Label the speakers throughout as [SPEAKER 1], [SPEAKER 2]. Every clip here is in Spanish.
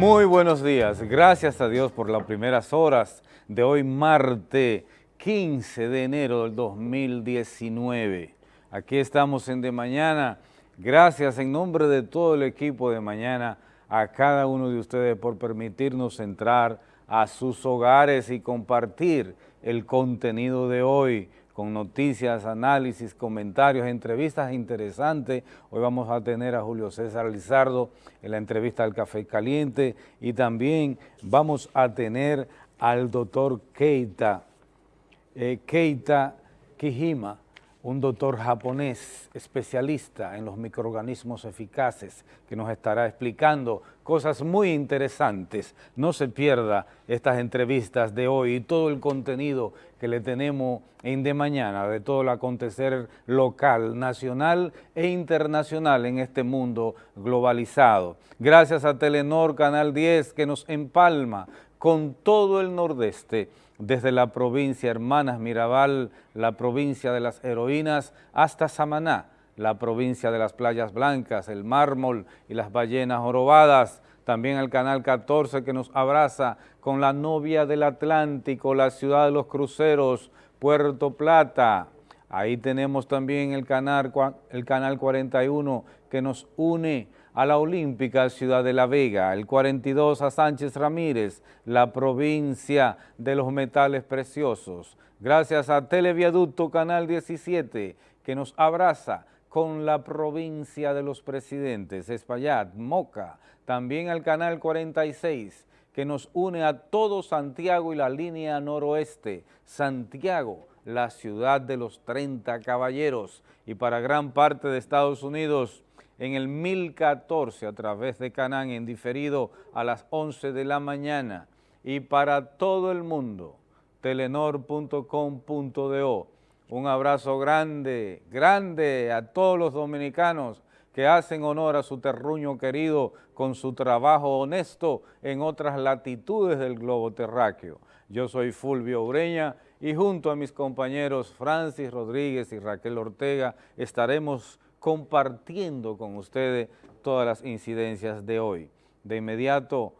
[SPEAKER 1] Muy buenos días, gracias a Dios por las primeras horas de hoy martes 15 de enero del 2019. Aquí estamos en De Mañana, gracias en nombre de todo el equipo de Mañana a cada uno de ustedes por permitirnos entrar a sus hogares y compartir el contenido de hoy con noticias, análisis, comentarios, entrevistas interesantes. Hoy vamos a tener a Julio César Lizardo en la entrevista al Café Caliente y también vamos a tener al doctor Keita, eh, Keita Kijima, un doctor japonés especialista en los microorganismos eficaces que nos estará explicando cosas muy interesantes. No se pierda estas entrevistas de hoy y todo el contenido que le tenemos en de mañana de todo el acontecer local, nacional e internacional en este mundo globalizado. Gracias a Telenor Canal 10 que nos empalma con todo el nordeste desde la provincia Hermanas Mirabal, la provincia de las heroínas, hasta Samaná, la provincia de las playas blancas, el mármol y las ballenas jorobadas, también el Canal 14 que nos abraza con la novia del Atlántico, la ciudad de los cruceros, Puerto Plata. Ahí tenemos también el canal, el canal 41 que nos une a la Olímpica Ciudad de la Vega, el 42 a Sánchez Ramírez, la provincia de los metales preciosos. Gracias a Televiaducto Canal 17 que nos abraza con la provincia de los presidentes, Espaillat, Moca, también al Canal 46 que nos une a todo Santiago y la línea noroeste, Santiago, la ciudad de los 30 caballeros. Y para gran parte de Estados Unidos, en el 1014 a través de Canán en diferido a las 11 de la mañana y para todo el mundo, telenor.com.do. Un abrazo grande, grande a todos los dominicanos que hacen honor a su terruño querido con su trabajo honesto en otras latitudes del globo terráqueo. Yo soy Fulvio Ureña y junto a mis compañeros Francis Rodríguez y Raquel Ortega estaremos compartiendo con ustedes todas las incidencias de hoy. De inmediato,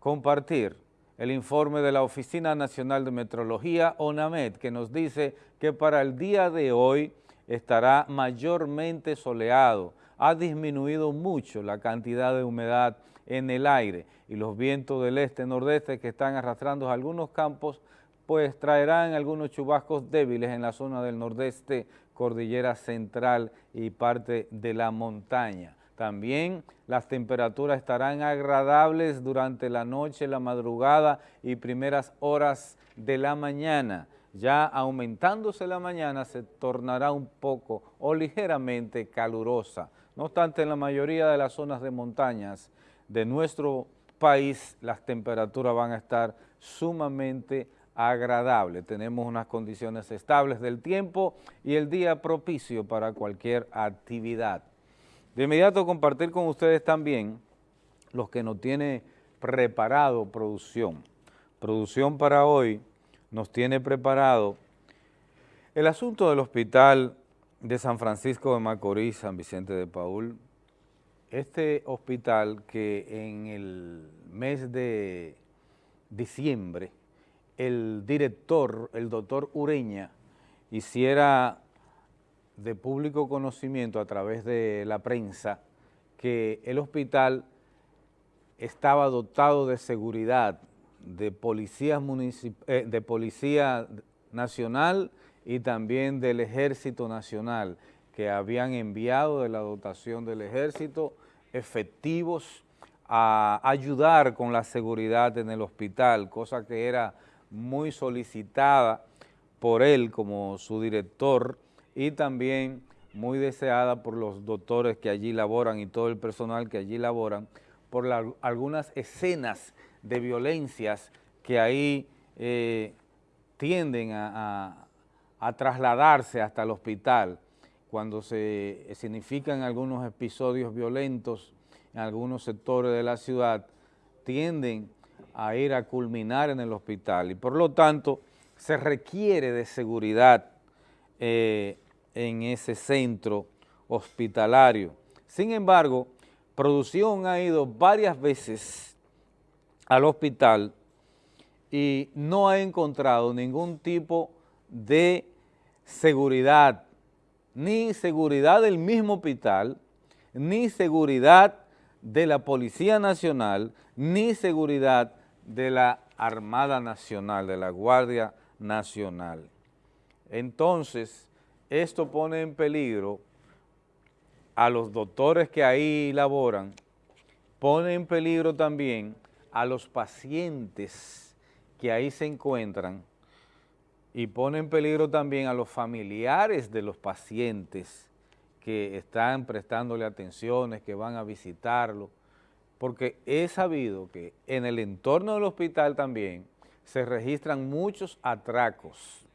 [SPEAKER 1] compartir el informe de la Oficina Nacional de Metrología, ONAMED, que nos dice que para el día de hoy estará mayormente soleado, ha disminuido mucho la cantidad de humedad en el aire y los vientos del este-nordeste que están arrastrando algunos campos, pues traerán algunos chubascos débiles en la zona del nordeste cordillera central y parte de la montaña. También las temperaturas estarán agradables durante la noche, la madrugada y primeras horas de la mañana. Ya aumentándose la mañana se tornará un poco o ligeramente calurosa. No obstante, en la mayoría de las zonas de montañas de nuestro país las temperaturas van a estar sumamente agradable. Tenemos unas condiciones estables del tiempo y el día propicio para cualquier actividad. De inmediato compartir con ustedes también los que nos tiene preparado producción. Producción para hoy nos tiene preparado el asunto del hospital de San Francisco de Macorís, San Vicente de Paul. Este hospital que en el mes de diciembre el director, el doctor Ureña, hiciera de público conocimiento a través de la prensa que el hospital estaba dotado de seguridad de policía, eh, de policía nacional y también del Ejército Nacional, que habían enviado de la dotación del Ejército efectivos a ayudar con la seguridad en el hospital, cosa que era muy solicitada por él como su director y también muy deseada por los doctores que allí laboran y todo el personal que allí laboran, por algunas escenas de violencias que ahí eh, tienden a, trasladarse hasta el hospital. Cuando se significan algunos episodios violentos en algunos sectores de la ciudad, tienden a ir a culminar en el hospital y por lo tanto se requiere de seguridad eh, en ese centro hospitalario. Sin embargo, producción ha ido varias veces al hospital y no ha encontrado ningún tipo de seguridad, ni seguridad del mismo hospital, ni seguridad de la Policía Nacional, ni seguridad de la Armada Nacional, de la Guardia Nacional. Entonces, esto pone en peligro a los doctores que ahí laboran, pone en peligro también a los pacientes que ahí se encuentran y pone en peligro también a los familiares de los pacientes que están prestándole atenciones, que van a visitarlo, porque he sabido que en el entorno del hospital también se registran muchos atracos.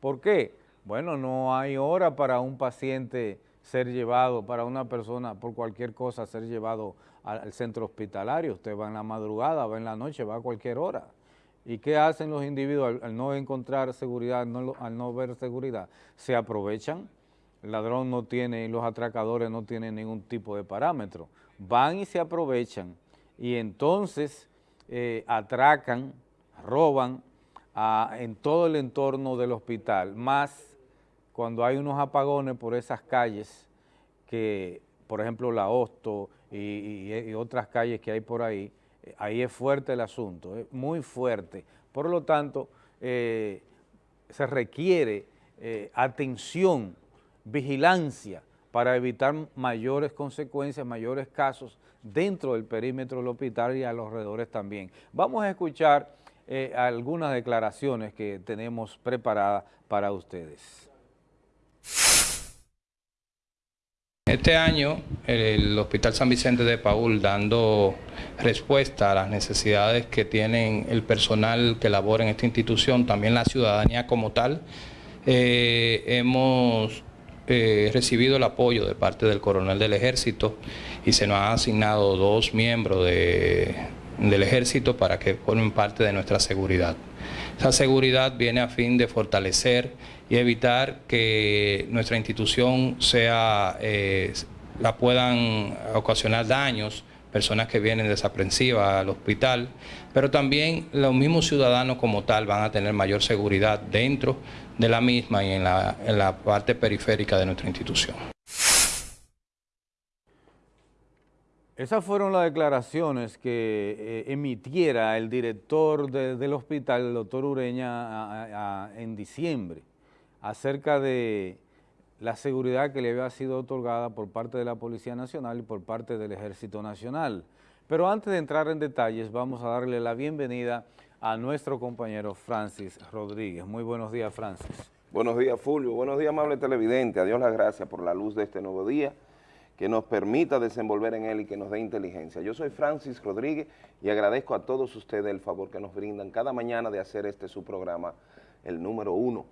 [SPEAKER 1] ¿Por qué? Bueno, no hay hora para un paciente ser llevado, para una persona por cualquier cosa ser llevado al centro hospitalario. Usted va en la madrugada, va en la noche, va a cualquier hora. ¿Y qué hacen los individuos al, no encontrar seguridad, al no ver seguridad? Se aprovechan, el ladrón no tiene, los atracadores no tienen ningún tipo de parámetro. Van y se aprovechan y entonces eh, atracan, roban en todo el entorno del hospital, más cuando hay unos apagones por esas calles que, por ejemplo, la Hosto y, otras calles que hay por ahí, eh, ahí es fuerte el asunto, es muy fuerte. Por lo tanto, eh, se requiere eh, atención, vigilancia para evitar mayores consecuencias, mayores casos dentro del perímetro del hospital y a los alrededores también. Vamos a escuchar algunas declaraciones que tenemos preparadas para ustedes.
[SPEAKER 2] Este año el Hospital San Vicente de Paul dando respuesta a las necesidades que tienen el personal que labora en esta institución, también la ciudadanía como tal, eh, hemos eh, recibido el apoyo de parte del coronel del ejército y se nos han asignado dos miembros del ejército para que formen parte de nuestra seguridad. Esa seguridad viene a fin de fortalecer y evitar que nuestra institución sea, eh, la puedan ocasionar daños, personas que vienen desaprensivas al hospital, pero también los mismos ciudadanos como tal van a tener mayor seguridad dentro de la misma y en la, en la parte periférica de nuestra institución.
[SPEAKER 1] Esas fueron las declaraciones que eh, emitiera el director del hospital, el doctor Ureña, en diciembre acerca de la seguridad que le había sido otorgada por parte de la Policía Nacional y por parte del Ejército Nacional. Pero antes de entrar en detalles, vamos a darle la bienvenida a nuestro compañero Francis Rodríguez. Muy buenos días, Francis.
[SPEAKER 3] Buenos días, Fulvio. Buenos días, amable televidente. A Dios las gracias por la luz de este nuevo día, que nos permita desenvolver en él y que nos dé inteligencia. Yo soy Francis Rodríguez y agradezco a todos ustedes el favor que nos brindan cada mañana de hacer este su programa, el número uno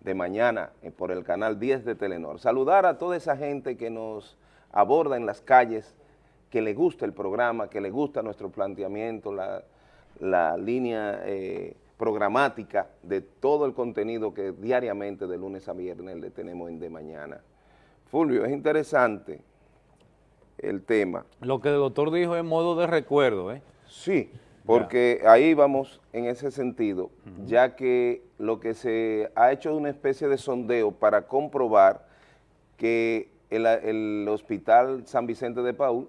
[SPEAKER 3] de mañana eh, por el canal 10 de Telenor. Saludar a toda esa gente que nos aborda en las calles, que le gusta el programa, que le gusta nuestro planteamiento, la, línea eh, programática de todo el contenido que diariamente de lunes a viernes le tenemos en De Mañana. Fulvio, es interesante el tema.
[SPEAKER 1] Lo que el doctor dijo en modo de recuerdo, ¿eh?
[SPEAKER 3] Sí, porque ahí vamos en ese sentido, ya que lo que se ha hecho es una especie de sondeo para comprobar que el, Hospital San Vicente de Paul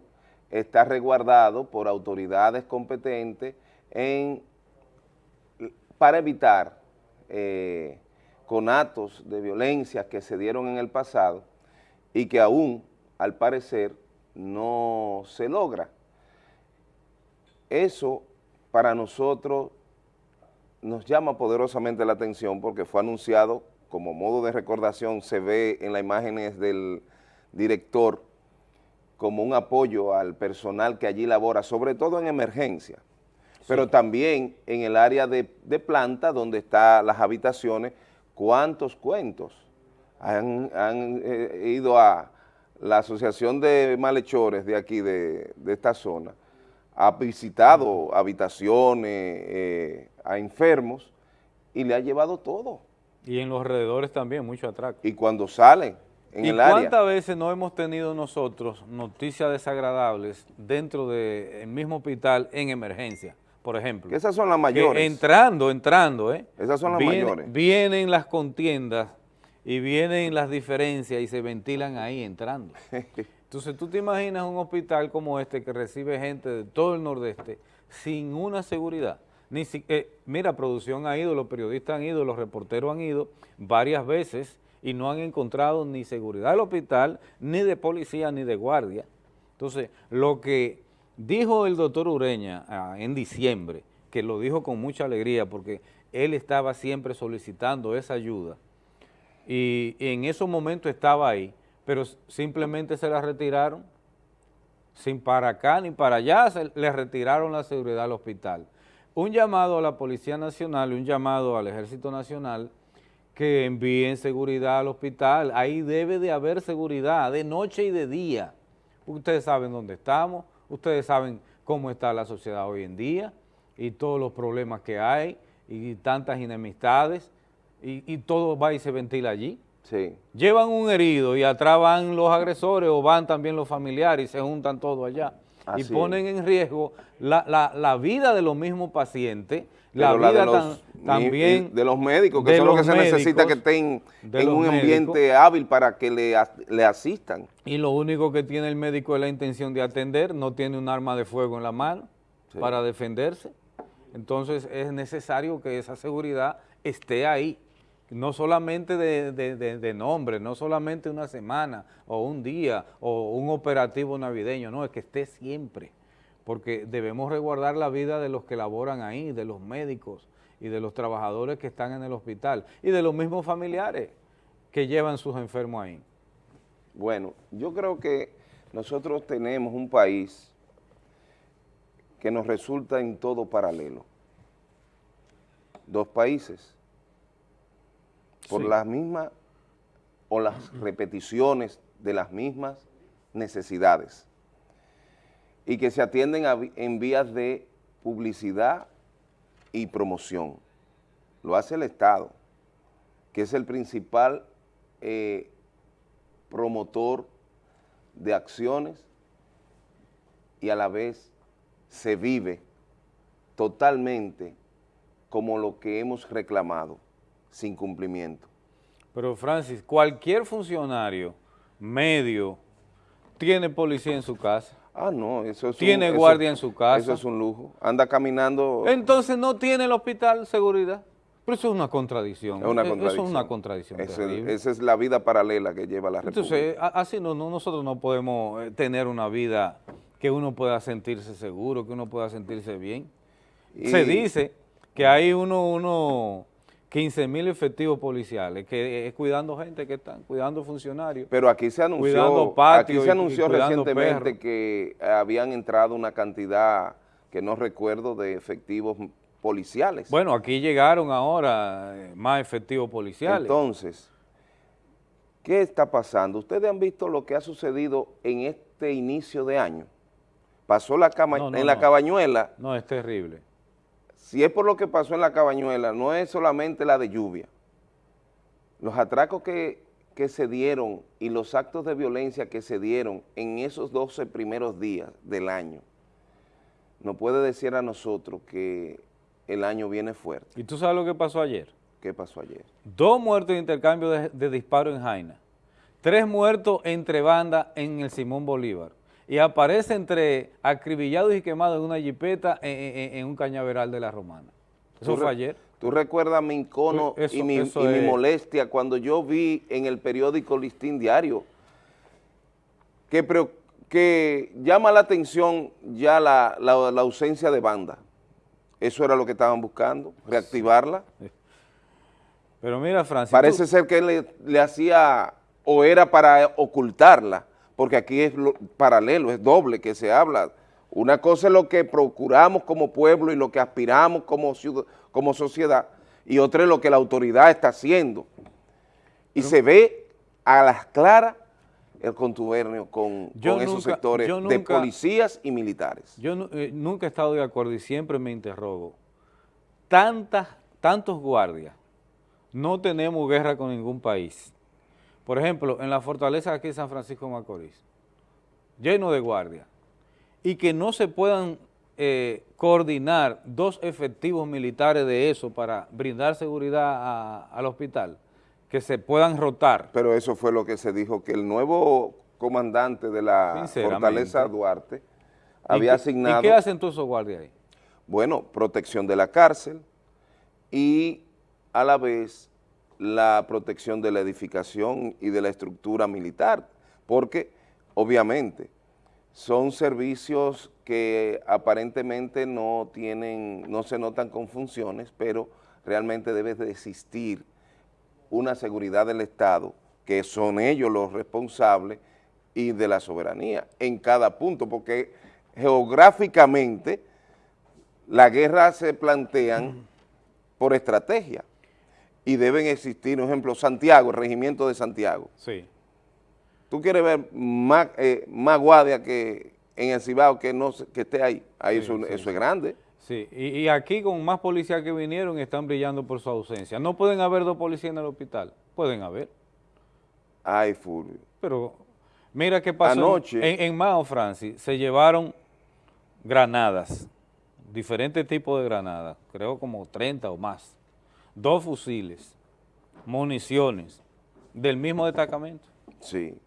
[SPEAKER 3] está resguardado por autoridades competentes en, para evitar eh, conatos de violencia que se dieron en el pasado y que aún, al parecer, no se logra. Eso para nosotros nos llama poderosamente la atención porque fue anunciado como modo de recordación, se ve en las imágenes del director como un apoyo al personal que allí labora, sobre todo en emergencia, pero también en el área de, planta donde están las habitaciones, cuántos cuentos han, eh, ido a la Asociación de Malhechores de aquí, de esta zona, ha visitado habitaciones eh, a enfermos y le ha llevado todo.
[SPEAKER 1] Y en los alrededores también, mucho atraco.
[SPEAKER 3] Y cuando salen en el área.
[SPEAKER 1] cuántas veces no hemos tenido nosotros noticias desagradables dentro del mismo hospital en emergencia? Por ejemplo.
[SPEAKER 3] Que esas son las mayores.
[SPEAKER 1] entrando, entrando, ¿eh?
[SPEAKER 3] Esas son las mayores.
[SPEAKER 1] Vienen las contiendas y vienen las diferencias y se ventilan ahí entrando. Entonces tú te imaginas un hospital como este que recibe gente de todo el nordeste sin una seguridad. Ni eh, mira, producción ha ido, los periodistas han ido, los reporteros han ido varias veces y no han encontrado ni seguridad del hospital, ni de policía, ni de guardia. Entonces, lo que dijo el doctor Ureña ah, en diciembre, que lo dijo con mucha alegría porque él estaba siempre solicitando esa ayuda y, en esos momentos estaba ahí, pero simplemente se la retiraron, sin para acá ni para allá, se le retiraron la seguridad al hospital. Un llamado a la Policía Nacional y un llamado al Ejército Nacional que envíen seguridad al hospital. Ahí debe de haber seguridad de noche y de día. Ustedes saben dónde estamos, ustedes saben cómo está la sociedad hoy en día y todos los problemas que hay y tantas enemistades y, todo va y se ventila allí. Sí. Llevan un herido y atrás van los agresores o van también los familiares y se juntan todos allá. y ponen en riesgo la, vida de los mismos pacientes, la vida también
[SPEAKER 3] de los médicos, que eso es lo que se necesita que estén en un ambiente hábil para que le, le, asistan.
[SPEAKER 1] Y lo único que tiene el médico es la intención de atender, no tiene un arma de fuego en la mano para defenderse. Entonces es necesario que esa seguridad esté ahí no solamente de, nombre, no solamente una semana o un día o un operativo navideño, no, es que esté siempre, porque debemos resguardar la vida de los que laboran ahí, de los médicos y de los trabajadores que están en el hospital y de los mismos familiares que llevan sus enfermos ahí.
[SPEAKER 3] Bueno, yo creo que nosotros tenemos un país que nos resulta en todo paralelo. Dos países por las mismas o las repeticiones de las mismas necesidades y que se atienden en vías de publicidad y promoción. Lo hace el Estado, que es el principal eh, promotor de acciones y a la vez se vive totalmente como lo que hemos reclamado sin cumplimiento.
[SPEAKER 1] Pero Francis, cualquier funcionario medio tiene policía en su casa.
[SPEAKER 3] Ah, no, eso es
[SPEAKER 1] Tiene guardia en su casa.
[SPEAKER 3] Eso es un lujo. Anda caminando.
[SPEAKER 1] Entonces no tiene el hospital seguridad. Pero eso es una contradicción.
[SPEAKER 3] Es una contradicción.
[SPEAKER 1] Eso es una contradicción
[SPEAKER 3] esa es la vida paralela que lleva la República.
[SPEAKER 1] Entonces, así no, nosotros no podemos eh, tener una vida que uno pueda sentirse seguro, que uno pueda sentirse bien. Se dice que hay uno, uno 15 mil efectivos policiales, que es cuidando gente que están, cuidando funcionarios.
[SPEAKER 3] Pero aquí se anunció, aquí se anunció recientemente que habían entrado una cantidad que no recuerdo de efectivos policiales.
[SPEAKER 1] Bueno, aquí llegaron ahora eh, más efectivos policiales.
[SPEAKER 3] Entonces, ¿qué está pasando? Ustedes han visto lo que ha sucedido en este inicio de año. Pasó la cama, en la cabañuela.
[SPEAKER 1] No, es terrible
[SPEAKER 3] si es por lo que pasó en la Cabañuela, no es solamente la de lluvia. Los atracos que, se dieron y los actos de violencia que se dieron en esos 12 primeros días del año, nos puede decir a nosotros que el año viene fuerte.
[SPEAKER 1] ¿Y tú sabes lo que pasó ayer?
[SPEAKER 3] ¿Qué pasó ayer?
[SPEAKER 1] Dos muertos de intercambio de, de disparo en Jaina, tres muertos entre bandas en el Simón Bolívar, y aparece entre acribillados y quemados en una jipeta en, un cañaveral de la Romana. Eso fue ayer.
[SPEAKER 3] ¿Tú recuerdas mi incono y, mi, molestia cuando yo vi en el periódico Listín Diario que, que llama la atención ya la, ausencia de banda? Eso era lo que estaban buscando, reactivarla.
[SPEAKER 1] Pero mira, Francis...
[SPEAKER 3] Parece ser que le, le hacía o era para ocultarla porque aquí es paralelo, es doble que se habla. Una cosa es lo que procuramos como pueblo y lo que aspiramos como, como sociedad, y otra es lo que la autoridad está haciendo. Y se ve a las claras el contubernio con, esos sectores de policías y militares.
[SPEAKER 1] Yo eh, nunca he estado de acuerdo y siempre me interrogo. Tantas, tantos guardias, no tenemos guerra con ningún país por ejemplo, en la fortaleza aquí de San Francisco de Macorís, lleno de guardias, y que no se puedan eh, coordinar dos efectivos militares de eso para brindar seguridad al hospital, que se puedan rotar.
[SPEAKER 3] Pero eso fue lo que se dijo, que el nuevo comandante de la Fortaleza Duarte había asignado...
[SPEAKER 1] ¿Y qué hacen todos esos guardias ahí?
[SPEAKER 3] Bueno, protección de la cárcel y a la vez la protección de la edificación y de la estructura militar, porque obviamente son servicios que aparentemente no tienen, no se notan con funciones, pero realmente debe de existir una seguridad del Estado, que son ellos los responsables y de la soberanía en cada punto, porque geográficamente las guerras se plantean por estrategia y deben existir, por ejemplo, Santiago, el regimiento de Santiago.
[SPEAKER 1] Sí.
[SPEAKER 3] Tú quieres ver más, eh, más guardia que en el Cibao que, no, que esté ahí. Ahí eso, es grande.
[SPEAKER 1] Sí, y, aquí con más policías que vinieron están brillando por su ausencia. ¿No pueden haber dos policías en el hospital? Pueden haber.
[SPEAKER 3] Ay, Fulvio.
[SPEAKER 1] Pero mira qué pasó. Anoche. En, en Mao, Francis, se llevaron granadas, diferentes tipos de granadas, creo como 30 o más, dos fusiles, municiones, del mismo destacamento.
[SPEAKER 3] Sí.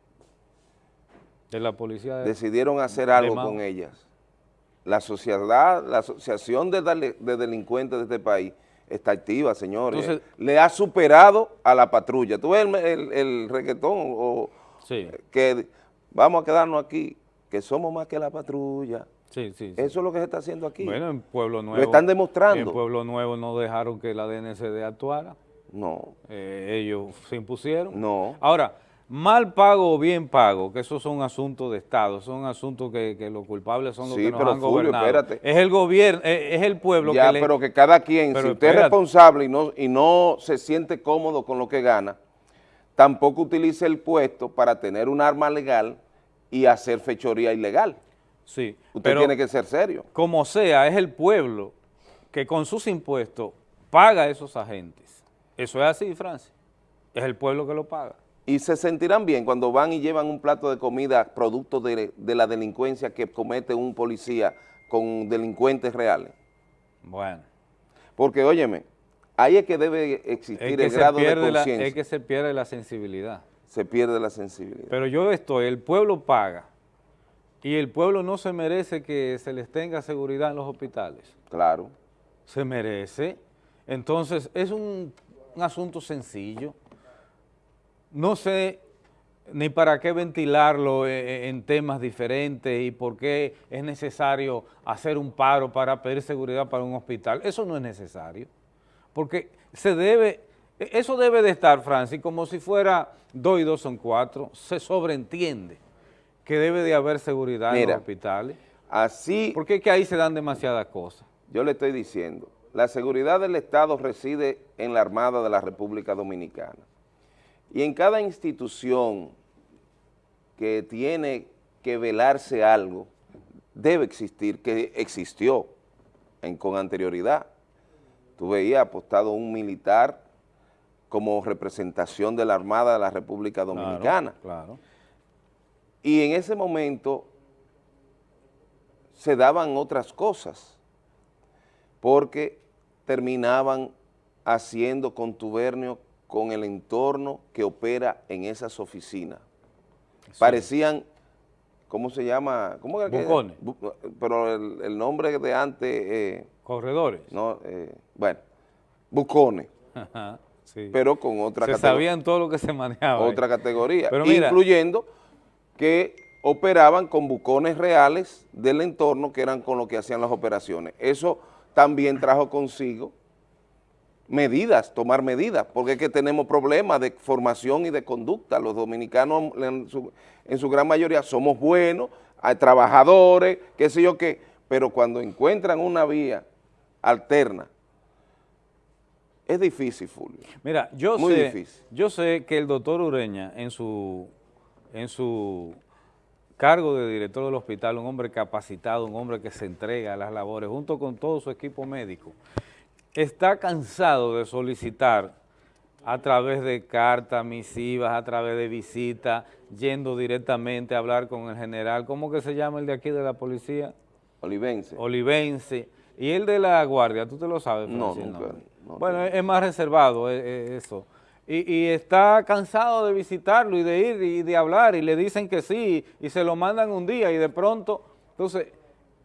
[SPEAKER 1] De la policía.
[SPEAKER 3] Decidieron hacer algo con ellas. La sociedad, la asociación de, delincuentes de este país está activa, señores. Le ha superado a la patrulla. ¿Tú ves el, el, reggaetón? O, Que vamos a quedarnos aquí, que somos más que la patrulla.
[SPEAKER 1] Sí, sí,
[SPEAKER 3] Eso es lo que se está haciendo aquí.
[SPEAKER 1] Bueno, en Pueblo Nuevo.
[SPEAKER 3] Lo están demostrando.
[SPEAKER 1] En Pueblo Nuevo no dejaron que la DNCD actuara.
[SPEAKER 3] No.
[SPEAKER 1] Eh, ellos se impusieron.
[SPEAKER 3] No.
[SPEAKER 1] Ahora, mal pago o bien pago, que esos son asuntos de Estado, son asuntos que, los culpables son los que nos han gobernado. Espérate. Es el gobierno, es, el pueblo
[SPEAKER 3] ya,
[SPEAKER 1] que
[SPEAKER 3] pero que cada quien, si usted es responsable y no, y no se siente cómodo con lo que gana, tampoco utilice el puesto para tener un arma legal y hacer fechoría ilegal.
[SPEAKER 1] Sí.
[SPEAKER 3] Usted tiene que ser serio.
[SPEAKER 1] Como sea, es el pueblo que con sus impuestos paga a esos agentes. Eso es así, Francia. Es el pueblo que lo paga.
[SPEAKER 3] Y se sentirán bien cuando van y llevan un plato de comida producto de, la delincuencia que comete un policía con delincuentes reales.
[SPEAKER 1] Bueno.
[SPEAKER 3] Porque, óyeme, ahí es que debe existir el grado de conciencia.
[SPEAKER 1] Es que se pierde la sensibilidad.
[SPEAKER 3] Se pierde la sensibilidad.
[SPEAKER 1] Pero yo estoy, el pueblo paga y el pueblo no se merece que se les tenga seguridad en los hospitales.
[SPEAKER 3] Claro.
[SPEAKER 1] Se merece. Entonces, es un, asunto sencillo. No sé ni para qué ventilarlo e, e, en temas diferentes y por qué es necesario hacer un paro para pedir seguridad para un hospital. Eso no es necesario, porque se debe, e, eso debe de estar, Francis, como si fuera dos y dos son cuatro, se sobreentiende que debe de haber seguridad en los hospitales.
[SPEAKER 3] Así...
[SPEAKER 1] Porque es que ahí se dan demasiadas cosas.
[SPEAKER 3] Yo le estoy diciendo, la seguridad del Estado reside en la Armada de la República Dominicana. Y en cada institución que tiene que velarse algo, debe existir, que existió con anterioridad. Tú veías apostado un militar como representación de la Armada de la República Dominicana.
[SPEAKER 1] claro.
[SPEAKER 3] Y en ese momento se daban otras cosas, porque terminaban haciendo contubernio con el entorno que opera en esas oficinas. Parecían, ¿cómo se llama? ¿Cómo
[SPEAKER 1] era Bucones.
[SPEAKER 3] pero el, nombre de antes... Eh,
[SPEAKER 1] Corredores.
[SPEAKER 3] No, eh, bueno, bucones. Pero con otra
[SPEAKER 1] categoría. Se sabían todo lo que se manejaba.
[SPEAKER 3] Otra categoría, incluyendo que operaban con bucones reales del entorno que eran con lo que hacían las operaciones. Eso también trajo consigo medidas, tomar medidas, porque es que tenemos problemas de formación y de conducta. Los dominicanos en su, gran mayoría somos buenos, hay trabajadores, qué sé yo qué, pero cuando encuentran una vía alterna, es difícil, Fulvio.
[SPEAKER 1] Mira, yo, Muy sé, difícil. yo sé que el doctor Ureña en su en su cargo de director del hospital, un hombre capacitado, un hombre que se entrega a las labores, junto con todo su equipo médico, está cansado de solicitar a través de cartas, misivas, a través de visitas, yendo directamente a hablar con el general, ¿cómo que se llama el de aquí de la policía?
[SPEAKER 3] Olivense.
[SPEAKER 1] Olivense. Y el de la guardia, ¿tú te lo sabes?
[SPEAKER 3] No, nunca, no
[SPEAKER 1] bueno, es más reservado eh, eh, eso. Y, y está cansado de visitarlo y de ir y de hablar y le dicen que sí y se lo mandan un día y de pronto, entonces,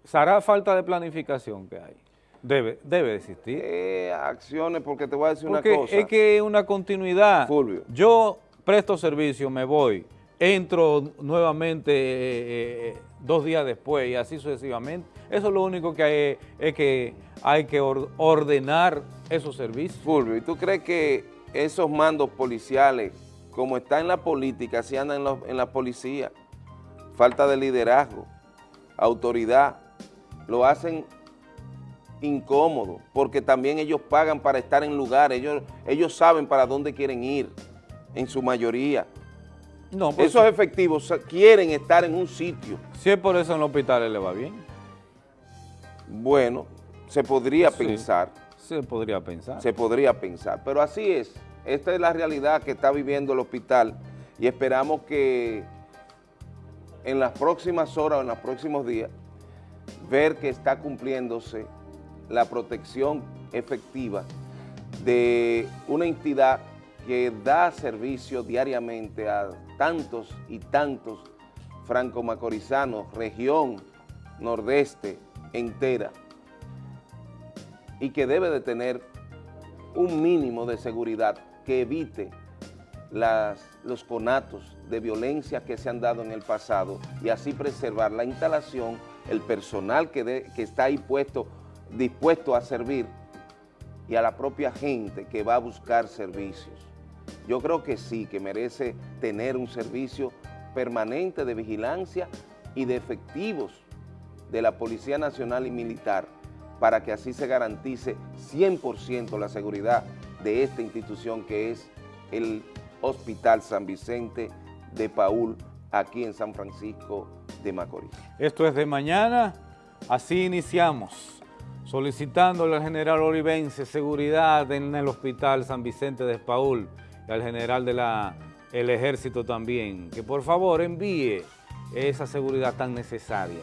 [SPEAKER 1] será falta de planificación que hay. Debe, debe existir.
[SPEAKER 3] Eh, acciones, porque te voy a decir
[SPEAKER 1] Porque
[SPEAKER 3] una cosa.
[SPEAKER 1] es que es una continuidad.
[SPEAKER 3] Fulvio.
[SPEAKER 1] Yo presto servicio, me voy, entro nuevamente eh, eh, dos días después y así sucesivamente. Eso es lo único que hay, es que hay que or- ordenar esos servicios.
[SPEAKER 3] Fulvio, ¿y tú crees que esos mandos policiales, como está en la política, así andan en, la policía? Falta de liderazgo, autoridad, lo hacen incómodo, porque también ellos pagan para estar en lugares, ellos, ellos saben para dónde quieren ir, en su mayoría.
[SPEAKER 1] No, pues,
[SPEAKER 3] Esos efectivos quieren estar en un sitio.
[SPEAKER 1] si es por eso en los hospitales le va bien,
[SPEAKER 3] Bueno, se podría
[SPEAKER 1] Sí.
[SPEAKER 3] pensar.
[SPEAKER 1] Se podría pensar.
[SPEAKER 3] se podría pensar. Pero así es, esta es la realidad que está viviendo el hospital y esperamos que en las próximas horas o en los próximos días ver que está cumpliéndose la protección efectiva de una entidad que da servicio diariamente a tantos y tantos franco-macorizanos, región nordeste entera, y que debe de tener un mínimo de seguridad que evite los conatos de violencia que se han dado en el pasado y así preservar la instalación, el personal que, que está ahí puesto, dispuesto a servir y a la propia gente que va a buscar servicios. Yo creo que sí, que merece tener un servicio permanente de vigilancia y de efectivos de la Policía Nacional y Militar para que así se garantice 100% la seguridad de esta institución que es el Hospital San Vicente de Paul aquí en San Francisco de Macorís.
[SPEAKER 1] Esto es de mañana, así iniciamos, solicitándole al general Olivense seguridad en el hospital San Vicente de Paul y al general del ejército también, que por favor envíe esa seguridad tan necesaria.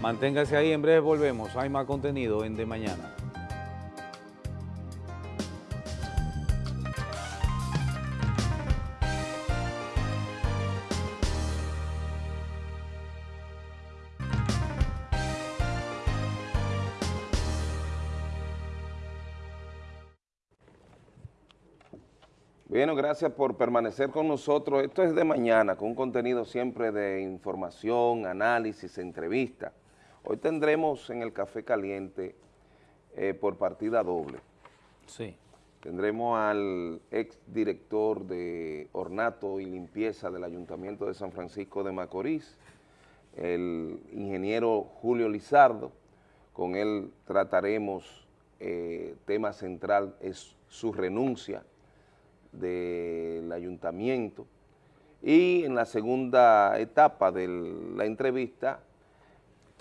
[SPEAKER 1] Manténgase ahí, en breve volvemos, hay más contenido en de mañana.
[SPEAKER 3] Bueno, gracias por permanecer con nosotros. Esto es de mañana, con un contenido siempre de información, análisis, entrevista. Hoy tendremos en el Café Caliente eh, por partida doble.
[SPEAKER 1] Sí.
[SPEAKER 3] Tendremos al ex director de ornato y limpieza del Ayuntamiento de San Francisco de Macorís, el ingeniero Julio Lizardo. Con él trataremos, eh, tema central es su renuncia del ayuntamiento. Y en la segunda etapa de la entrevista,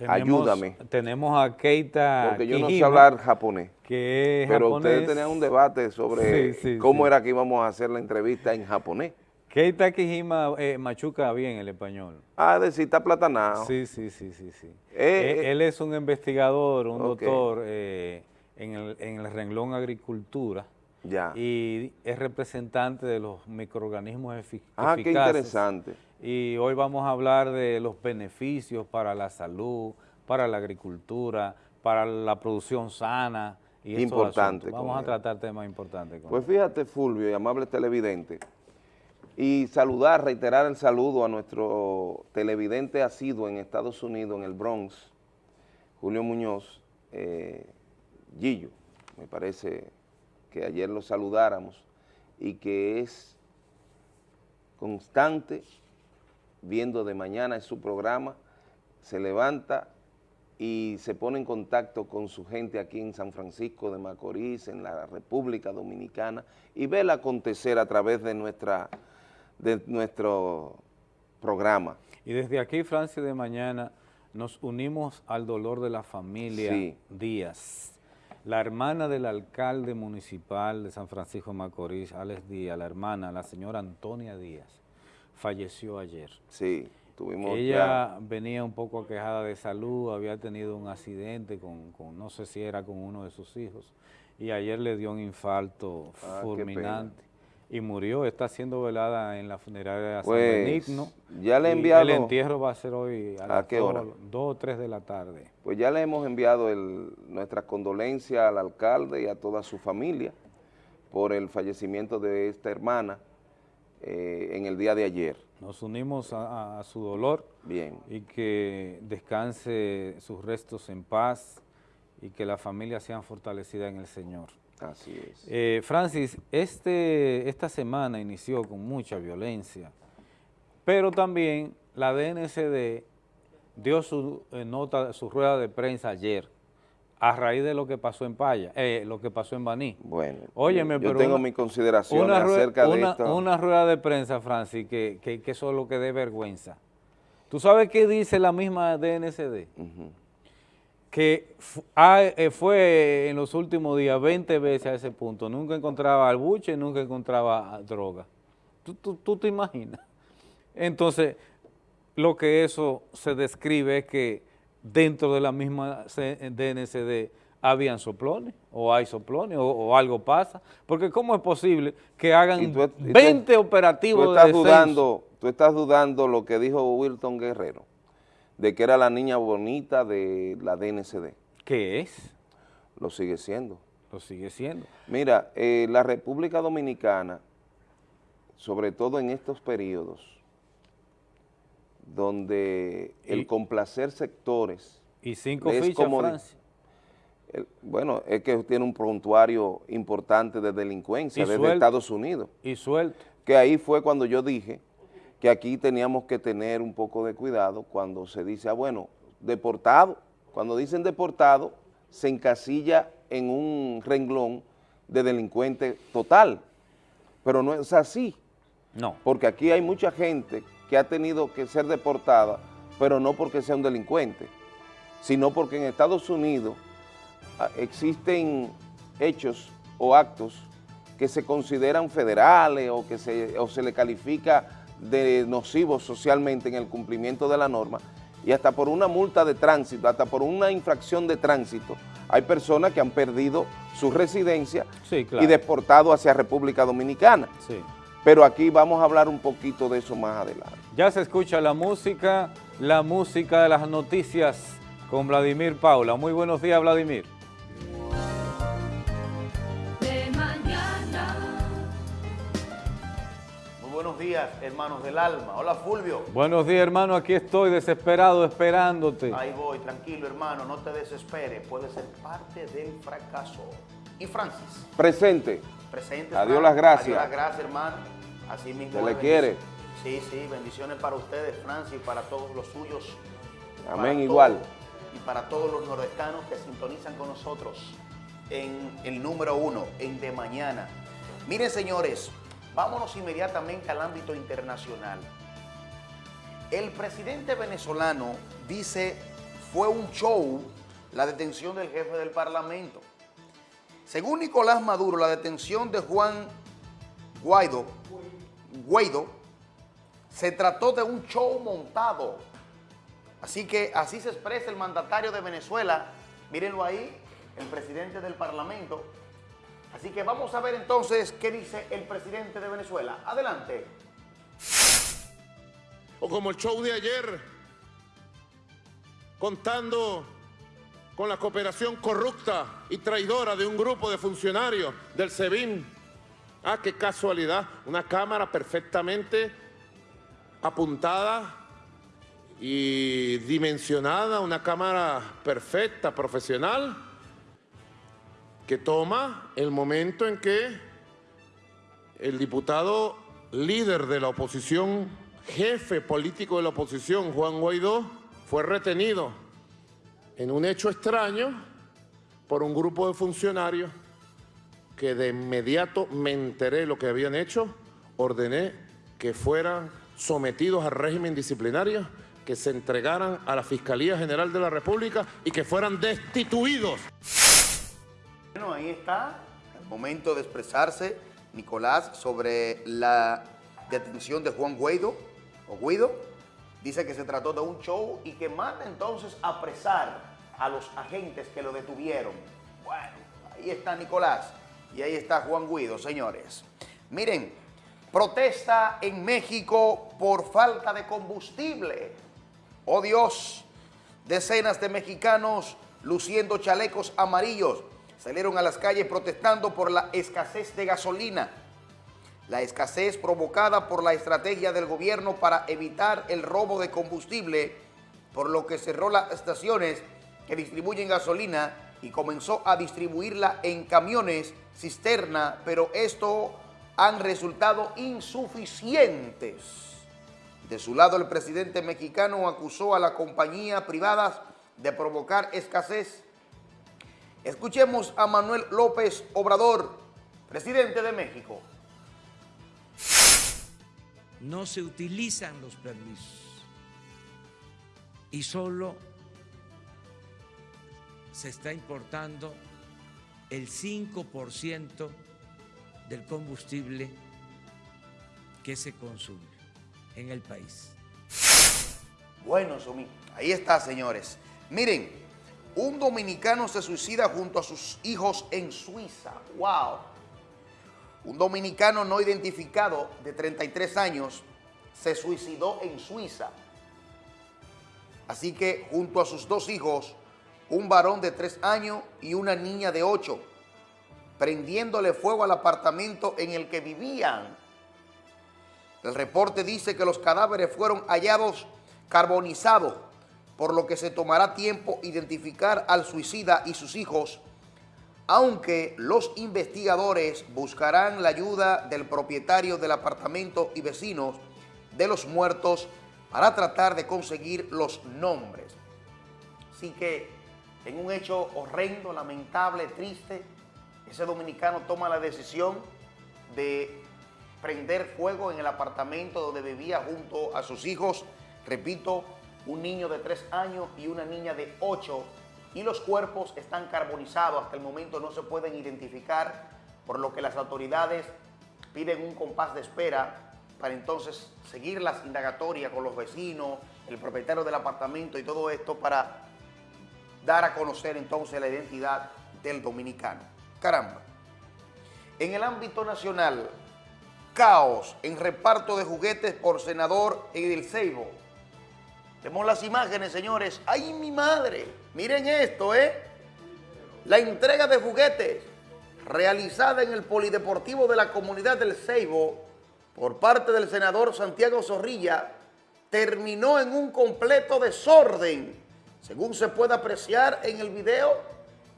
[SPEAKER 3] Ayúdame.
[SPEAKER 1] Tenemos a Keita
[SPEAKER 3] porque yo no sé hablar japonés,
[SPEAKER 1] que es
[SPEAKER 3] pero
[SPEAKER 1] japonés.
[SPEAKER 3] ustedes tenían un debate sobre
[SPEAKER 1] Sí, sí,
[SPEAKER 3] cómo
[SPEAKER 1] sí.
[SPEAKER 3] era que íbamos a hacer la entrevista en japonés.
[SPEAKER 1] Keita Kijima eh, machuca bien el español.
[SPEAKER 3] Ah, decir, está platanado.
[SPEAKER 1] Sí, sí, sí, sí, sí.
[SPEAKER 3] Eh,
[SPEAKER 1] Eh,
[SPEAKER 3] eh.
[SPEAKER 1] él es un investigador, un doctor en, el, en el renglón agricultura
[SPEAKER 3] Ya.
[SPEAKER 1] y es representante de los microorganismos efi-
[SPEAKER 3] ah, qué
[SPEAKER 1] eficaces.
[SPEAKER 3] interesante.
[SPEAKER 1] Y hoy vamos a hablar de los beneficios para la salud, para la agricultura, para la producción sana. Y
[SPEAKER 3] Importante.
[SPEAKER 1] Vamos a tratar temas importantes. con
[SPEAKER 3] Pues fíjate, Fulvio y amable televidente, y saludar, reiterar el saludo a nuestro televidente asiduo en Estados Unidos, en el Bronx, Julio Muñoz, eh, Gillo, me parece que ayer lo saludáramos, y que es constante, viendo de mañana en su programa, se levanta y se pone en contacto con su gente aquí en San Francisco de Macorís, en la República Dominicana, y ve el acontecer a través de, nuestra, de nuestro programa.
[SPEAKER 1] Y desde aquí, Francia de Mañana, nos unimos al dolor de la familia
[SPEAKER 3] Sí.
[SPEAKER 1] Díaz. La hermana del alcalde municipal de San Francisco de Macorís, Alex Díaz, la hermana, la señora Antonia Díaz, falleció ayer.
[SPEAKER 3] Sí, Tuvimos
[SPEAKER 1] Ella venía un poco aquejada de salud, había tenido un accidente con, con, no sé si era con uno de sus hijos, y ayer le dio un infarto
[SPEAKER 3] Ah,
[SPEAKER 1] fulminante y murió. Está siendo velada en la funeraria de San
[SPEAKER 3] Pues,
[SPEAKER 1] Benigno.
[SPEAKER 3] ya le he enviado-
[SPEAKER 1] El entierro va a ser hoy a,
[SPEAKER 3] ¿A
[SPEAKER 1] las
[SPEAKER 3] qué
[SPEAKER 1] dos-
[SPEAKER 3] hora?
[SPEAKER 1] dos o tres de la tarde.
[SPEAKER 3] Pues ya le hemos enviado el- nuestras condolencias al alcalde y a toda su familia por el fallecimiento de esta hermana eh, en el día de ayer.
[SPEAKER 1] Nos unimos a, a su dolor
[SPEAKER 3] Bien,
[SPEAKER 1] y que descanse sus restos en paz y que la familia sean fortalecidas en el Señor.
[SPEAKER 3] así es.
[SPEAKER 1] Eh, Francis, este, esta semana inició con mucha violencia, pero también la DNCD dio su eh, nota, su rueda de prensa ayer, a raíz de lo que pasó en Paya, eh, lo que pasó en Baní.
[SPEAKER 3] Bueno,
[SPEAKER 1] Óyeme,
[SPEAKER 3] yo
[SPEAKER 1] pero
[SPEAKER 3] tengo
[SPEAKER 1] una- Una, rue-
[SPEAKER 3] acerca de esto.
[SPEAKER 1] una rueda de prensa, Francis, que, que, que eso es lo que dé vergüenza. ¿Tú sabes qué dice la misma DNCD? Que ha- eh, fue en los últimos días 20 veces a ese punto, nunca encontraba al buche, nunca encontraba droga. ¿Tú, tú, tú te imaginas? Entonces, lo que eso se describe es que dentro de la misma DNCD habían soplones, o hay soplones, o, o algo pasa, porque ¿cómo es posible que hagan
[SPEAKER 3] tú- y tú-
[SPEAKER 1] 20
[SPEAKER 3] Tú
[SPEAKER 1] operativos de
[SPEAKER 3] estás
[SPEAKER 1] descenso?
[SPEAKER 3] dudando, tú estás dudando lo que dijo Wilton Guerrero, de que era la niña bonita de la DNCD.
[SPEAKER 1] ¿Qué es?
[SPEAKER 3] Lo sigue siendo.
[SPEAKER 1] Lo sigue siendo.
[SPEAKER 3] Mira, eh, la República Dominicana, sobre todo en estos periodos, donde el complacer sectores,
[SPEAKER 1] Y cinco
[SPEAKER 3] Es
[SPEAKER 1] fichas,
[SPEAKER 3] como el- bueno, es que tiene un prontuario importante de delincuencia
[SPEAKER 1] Y
[SPEAKER 3] desde
[SPEAKER 1] suelto.
[SPEAKER 3] Estados Unidos,
[SPEAKER 1] Y suelto.
[SPEAKER 3] que ahí fue cuando yo dije que aquí teníamos que tener un poco de cuidado cuando se dice, ah, bueno, deportado. Cuando dicen deportado, se encasilla en un renglón de delincuente total, pero no es así.
[SPEAKER 1] No.
[SPEAKER 3] porque aquí hay mucha gente que ha tenido que ser deportada, pero no porque sea un delincuente, sino porque en Estados Unidos ah, existen hechos o actos que se consideran federales o que se, o se le califica de nocivos socialmente en el cumplimiento de la norma y hasta por una multa de tránsito, hasta por una infracción de tránsito, hay personas que han perdido su residencia
[SPEAKER 1] Sí, claro.
[SPEAKER 3] y deportado hacia República Dominicana.
[SPEAKER 1] Sí.
[SPEAKER 3] Pero aquí vamos a hablar un poquito de eso más adelante.
[SPEAKER 1] Ya se escucha la música, la música de las noticias con Vladimir Paula. Muy buenos días, Vladimir.
[SPEAKER 4] de mañana.
[SPEAKER 5] Muy buenos días, hermanos del alma. Hola, Fulvio.
[SPEAKER 1] Buenos días, hermano. Aquí estoy desesperado esperándote.
[SPEAKER 5] Ahí voy, tranquilo, hermano, no te desesperes. Puede ser parte del fracaso. Y Francis,
[SPEAKER 3] Presente.
[SPEAKER 5] Presente.
[SPEAKER 3] A. Dios las gracias.
[SPEAKER 5] A Dios las gracias, hermano. Así mismo.
[SPEAKER 3] Se le quiere.
[SPEAKER 5] Sí, sí, bendiciones para ustedes, Francis, y para todos los suyos.
[SPEAKER 3] Amén, igual.
[SPEAKER 5] todos- y para todos los nordestanos que sintonizan con nosotros en el número uno, en De Mañana. Miren, señores, vámonos inmediatamente al ámbito internacional. El presidente venezolano dice fue un show la detención del jefe del Parlamento. Según Nicolás Maduro, la detención de Juan Guaidó, Guaidó se trató de un show montado. Así que así se expresa el mandatario de Venezuela. Mírenlo ahí, el presidente del Parlamento. Así que vamos a ver entonces qué dice el presidente de Venezuela. Adelante.
[SPEAKER 6] o como el show de ayer, contando con la cooperación corrupta y traidora de un grupo de funcionarios del SEBIN. Ah, qué casualidad, una cámara perfectamente apuntada y dimensionada, una cámara perfecta, profesional, que toma el momento en que el diputado líder de la oposición, jefe político de la oposición, Juan Guaidó, fue retenido en un hecho extraño por un grupo de funcionarios que de inmediato me enteré lo que habían hecho, ordené que fueran sometidos al régimen disciplinario, que se entregaran a la Fiscalía General de la República y que fueran destituidos.
[SPEAKER 5] Bueno, ahí está el momento de expresarse, Nicolás, sobre la detención de Juan Guaidó, o Guido. Dice que se trató de un show y que manda entonces apresar a los agentes que lo detuvieron. Bueno, ahí está Nicolás y ahí está Juan Guido, señores. Miren, protesta en México por falta de combustible. Oh Dios, decenas de mexicanos luciendo chalecos amarillos salieron a las calles protestando por la escasez de gasolina. La escasez provocada por la estrategia del gobierno para evitar el robo de combustible, por lo que cerró las estaciones que distribuyen gasolina y comenzó a distribuirla en camiones cisterna, pero esto han resultado insuficientes. De su lado, el presidente mexicano acusó a la compañía privadas de provocar escasez. Escuchemos a Manuel López Obrador, presidente de México.
[SPEAKER 7] No se utilizan los permisos y solo se está importando el 5% del combustible que se consume en el país.
[SPEAKER 5] Bueno, Somi, ahí está, señores. Miren, un dominicano se suicida junto a sus hijos en Suiza. ¡Wow! Un dominicano no identificado de 33 años se suicidó en Suiza. Así que junto a sus dos hijos, un varón de 3 años y una niña de 8, prendiéndole fuego al apartamento en el que vivían. El reporte dice que los cadáveres fueron hallados carbonizados, por lo que se tomará tiempo identificar al suicida y sus hijos, aunque los investigadores buscarán la ayuda del propietario del apartamento y vecinos de los muertos para tratar de conseguir los nombres. Así que en un hecho horrendo, lamentable, triste, ese dominicano toma la decisión de prender fuego en el apartamento donde vivía junto a sus hijos, repito, un niño de tres años y una niña de ocho, y los cuerpos están carbonizados, hasta el momento no se pueden identificar, por lo que las autoridades piden un compás de espera para entonces seguir las indagatorias con los vecinos, el propietario del apartamento y todo esto para dar a conocer entonces la identidad del dominicano. Caramba. En el ámbito nacional, caos en reparto de juguetes por senador Edil. Vemos las imágenes, señores. ¡Ay, mi madre! Miren esto, ¿eh? La entrega de juguetes realizada en el Polideportivo de la Comunidad del Ceibo por parte del senador Santiago Zorrilla terminó en un completo desorden, según se puede apreciar en el video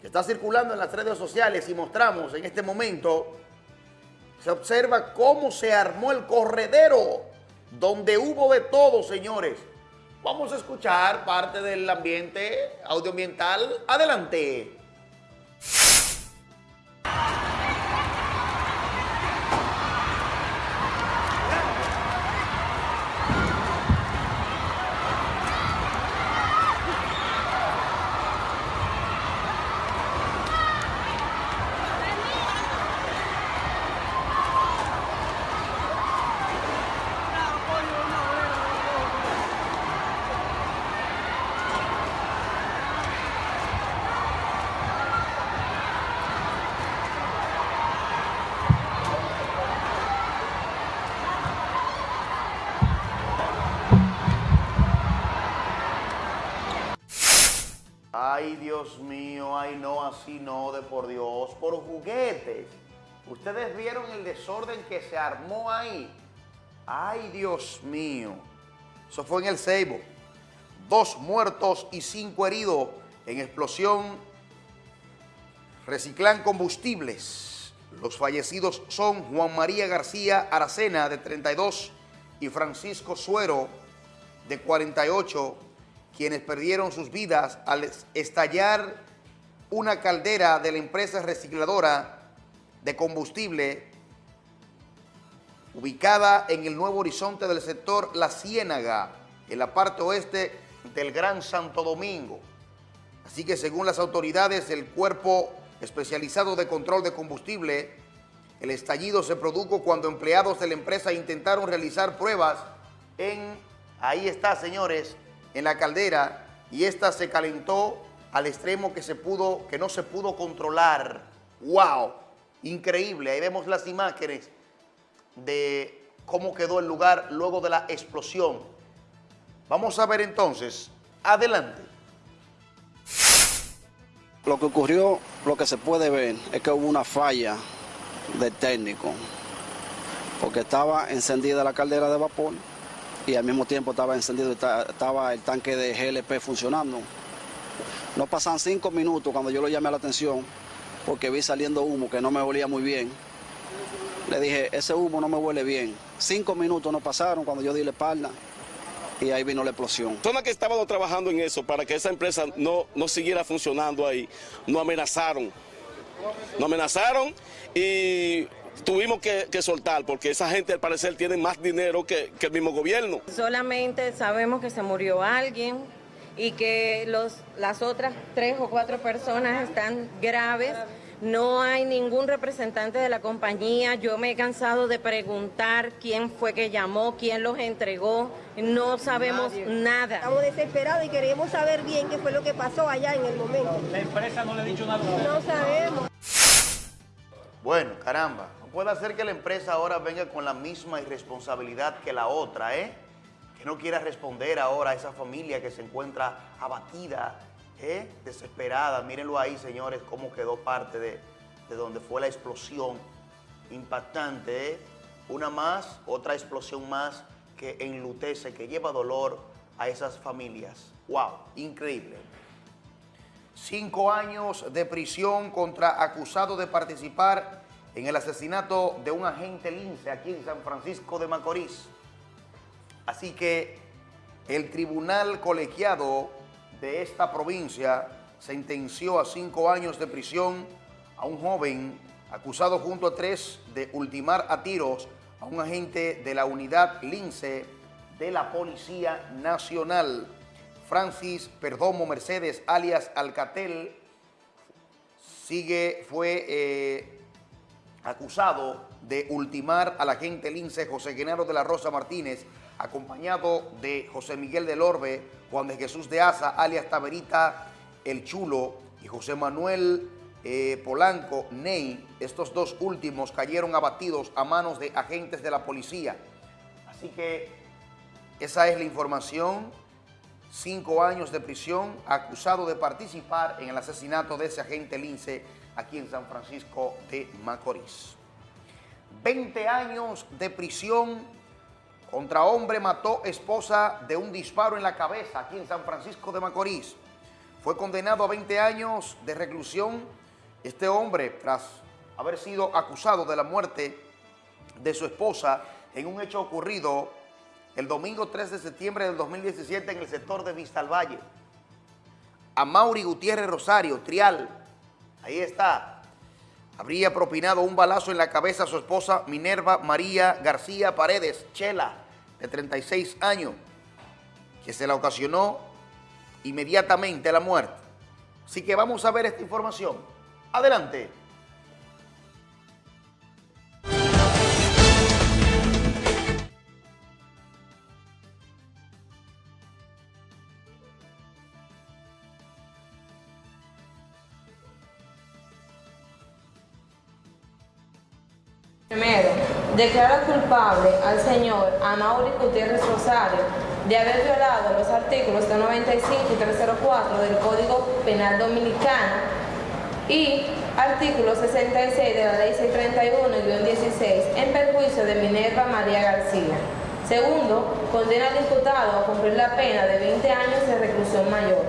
[SPEAKER 5] que está circulando en las redes sociales y mostramos en este momento, se observa cómo se armó el corredero, donde hubo de todo, señores. Vamos a escuchar parte del ambiente audioambiental. Adelante. Juguetes. Ustedes vieron el desorden que se armó ahí. Ay, Dios mío. Eso fue en el Ceibo. Dos muertos y cinco heridos en explosión. Reciclan combustibles. Los fallecidos son Juan María García Aracena, de 32, y Francisco Suero, de 48, quienes perdieron sus vidas al estallar una caldera de la empresa recicladora de combustible ubicada en el nuevo horizonte del sector La Ciénaga, en la parte oeste del Gran Santo Domingo. Así que según las autoridades del Cuerpo Especializado de Control de Combustible, el estallido se produjo cuando empleados de la empresa intentaron realizar pruebas en Ahí está, señores, en la caldera y esta se calentó al extremo que, se pudo, que no se pudo controlar. ¡Wow! Increíble. Ahí vemos las imágenes de cómo quedó el lugar luego de la explosión. Vamos a ver entonces. Adelante.
[SPEAKER 8] Lo que ocurrió, lo que se puede ver, es que hubo una falla del técnico, porque estaba encendida la caldera de vapor y al mismo tiempo estaba encendido, estaba el tanque de GLP funcionando. No pasan cinco minutos cuando yo lo llamé a la atención, porque vi saliendo humo que no me olía muy bien. Le dije, ese humo no me huele bien. Cinco minutos no pasaron cuando yo di la espalda y ahí vino la explosión.
[SPEAKER 9] Personas que estaban trabajando en eso para que esa empresa no, no siguiera funcionando ahí, nos amenazaron. Nos amenazaron y tuvimos que, soltar porque esa gente al parecer tiene más dinero que, que el mismo gobierno.
[SPEAKER 10] Solamente sabemos que se murió alguien y que los, las otras tres o cuatro personas están graves no hay ningún representante de la compañía. Yo me he cansado de preguntar quién fue que llamó, quién los entregó. No sabemos nada.
[SPEAKER 11] Estamos desesperados y queremos saber bien qué fue lo que pasó allá en el momento.
[SPEAKER 12] La empresa no le ha dicho nada.
[SPEAKER 11] No sabemos.
[SPEAKER 5] Bueno, caramba. No puede ser que la empresa ahora venga con la misma irresponsabilidad que la otra, ¿eh? Que no quiera responder ahora a esa familia que se encuentra abatida, ¿eh? desesperada. Mírenlo ahí, señores, cómo quedó parte de, donde fue la explosión impactante. ¿eh? Una más, otra explosión más que enlutece, que lleva dolor a esas familias. ¡Wow! Increíble. Cinco años de prisión contra acusado de participar en el asesinato de un agente lince aquí en San Francisco de Macorís. Así que el tribunal colegiado de esta provincia sentenció a cinco años de prisión a un joven acusado junto a tres de ultimar a tiros a un agente de la unidad Lince de la Policía Nacional. Francis Perdomo Mercedes, alias Alcatel, sigue, fue eh, acusado de ultimar al agente Lince José Genaro de la Rosa Martínez, acompañado de José Miguel del Orbe, Juan de Jesús de Asa, alias Taberita El Chulo, y José Manuel eh, Polanco Ney. Estos dos últimos cayeron abatidos a manos de agentes de la policía. Así que esa es la información. Cinco años de prisión, acusado de participar en el asesinato de ese agente Lince aquí en San Francisco de Macorís. 20 años de prisión contra hombre mató esposa de un disparo en la cabeza aquí en San Francisco de Macorís. Fue condenado a 20 años de reclusión. Este hombre, tras haber sido acusado de la muerte de su esposa en un hecho ocurrido el domingo 3 de septiembre del 2017 en el sector de Vista al Valle. A Mauri Gutiérrez Rosario, Trial, ahí está, habría propinado un balazo en la cabeza a su esposa Minerva María García Paredes, Chela, de 36 años, que se la ocasionó inmediatamente la muerte. Así que vamos a ver esta información. Adelante.
[SPEAKER 10] Declara culpable al señor Amaury Gutiérrez Rosario de haber violado los artículos 295 y 304 del Código Penal Dominicano y artículo 66 de la Ley 631-16 en perjuicio de Minerva María García. Segundo, condena al diputado a cumplir la pena de 20 años de reclusión mayor,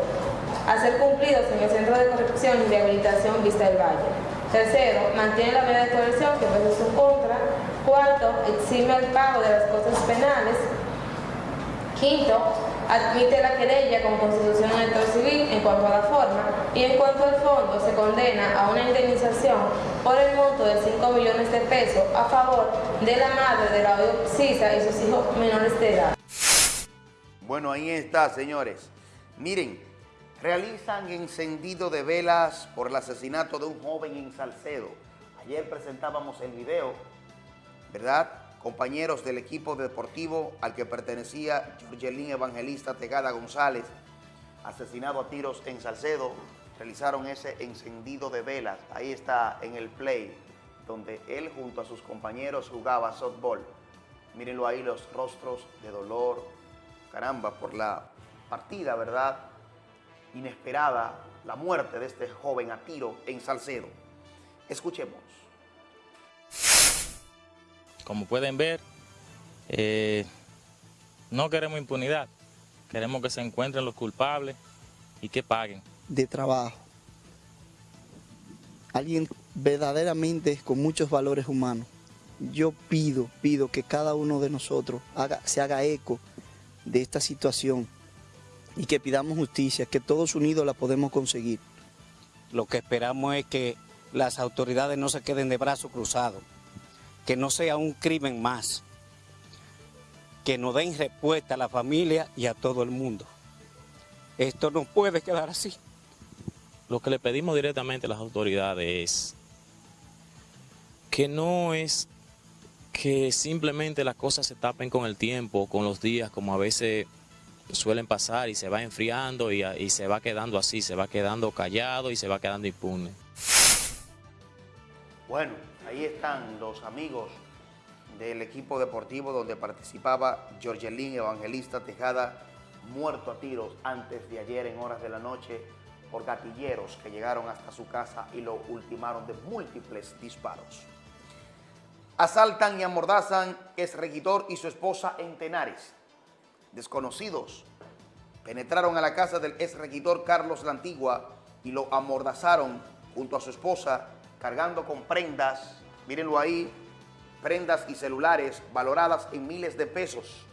[SPEAKER 10] a ser cumplidos en el Centro de Corrección y Rehabilitación Vista del Valle. Tercero, mantiene la medida de coerción que pesa su contra. Cuarto, exime el pago de las cosas penales. Quinto, admite la querella con constitución electoral civil en cuanto a la forma y en cuanto al fondo se condena a una indemnización por el monto de 5 millones de pesos a favor de la madre de la CISA y sus hijos menores de edad.
[SPEAKER 5] Bueno, ahí está, señores. Miren, realizan encendido de velas por el asesinato de un joven en Salcedo. Ayer presentábamos el video, ¿verdad?, compañeros del equipo deportivo al que pertenecía Jorgelín Evangelista Tegada González, asesinado a tiros en Salcedo, realizaron ese encendido de velas. Ahí está en el play, donde él junto a sus compañeros jugaba softball. Mírenlo ahí los rostros de dolor, caramba, por la partida, ¿verdad? Inesperada, la muerte de este joven a tiro en Salcedo. Escuchemos.
[SPEAKER 12] Como pueden ver, eh, no queremos impunidad, queremos que se encuentren los culpables y que paguen.
[SPEAKER 13] De trabajo. Alguien verdaderamente con muchos valores humanos. Yo pido, pido que cada uno de nosotros haga, se haga eco de esta situación y que pidamos justicia, que todos unidos la podemos conseguir.
[SPEAKER 14] Lo que esperamos es que las autoridades no se queden de brazos cruzados, que no sea un crimen más, que nos den respuesta a la familia y a todo el mundo. Esto no puede quedar así.
[SPEAKER 12] Lo que le pedimos directamente a las autoridades es que no es que simplemente las cosas se tapen con el tiempo, con los días, como a veces suelen pasar y se va enfriando y, y se va quedando así, se va quedando callado y se va quedando impune.
[SPEAKER 5] Bueno, ahí están los amigos del equipo deportivo donde participaba Jorgelín Evangelista Tejada, muerto a tiros antes de ayer en horas de la noche por gatilleros que llegaron hasta su casa y lo ultimaron de múltiples disparos. Asaltan y amordazan ex regidor y su esposa en Tenares. Desconocidos penetraron a la casa del ex regidor Carlos La Antigua y lo amordazaron junto a su esposa cargando con prendas, mírenlo ahí, prendas y celulares valoradas en miles de pesos.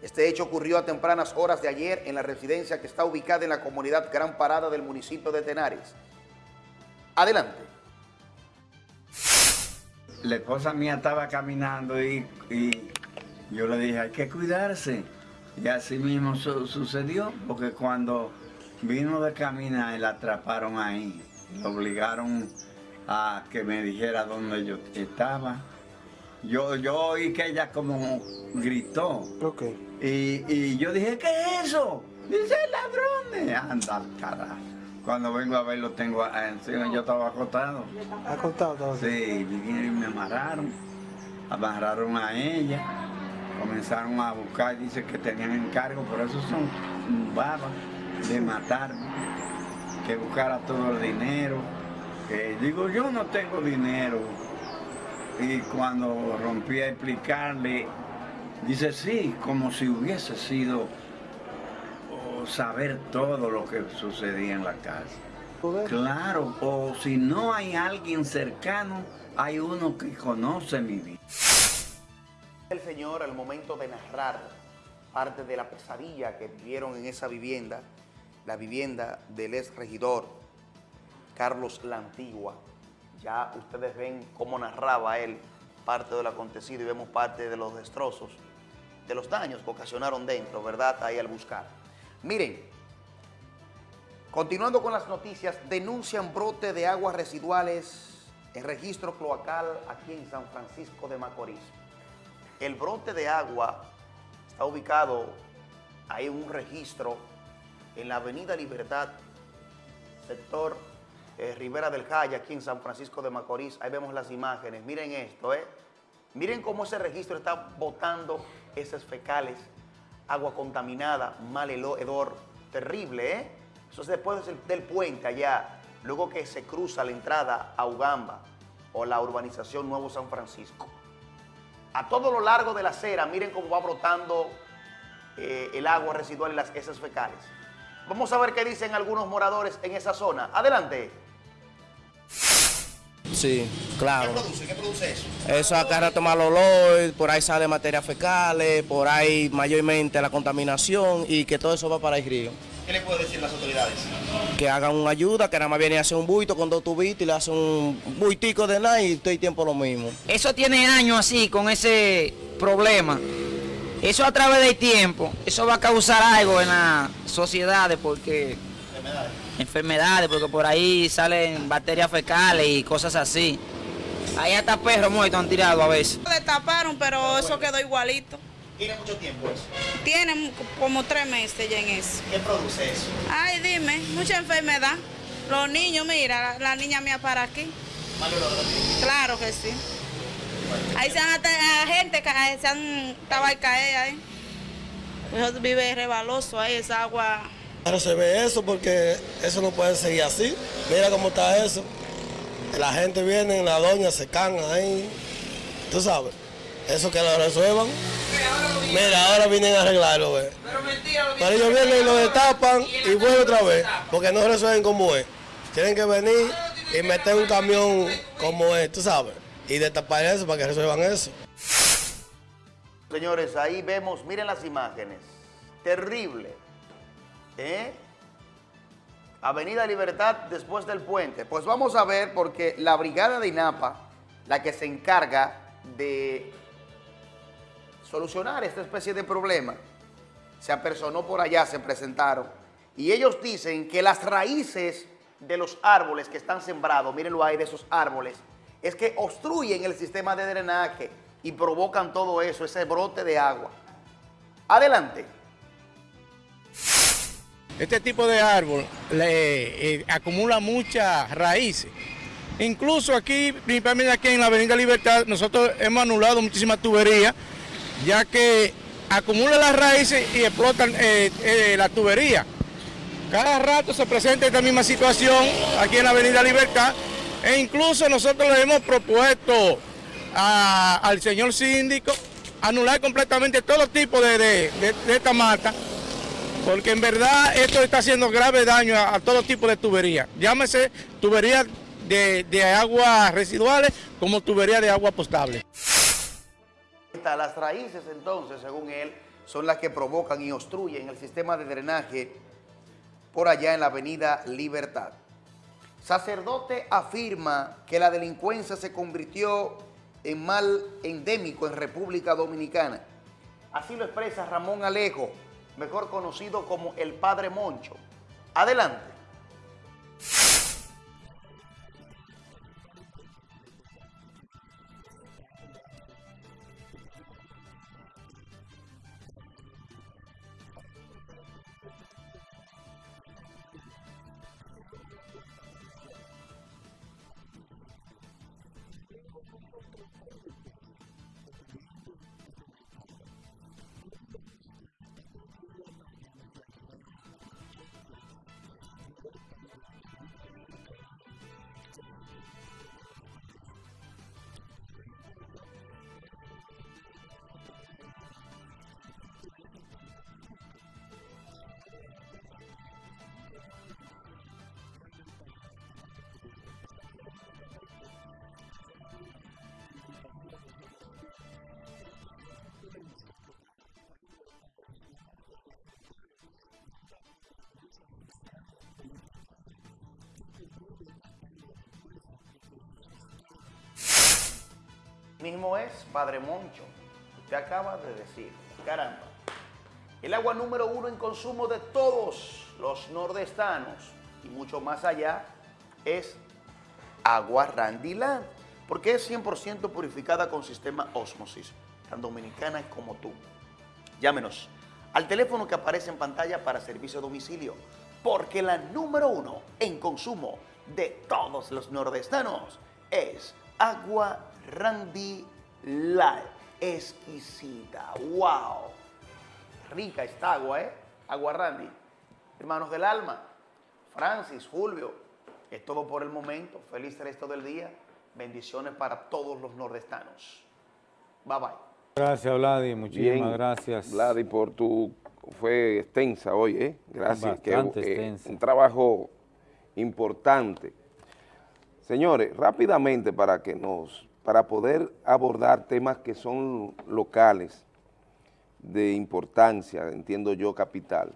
[SPEAKER 5] Este hecho ocurrió a tempranas horas de ayer en la residencia que está ubicada en la comunidad Gran Parada del municipio de Tenares. Adelante.
[SPEAKER 15] La esposa mía estaba caminando y, yo le dije, hay que cuidarse. Y así mismo su sucedió, porque cuando vino de caminar, la atraparon ahí. Lo obligaron a que me dijera dónde yo estaba. Yo, yo oí que ella como gritó. Y, y yo dije, ¿qué es eso? Dice, ladrones. Anda al carajo. Cuando vengo a verlo tengo encima, yo estaba acostado.
[SPEAKER 13] ¿Acostado todo?
[SPEAKER 15] Sí, vinieron y me amarraron. Amarraron a ella. Comenzaron a buscar, dice que tenían encargo, por eso son babas de matarme. Que buscara todo el dinero. Digo, yo no tengo dinero. Y cuando rompí a explicarle, dice, sí, como si hubiese sido saber todo lo que sucedía en la casa. Claro, o si no hay alguien cercano, hay uno que conoce mi vida.
[SPEAKER 5] El Señor al momento de narrar parte de la pesadilla que vivieron en esa vivienda, la vivienda del ex regidor Carlos La Antigua. Ya ustedes ven cómo narraba él parte de lo acontecido y vemos parte de los destrozos, de los daños que ocasionaron dentro, ¿verdad? Ahí al buscar. Miren, continuando con las noticias, denuncian brote de aguas residuales en registro cloacal aquí en San Francisco de Macorís. El brote de agua está ubicado, hay un registro en la Avenida Libertad, sector eh, Rivera del Jaya, aquí en San Francisco de Macorís. Ahí vemos las imágenes. Miren esto, ¿eh? Miren cómo ese registro está botando esas fecales, agua contaminada, mal hedor, terrible, ¿eh? Eso es después del, del puente allá, luego que se cruza la entrada a Ugamba o la urbanización Nuevo San Francisco. A todo lo largo de la acera, miren cómo va brotando eh, el agua residual y las heces fecales. Vamos a ver qué dicen algunos moradores en esa zona. Adelante.
[SPEAKER 16] Sí, claro.
[SPEAKER 5] ¿Qué produce? ¿Qué produce eso?
[SPEAKER 16] Eso acá retoma el olor, por ahí sale materias fecales, por ahí mayormente la contaminación y que todo eso va para el río.
[SPEAKER 5] ¿Qué le puede decir las autoridades?
[SPEAKER 16] Que hagan una ayuda, que nada más viene a hacer un buito con dos tubitos y le hacen un buitico de nada y todo el tiempo lo mismo.
[SPEAKER 17] Eso tiene años así, con ese problema. Eso a través del tiempo, eso va a causar algo en las sociedades porque...
[SPEAKER 5] Enfermedades.
[SPEAKER 17] Porque por ahí salen bacterias fecales y cosas así. Ahí hasta perros muertos han tirado a veces.
[SPEAKER 18] Destaparon, pero eso quedó igualito.
[SPEAKER 5] ¿Tiene mucho tiempo eso?
[SPEAKER 18] Tienen como tres meses ya en eso.
[SPEAKER 5] ¿Qué produce eso?
[SPEAKER 18] Ay, dime, mucha enfermedad. Los niños, mira, la, la niña mía para aquí. Claro que sí. Ahí se han gente que se han estaba ahí caer ahí. Eso vive rebaloso ahí, esa agua.
[SPEAKER 19] Claro, se ve eso porque eso no puede seguir así. Mira cómo está eso. La gente viene, la doña se can ahí. Tú sabes, eso que lo resuelvan. Mira, ahora vienen a arreglarlo, ve. Pero ellos vienen y lo destapan y vuelven otra vez, porque no resuelven como es. Tienen que venir y meter un camión como es, tú sabes, y destapar eso para que resuelvan eso.
[SPEAKER 5] Señores, ahí vemos, miren las imágenes. Terrible. ¿Eh? Avenida Libertad después del puente. Pues vamos a ver porque la brigada de INAPA, la que se encarga de solucionar esta especie de problema, se apersonó por allá, se presentaron. Y ellos dicen que las raíces de los árboles que están sembrados, mírenlo ahí de esos árboles, es que obstruyen el sistema de drenaje y provocan todo eso, ese brote de agua. Adelante.
[SPEAKER 20] Este tipo de árbol le, eh, acumula muchas raíces. Incluso aquí, principalmente aquí en la Avenida Libertad, nosotros hemos anulado muchísimas tuberías, ya que acumula las raíces y explotan eh, eh, la tubería. Cada rato se presenta esta misma situación aquí en la Avenida Libertad e incluso nosotros le hemos propuesto al señor síndico anular completamente todo tipo de- de- de esta mata, porque en verdad esto está haciendo grave daño a, todo tipo de tuberías. Llámese tuberías de, de aguas residuales como tubería de agua potable.
[SPEAKER 5] Las raíces entonces, según él, son las que provocan y obstruyen el sistema de drenaje por allá en la avenida Libertad. Sacerdote afirma que la delincuencia se convirtió en mal endémico en República Dominicana. Así lo expresa Ramón Alejo, mejor conocido como el Padre Moncho. Adelante. Es Padre Moncho. Usted acaba de decir, caramba. El agua número uno en consumo de todos los nordestanos y mucho más allá es agua Randiland, porque es 100% purificada con sistema osmosis, tan dominicana como tú. Llámenos al teléfono que aparece en pantalla para servicio a domicilio, porque la número uno en consumo de todos los nordestanos es agua Randy Light. Exquisita, wow. Rica esta agua, ¿eh? Agua Randy. Hermanos del alma, Francis, Fulvio, es todo por el momento. Feliz resto del día. Bendiciones para todos los nordestanos. Bye bye.
[SPEAKER 1] Gracias, Vladi, muchísimas
[SPEAKER 3] Bien,
[SPEAKER 1] gracias.
[SPEAKER 3] Vladi, por tu... Fue extensa hoy, ¿eh? Gracias. que,
[SPEAKER 1] Bastante
[SPEAKER 3] eh,
[SPEAKER 1] extensa.
[SPEAKER 3] Un trabajo importante. Señores, rápidamente para que nos... Para poder abordar temas que son locales, de importancia, entiendo yo, capital.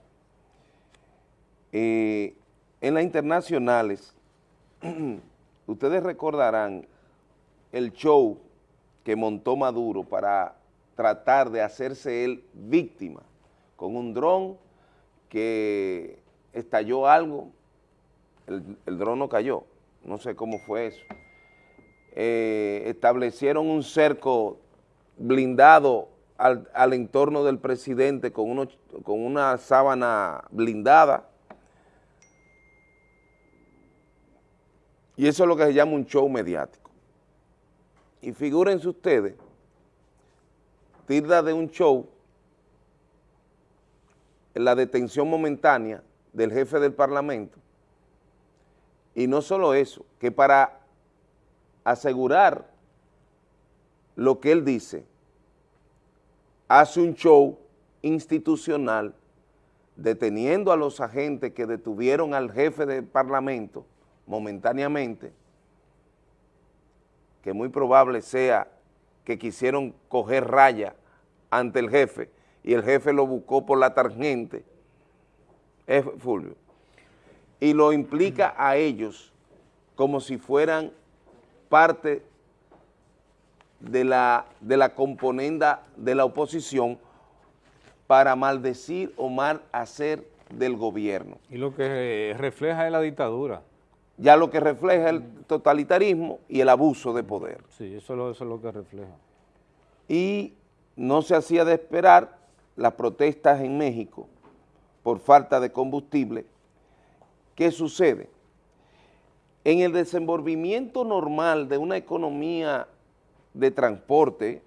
[SPEAKER 3] Eh, en las internacionales, ustedes recordarán el show que montó Maduro para tratar de hacerse él víctima con un dron que estalló algo, el, el dron no cayó, no sé cómo fue eso. Eh, establecieron un cerco blindado al, al entorno del presidente con, uno, con una sábana blindada. Y eso es lo que se llama un show mediático. Y figúrense ustedes, tilda de un show, la detención momentánea del jefe del Parlamento, y no solo eso, que para asegurar lo que él dice, hace un show institucional deteniendo a los agentes que detuvieron al jefe del Parlamento momentáneamente, que muy probable sea que quisieron coger raya ante el jefe y el jefe lo buscó por la tangente, es Fulvio, y lo implica a ellos como si fueran parte de la, de la componenda de la oposición para maldecir o mal hacer del gobierno.
[SPEAKER 1] Y lo que refleja es la dictadura.
[SPEAKER 3] Ya lo que refleja el totalitarismo y el abuso de poder.
[SPEAKER 1] Sí, eso es lo, eso es lo que refleja.
[SPEAKER 3] Y no se hacía de esperar las protestas en México por falta de combustible. ¿Qué sucede? En el desenvolvimiento normal de una economía de transporte,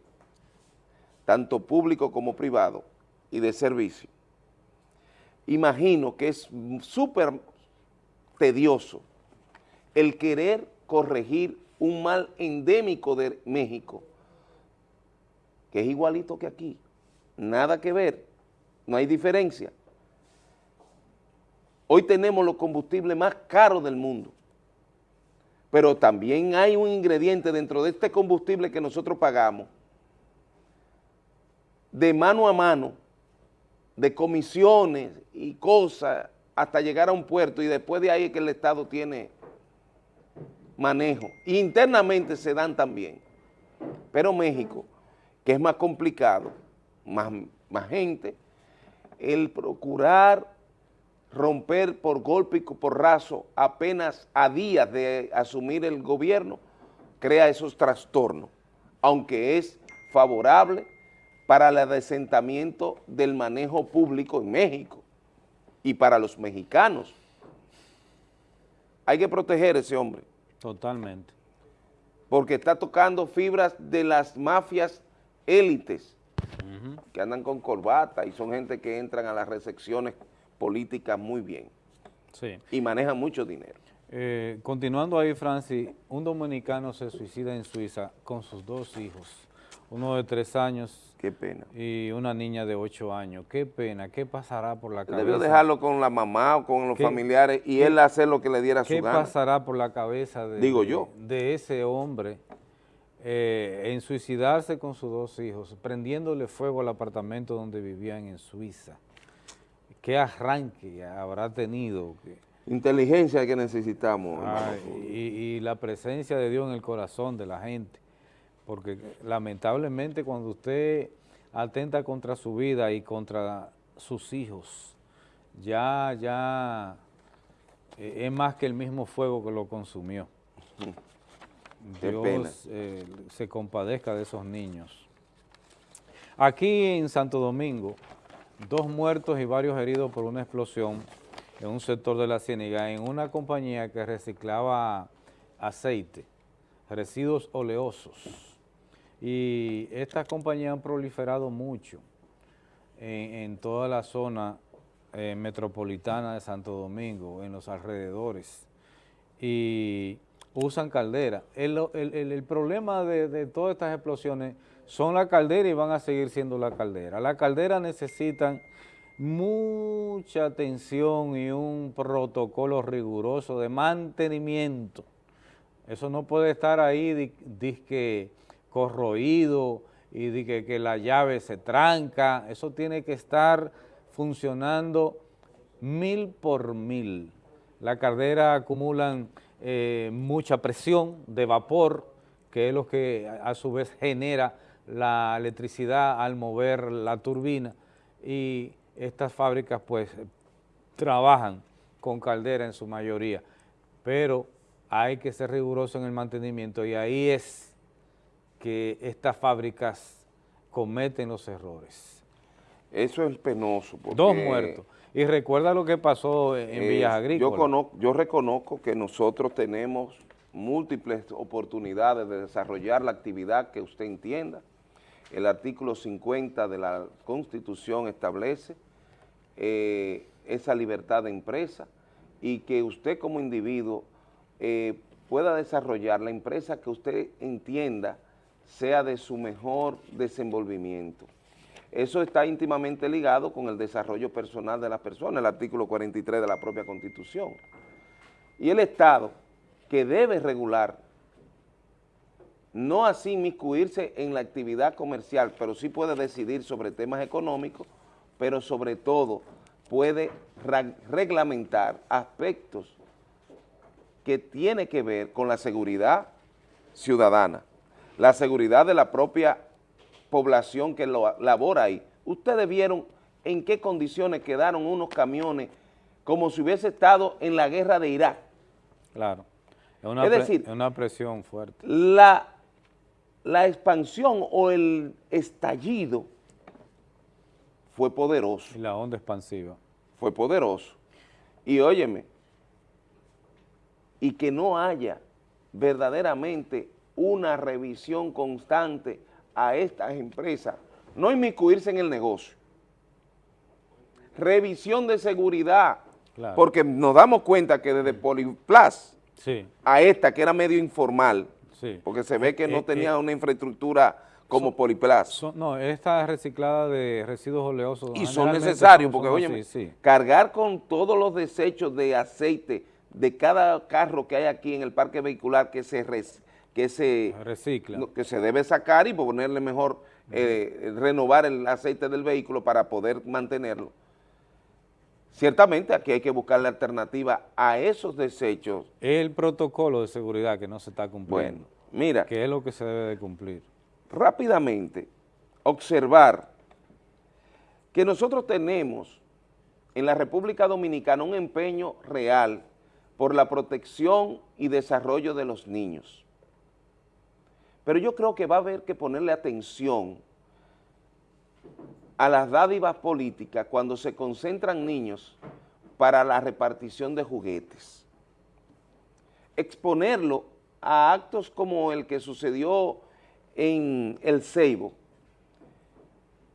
[SPEAKER 3] tanto público como privado, y de servicio, imagino que es súper tedioso el querer corregir un mal endémico de México, que es igualito que aquí, nada que ver, no hay diferencia. Hoy tenemos los combustibles más caros del mundo, pero también hay un ingrediente dentro de este combustible que nosotros pagamos, de mano a mano, de comisiones y cosas, hasta llegar a un puerto, y después de ahí es que el Estado tiene manejo. Internamente se dan también, pero México, que es más complicado, más, más gente, el procurar romper por golpe y por raso apenas a días de asumir el gobierno, crea esos trastornos, aunque es favorable para el adesentamiento del manejo público en México y para los mexicanos. Hay que proteger a ese hombre.
[SPEAKER 1] Totalmente.
[SPEAKER 3] Porque está tocando fibras de las mafias élites que andan con corbata y son gente que entran a las recepciones políticas muy bien
[SPEAKER 1] Sí.
[SPEAKER 3] y manejan mucho dinero.
[SPEAKER 1] Eh, continuando ahí, Francis, un dominicano se suicida en Suiza con sus dos hijos, uno de tres años
[SPEAKER 3] Qué pena.
[SPEAKER 1] y una niña de ocho años. Qué pena, ¿qué pasará por la cabeza?
[SPEAKER 3] Debió dejarlo con la mamá o con los
[SPEAKER 1] ¿Qué-
[SPEAKER 3] familiares y
[SPEAKER 1] qué-
[SPEAKER 3] él hacer lo que le diera su
[SPEAKER 1] ¿Qué
[SPEAKER 3] gana.
[SPEAKER 1] pasará por la cabeza de,
[SPEAKER 3] Digo yo.
[SPEAKER 1] de ese hombre eh, en suicidarse con sus dos hijos, prendiéndole fuego al apartamento donde vivían en Suiza? ¿Qué arranque habrá tenido?
[SPEAKER 3] Inteligencia que necesitamos.
[SPEAKER 1] y, y la presencia de Dios en el corazón de la gente, porque lamentablemente cuando usted atenta contra su vida y contra sus hijos, ya, ya eh, es más que el mismo fuego que lo consumió.
[SPEAKER 3] Qué
[SPEAKER 1] Dios eh, se compadezca de esos niños. Aquí en Santo Domingo, dos muertos y varios heridos por una explosión en un sector de la Ciénaga, en una compañía que reciclaba aceite, residuos oleosos. Y estas compañías han proliferado mucho en, toda la zona eh, metropolitana de Santo Domingo, en los alrededores, y usan caldera. El, el- el- el problema de, de todas estas explosiones son la caldera y van a seguir siendo la caldera. Las calderas necesitan mucha atención y un protocolo riguroso de mantenimiento. Eso no puede estar ahí di- disque corroído y di que, que la llave se tranca. Eso tiene que estar funcionando mil por mil. Las calderas acumulan eh, mucha presión de vapor, que es lo que a su vez genera la electricidad al mover la turbina y estas fábricas pues trabajan con caldera en su mayoría, pero hay que ser riguroso en el mantenimiento y ahí es que estas fábricas cometen los errores.
[SPEAKER 3] Eso es penoso. Porque
[SPEAKER 1] Dos muertos. Y recuerda lo que pasó en
[SPEAKER 3] Eh,
[SPEAKER 1] Villas
[SPEAKER 3] yo,
[SPEAKER 1] Agrícolas.
[SPEAKER 3] yo reconozco que nosotros tenemos múltiples oportunidades de desarrollar la actividad que usted entienda. El artículo 50 de la Constitución establece eh, esa libertad de empresa y que usted como individuo eh, pueda desarrollar la empresa que usted entienda sea de su mejor desenvolvimiento. Eso está íntimamente ligado con el desarrollo personal de las personas, el artículo 43 de la propia Constitución. Y el Estado, que debe regular, no así inmiscuirse en la actividad comercial, pero sí puede decidir sobre temas económicos, pero sobre todo puede reglamentar aspectos que tiene que ver con la seguridad ciudadana, la seguridad de la propia población que lo labora ahí. Ustedes vieron en qué condiciones quedaron unos camiones como si hubiese estado en la guerra de Irak.
[SPEAKER 1] Claro. Es una,
[SPEAKER 3] Es decir,
[SPEAKER 1] es una presión fuerte.
[SPEAKER 3] La, la expansión o el estallido fue poderoso.
[SPEAKER 1] Y la onda expansiva.
[SPEAKER 3] Fue poderoso. Y óyeme, y que no haya verdaderamente una revisión constante a estas empresas, no inmiscuirse en el negocio. Revisión de seguridad,
[SPEAKER 1] Claro.
[SPEAKER 3] porque nos damos cuenta que desde Poliplas
[SPEAKER 1] Sí,
[SPEAKER 3] a esta que era medio informal,
[SPEAKER 1] sí.
[SPEAKER 3] porque se ve que
[SPEAKER 1] Eh,
[SPEAKER 3] no
[SPEAKER 1] eh,
[SPEAKER 3] tenía
[SPEAKER 1] eh,
[SPEAKER 3] una infraestructura como Poliplas.
[SPEAKER 1] Son- no, esta reciclada de residuos oleosos.
[SPEAKER 3] y son necesarios, porque oye,
[SPEAKER 1] sí.
[SPEAKER 3] cargar con todos los desechos de aceite de cada carro que hay aquí en el parque vehicular que se res- que se
[SPEAKER 1] recicla,
[SPEAKER 3] que se debe sacar y ponerle mejor eh, renovar el aceite del vehículo para poder mantenerlo. Ciertamente aquí hay que buscar la alternativa a esos desechos.
[SPEAKER 1] El protocolo de seguridad que no se está cumpliendo.
[SPEAKER 3] Bueno, mira.
[SPEAKER 1] Que es lo que se debe de cumplir.
[SPEAKER 3] rápidamente observar que nosotros tenemos en la República Dominicana un empeño real por la protección y desarrollo de los niños. Pero yo creo que va a haber que ponerle atención a las dádivas políticas cuando se concentran niños para la repartición de juguetes. Exponerlo a actos como el que sucedió en El Ceibo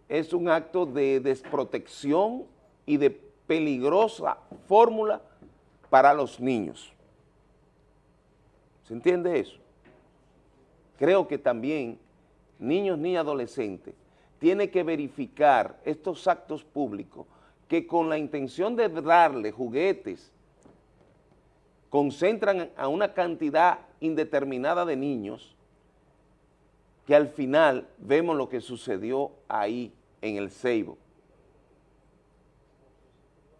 [SPEAKER 3] es un acto de desprotección y de peligrosa fórmula para los niños. ¿Se entiende eso? Creo que también niños ni adolescentes tienen que verificar estos actos públicos que con la intención de darle juguetes concentran a una cantidad indeterminada de niños que al final vemos lo que sucedió ahí en el Ceibo.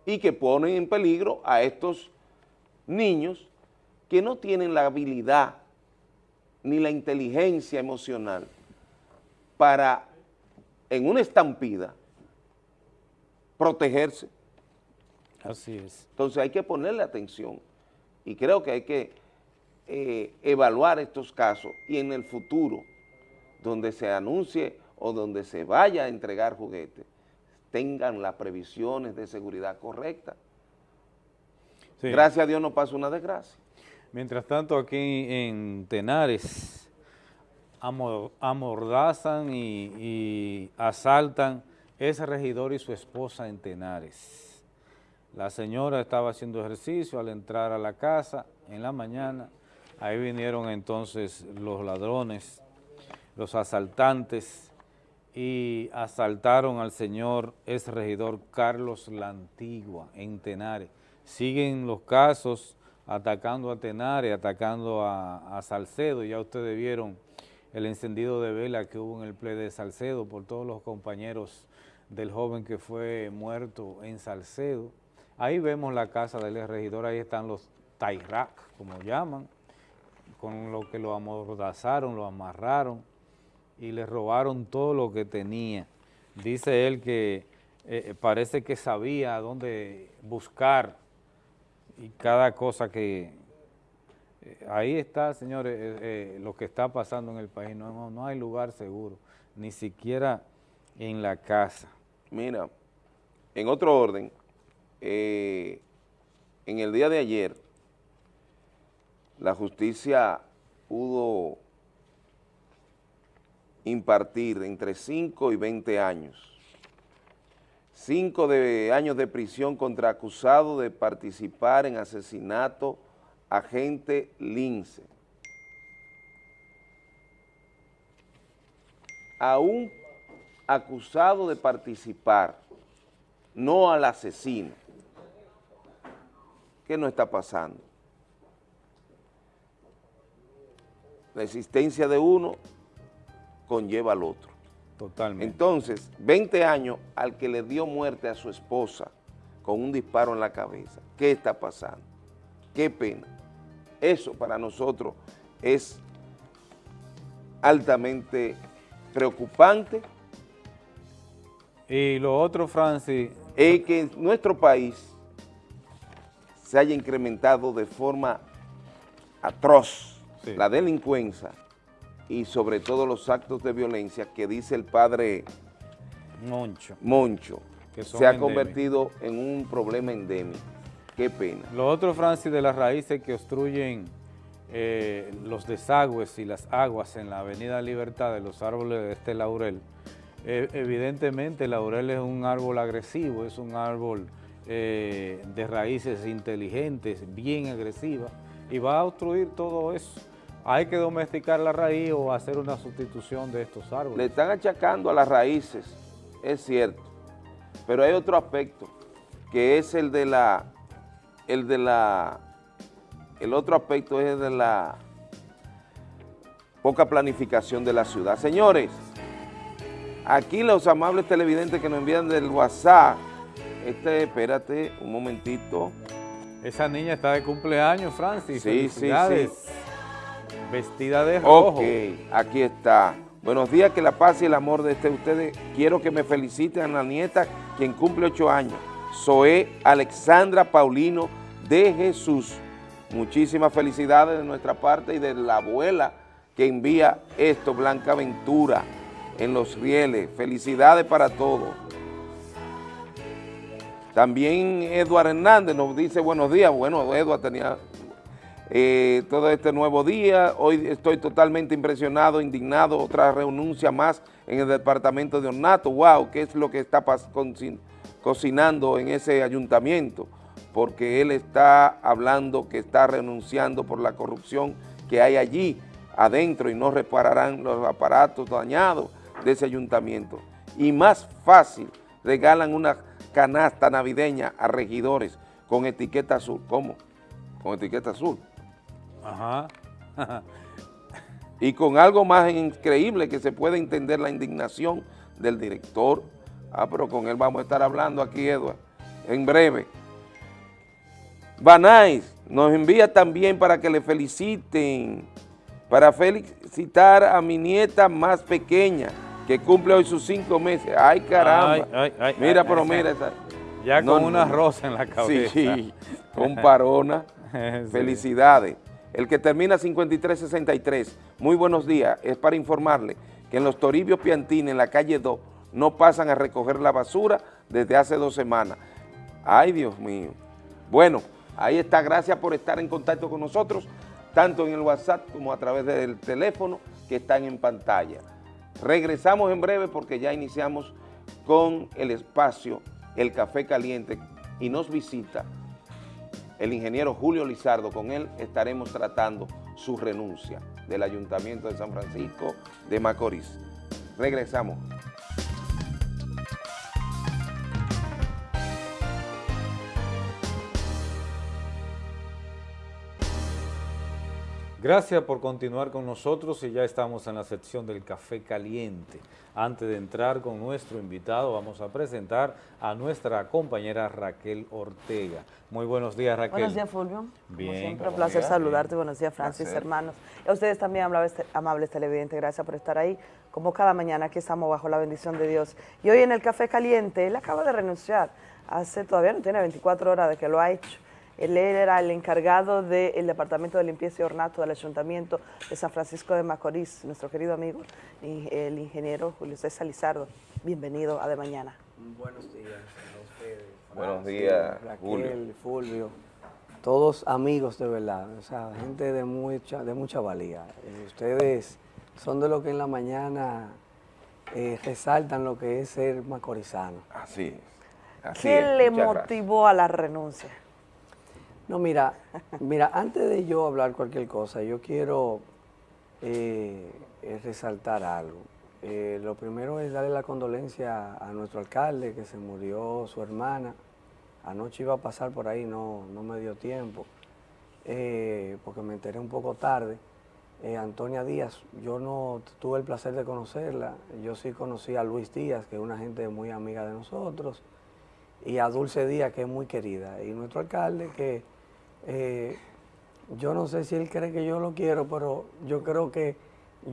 [SPEAKER 3] Y que ponen en peligro a estos niños que no tienen la habilidad ni la inteligencia emocional para, en una estampida, protegerse.
[SPEAKER 1] Así es.
[SPEAKER 3] Entonces hay que ponerle atención y creo que hay que eh, evaluar estos casos y en el futuro, donde se anuncie o donde se vaya a entregar juguetes, tengan las previsiones de seguridad correctas.
[SPEAKER 1] Sí.
[SPEAKER 3] Gracias a Dios no pasa una desgracia.
[SPEAKER 1] Mientras tanto, aquí en Tenares amor- amordazan y, y asaltan ese regidor y su esposa en Tenares. La señora estaba haciendo ejercicio al entrar a la casa en la mañana. Ahí vinieron entonces los ladrones, los asaltantes y asaltaron al señor ex regidor Carlos La Antigua en Tenares. Siguen los casos atacando a Tenares, atacando a, a Salcedo. Ya ustedes vieron el encendido de vela que hubo en el ple de Salcedo por todos los compañeros del joven que fue muerto en Salcedo. Ahí vemos la casa del regidor, ahí están los Tairac, como llaman, con lo que lo amordazaron, lo amarraron y le robaron todo lo que tenía. Dice él que eh, parece que sabía dónde buscar y cada cosa que Eh, ahí está, señores, eh, eh, lo que está pasando en el país. No, hay lugar seguro, ni siquiera en la casa.
[SPEAKER 3] Mira, en otro orden, eh, en el día de ayer, la justicia pudo impartir entre 5 y 20 años. 5 de años de prisión contra acusado de participar en asesinato agente Lince. A un acusado de participar, no al asesino. ¿Qué no está pasando? La existencia de uno conlleva al otro.
[SPEAKER 1] Totalmente.
[SPEAKER 3] Entonces, 20 años al que le dio muerte a su esposa con un disparo en la cabeza. ¿Qué está pasando? Qué pena. Eso para nosotros es altamente preocupante.
[SPEAKER 1] Y lo otro, Francis...
[SPEAKER 3] Es que en nuestro país se haya incrementado de forma atroz
[SPEAKER 1] Sí.
[SPEAKER 3] la delincuencia y sobre todo los actos de violencia que dice el padre
[SPEAKER 1] Moncho.
[SPEAKER 3] Moncho,
[SPEAKER 1] Que
[SPEAKER 3] se ha convertido en un problema endémico. Qué pena.
[SPEAKER 1] Lo otro, Francis, de las raíces que obstruyen eh, los desagües y las aguas en la avenida Libertad de los árboles de este laurel, eh, evidentemente el laurel es un árbol agresivo, es un árbol eh, de raíces inteligentes, bien agresivas, y va a obstruir todo eso. Hay que domesticar la raíz o hacer una sustitución de estos árboles.
[SPEAKER 3] Le están achacando a las raíces, es cierto, pero hay otro aspecto, que es el de la, el de la, el otro aspecto es el de la poca planificación de la ciudad. Señores, aquí los amables televidentes que nos envían del WhatsApp, este, espérate un momentito.
[SPEAKER 1] Esa niña está de cumpleaños, Francis.
[SPEAKER 3] Sí, sí.
[SPEAKER 1] Vestida de rojo.
[SPEAKER 3] Ok, aquí está. Buenos días, que la paz y el amor de este ustedes. Quiero que me feliciten a la nieta, quien cumple ocho años. Zoe Alexandra Paulino de Jesús. Muchísimas felicidades de nuestra parte y de la abuela que envía esto, Blanca Ventura, en Los Rieles. Felicidades para todos. También Eduardo Hernández nos dice buenos días. Bueno, Eduardo tenía eh, todo este nuevo día. Hoy estoy totalmente impresionado, indignado. Otra renuncia más en el departamento de Ornato. Wow, ¿qué es lo que está pas- conci- cocinando en ese ayuntamiento? Porque él está hablando que está renunciando por la corrupción que hay allí adentro y no repararán los aparatos dañados de ese ayuntamiento. Y más fácil, regalan una canasta navideña a regidores con etiqueta azul. ¿Cómo? Con etiqueta azul.
[SPEAKER 1] Ajá.
[SPEAKER 3] Y con algo más increíble que se puede entender la indignación del director. Ah, pero con él vamos a estar hablando aquí, Eduardo, en breve. Banais nos envía también para que le feliciten, para felicitar a mi nieta más pequeña, que cumple hoy sus cinco meses. ¡Ay, caramba!
[SPEAKER 1] Ay, ay, ay,
[SPEAKER 3] mira, pero mira esa.
[SPEAKER 1] Ya con
[SPEAKER 3] no,
[SPEAKER 1] una rosa en la cabeza.
[SPEAKER 3] Sí, con parona.
[SPEAKER 1] Sí.
[SPEAKER 3] Felicidades. El que termina 5363, muy buenos días, es para informarle que en los Toribios Piantini, en la calle 2, no pasan a recoger la basura desde hace dos semanas. Ay, Dios mío. Bueno, ahí está, gracias por estar en contacto con nosotros, tanto en el WhatsApp como a través del teléfono que están en pantalla. Regresamos en breve porque ya iniciamos con el espacio El Café Caliente y nos visita el ingeniero Julio Lizardo. Con él estaremos tratando su renuncia del Ayuntamiento de San Francisco de Macorís. Regresamos.
[SPEAKER 1] Gracias por continuar con nosotros y ya estamos en la sección del café caliente. Antes de entrar con nuestro invitado, vamos a presentar a nuestra compañera Raquel Ortega. Muy buenos días, Raquel.
[SPEAKER 21] Buenos días, Fulvio.
[SPEAKER 1] Bien.
[SPEAKER 21] Como siempre, un placer saludarte. Buenos días, Francis,
[SPEAKER 1] Placer.
[SPEAKER 21] hermanos. Y a ustedes también, amables televidentes, gracias por estar ahí. Como cada mañana, aquí estamos bajo la bendición de Dios. Y hoy en el Café Caliente, él acaba de renunciar. Hace, todavía no tiene 24 horas de que lo ha hecho. Él era el encargado del Departamento de Limpieza y Ornato del Ayuntamiento de San Francisco de Macorís, nuestro querido amigo, y el ingeniero Julio César Lizardo. Bienvenido a De Mañana.
[SPEAKER 22] Buenos días a ustedes.
[SPEAKER 3] Buenos días,
[SPEAKER 22] Raquel,
[SPEAKER 3] Julio.
[SPEAKER 22] Fulvio. Todos amigos de verdad, o sea, gente de mucha, de mucha valía. Eh, ustedes son de los que en la mañana eh, resaltan lo que es ser macorizano.
[SPEAKER 3] Así es. Así
[SPEAKER 21] ¿Qué
[SPEAKER 3] es,
[SPEAKER 21] le
[SPEAKER 3] muchas gracias.
[SPEAKER 21] motivó a la renuncia?
[SPEAKER 22] No, mira, mira, antes de yo hablar cualquier cosa, yo quiero eh, resaltar algo. Eh, lo primero es darle la condolencia a nuestro alcalde, que se murió su hermana. Anoche iba a pasar por ahí, no, no me dio tiempo, eh, porque me enteré un poco tarde. Antonia Díaz, yo no tuve el placer de conocerla, yo sí conocí a Luis Díaz, que es una gente muy amiga de nosotros, y a Dulce Díaz, que es muy querida, y nuestro alcalde, que eh, yo no sé si él cree que yo lo quiero, pero yo creo que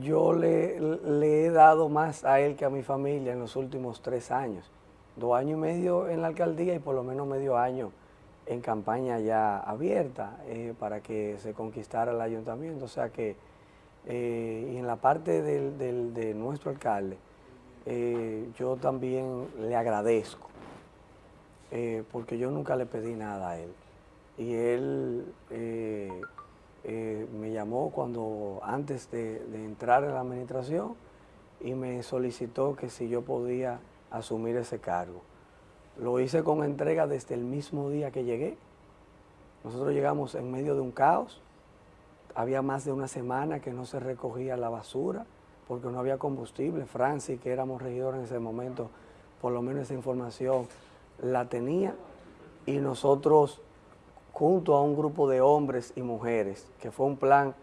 [SPEAKER 22] yo le, he dado más a él que a mi familia en los últimos tres años. Dos años y medio en la alcaldía y por lo menos medio año en campaña ya abierta eh, para que se conquistara el ayuntamiento. O sea que, eh, y en la parte del- de nuestro alcalde, yo también le agradezco, porque yo nunca le pedí nada a él. Y él eh, eh, me llamó cuando, antes de, de entrar en la administración, y me solicitó que si yo podía asumir ese cargo. Lo hice con entrega desde el mismo día que llegué. Nosotros llegamos en medio de un caos. Había más de una semana que no se recogía la basura porque no había combustible. Francis, que éramos regidores en ese momento, por lo menos esa información la tenía. Y nosotros, junto a un grupo de hombres y mujeres, que fue un plan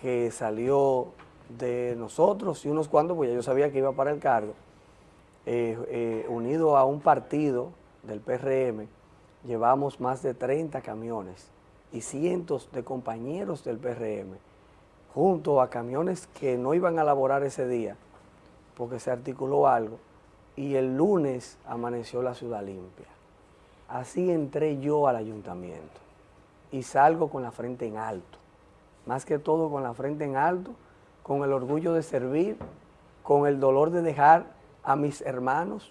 [SPEAKER 22] que salió de nosotros y unos cuantos, pues yo sabía que iba para el cargo, eh, eh, unido a un partido del PRM, llevamos más de 30 camiones y cientos de compañeros del PRM, junto a camiones que no iban a laborar ese día, porque se articuló algo, y el lunes amaneció la ciudad limpia. Así entré yo al ayuntamiento y salgo con la frente en alto, más que todo con la frente en alto, con el orgullo de servir, con el dolor de dejar a mis hermanos,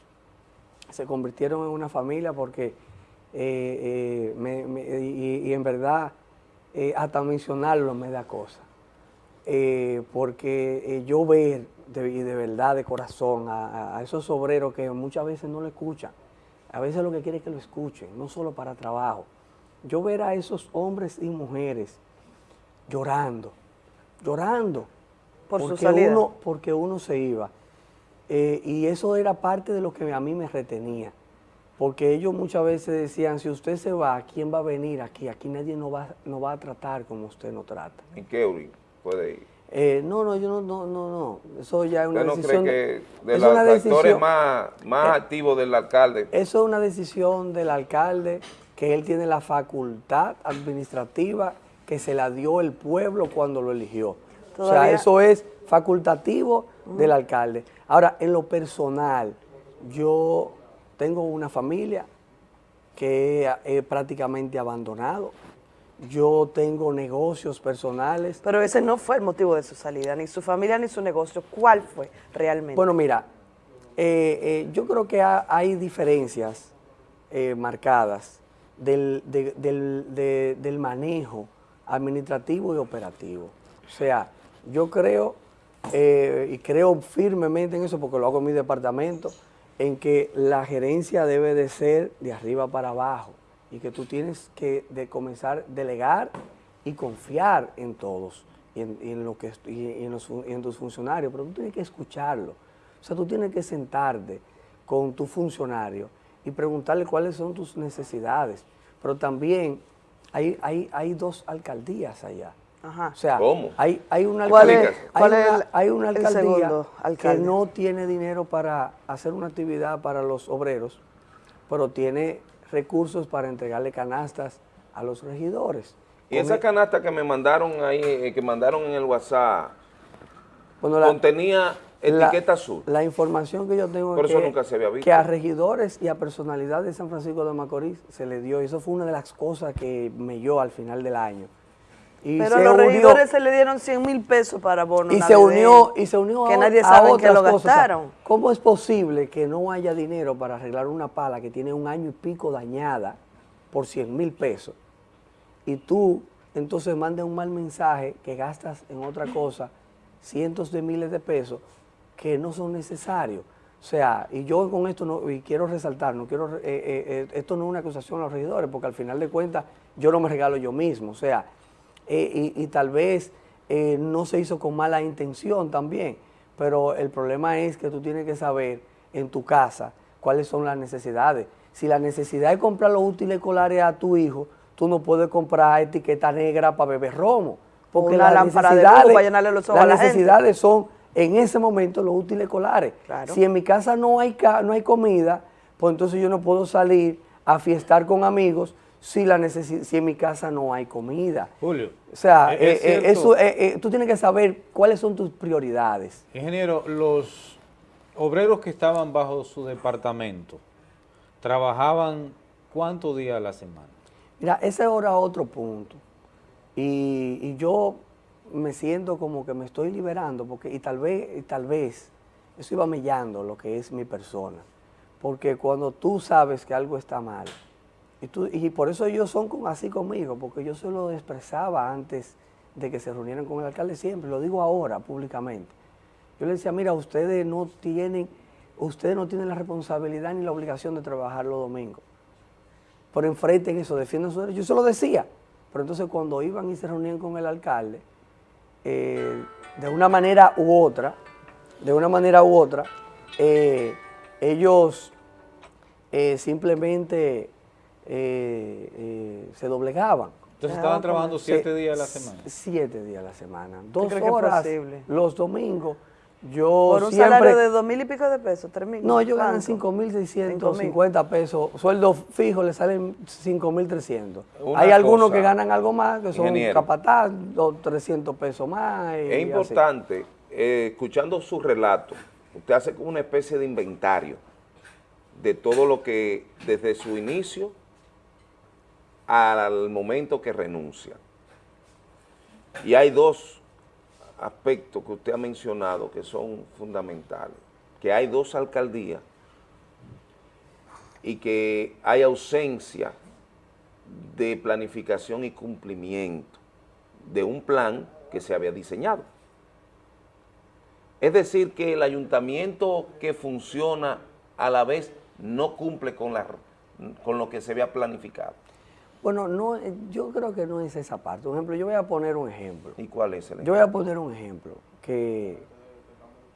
[SPEAKER 22] se convirtieron en una familia porque, eh, eh, y, en verdad, eh, hasta mencionarlo me da cosa. Porque yo ver, de, y de verdad, de corazón, a, a- a esos obreros que muchas veces no lo escuchan, a veces lo que quieren es que lo escuchen, no solo para trabajo. Yo ver a esos hombres y mujeres llorando, llorando,
[SPEAKER 21] Por su
[SPEAKER 22] porque
[SPEAKER 21] salida.
[SPEAKER 22] Uno, porque uno se iba. Eh, y eso era parte de lo que a mí me retenía. Porque ellos muchas veces decían, si usted se va, ¿quién va a venir aquí? Aquí nadie nos va, nos va a tratar como usted nos trata.
[SPEAKER 3] ¿En qué puede ir?
[SPEAKER 22] Eh, no, no, yo no, no, no, no. Eso ya es una
[SPEAKER 3] ¿Usted no
[SPEAKER 22] decisión.
[SPEAKER 3] cree que de
[SPEAKER 22] es
[SPEAKER 3] los
[SPEAKER 22] una
[SPEAKER 3] actores más, más
[SPEAKER 22] Eh,
[SPEAKER 3] activos del alcalde,
[SPEAKER 22] Eso es una decisión del alcalde, que él tiene la facultad administrativa que se la dio el pueblo cuando lo eligió. O sea, eso es facultativo del alcalde. Ahora, en lo personal, yo tengo una familia que he prácticamente abandonado. Yo tengo negocios personales.
[SPEAKER 21] Pero ese no fue el motivo de su salida, ni su familia ni su negocio. ¿Cuál fue realmente?
[SPEAKER 22] Bueno, mira, eh, eh, yo creo que ha- hay diferencias eh, marcadas del, de- del- de- del manejo administrativo y operativo. O sea, yo creo, eh, y creo firmemente en eso porque lo hago en mi departamento, en que la gerencia debe de ser de arriba para abajo y que tú tienes que de comenzar a delegar y confiar en todos y en, y en lo que, y en, los y en tus funcionarios, pero tú tienes que escucharlo. O sea, tú tienes que sentarte con tu funcionario y preguntarle cuáles son tus necesidades. Pero también hay, hay, hay dos alcaldías allá.
[SPEAKER 21] Ajá.
[SPEAKER 22] O sea,
[SPEAKER 3] ¿Cómo?
[SPEAKER 22] hay, hay una
[SPEAKER 21] ¿Cuál es-
[SPEAKER 22] alcaldía,
[SPEAKER 21] cuál
[SPEAKER 22] hay una,
[SPEAKER 21] el-
[SPEAKER 22] hay una
[SPEAKER 21] el
[SPEAKER 22] alcaldía
[SPEAKER 21] segundo
[SPEAKER 22] que no tiene dinero para hacer una actividad para los obreros, pero tiene recursos para entregarle canastas a los regidores.
[SPEAKER 3] y esa canasta que me mandaron ahí, eh, que mandaron en el WhatsApp,
[SPEAKER 22] Bueno, la-
[SPEAKER 3] contenía etiqueta azul.
[SPEAKER 22] La información que yo tengo
[SPEAKER 3] Por
[SPEAKER 22] es
[SPEAKER 3] eso
[SPEAKER 22] que,
[SPEAKER 3] nunca se había visto.
[SPEAKER 22] que a regidores y a personalidad de San Francisco de Macorís se le dio, y eso fue una de las cosas que me dio al final del año. Y
[SPEAKER 21] Pero
[SPEAKER 22] se
[SPEAKER 21] los
[SPEAKER 22] unió-
[SPEAKER 21] regidores se le dieron 100 mil pesos para bono
[SPEAKER 22] y se unió y se unió
[SPEAKER 21] que
[SPEAKER 22] a-
[SPEAKER 21] nadie
[SPEAKER 22] a
[SPEAKER 21] sabe que
[SPEAKER 22] otras
[SPEAKER 21] lo
[SPEAKER 22] cosas.
[SPEAKER 21] Gastaron.
[SPEAKER 22] ¿Cómo es posible que no haya dinero para arreglar una pala que tiene un año y pico dañada por 100 mil pesos? Y tú entonces mandas un mal mensaje que gastas en otra cosa cientos de miles de pesos que no son necesarios. O sea, y yo con esto no, y quiero resaltar, no quiero, eh, eh, eh, esto no es una acusación a los regidores, porque al final de cuentas yo no me regalo yo mismo. O sea, eh, y, y tal vez eh, no se hizo con mala intención también, pero el problema es que tú tienes que saber en tu casa cuáles son las necesidades. Si la necesidad es comprar los útiles escolares a tu hijo, tú no puedes comprar etiqueta negra para beber romo. Porque
[SPEAKER 21] Una
[SPEAKER 22] las
[SPEAKER 21] lámpara de luz
[SPEAKER 22] necesidades-
[SPEAKER 21] para llenarle los ojos
[SPEAKER 22] las
[SPEAKER 21] a la gente.
[SPEAKER 22] necesidades son en ese momento los útiles escolares.
[SPEAKER 21] Claro.
[SPEAKER 22] Si en mi casa no hay, ca- no hay comida, pues entonces yo no puedo salir a fiestar con amigos si, la necesi- si en mi casa no hay comida.
[SPEAKER 1] Julio.
[SPEAKER 22] O sea,
[SPEAKER 1] es
[SPEAKER 22] eh, eh, eso, eh, tú tienes que saber cuáles son tus prioridades.
[SPEAKER 1] Ingeniero, los obreros que estaban bajo su departamento, ¿trabajaban cuántos días a la semana?
[SPEAKER 22] Mira, ese es ahora otro punto. Y, y yo me siento como que me estoy liberando, porque, y tal vez, y tal vez, eso iba mellando lo que es mi persona. Porque cuando tú sabes que algo está mal, y, por eso ellos son así conmigo, porque yo se lo expresaba antes de que se reunieran con el alcalde siempre, lo digo ahora públicamente. Yo le decía, mira, ustedes no tienen, ustedes no tienen la responsabilidad ni la obligación de trabajar los domingos por enfrente en eso, defiendan su derecho. Yo se lo decía, pero entonces cuando iban y se reunían con el alcalde, eh, de una manera u otra, de una manera u otra, eh, ellos eh, simplemente eh, eh, se doblegaban.
[SPEAKER 1] Entonces estaban trabajando siete días a la semana.
[SPEAKER 22] Siete días a la semana. Dos horas los domingos. Yo
[SPEAKER 21] Por un
[SPEAKER 22] siempre,
[SPEAKER 21] salario de dos mil y pico de pesos, tres mil.
[SPEAKER 22] no, ellos ganan
[SPEAKER 21] ¿cuánto?
[SPEAKER 22] 5.650 pesos. Sueldo fijo le salen 5.300.
[SPEAKER 3] Una
[SPEAKER 22] Hay algunos
[SPEAKER 3] cosa,
[SPEAKER 22] que ganan algo más, que son capataz, dos, 300 pesos más. y
[SPEAKER 3] Es importante, eh, escuchando su relato, usted hace como una especie de inventario de todo lo que desde su inicio al momento que renuncia. Y hay dos aspectos que usted ha mencionado que son fundamentales, que hay dos alcaldías y que hay ausencia de planificación y cumplimiento de un plan que se había diseñado. Es decir, que el ayuntamiento que funciona a la vez no cumple con, la, con lo que se había planificado.
[SPEAKER 22] Bueno, no, eh, yo creo que no es esa parte. Por ejemplo, yo voy a poner un ejemplo.
[SPEAKER 3] ¿Y cuál es el
[SPEAKER 22] Yo voy a poner un ejemplo, que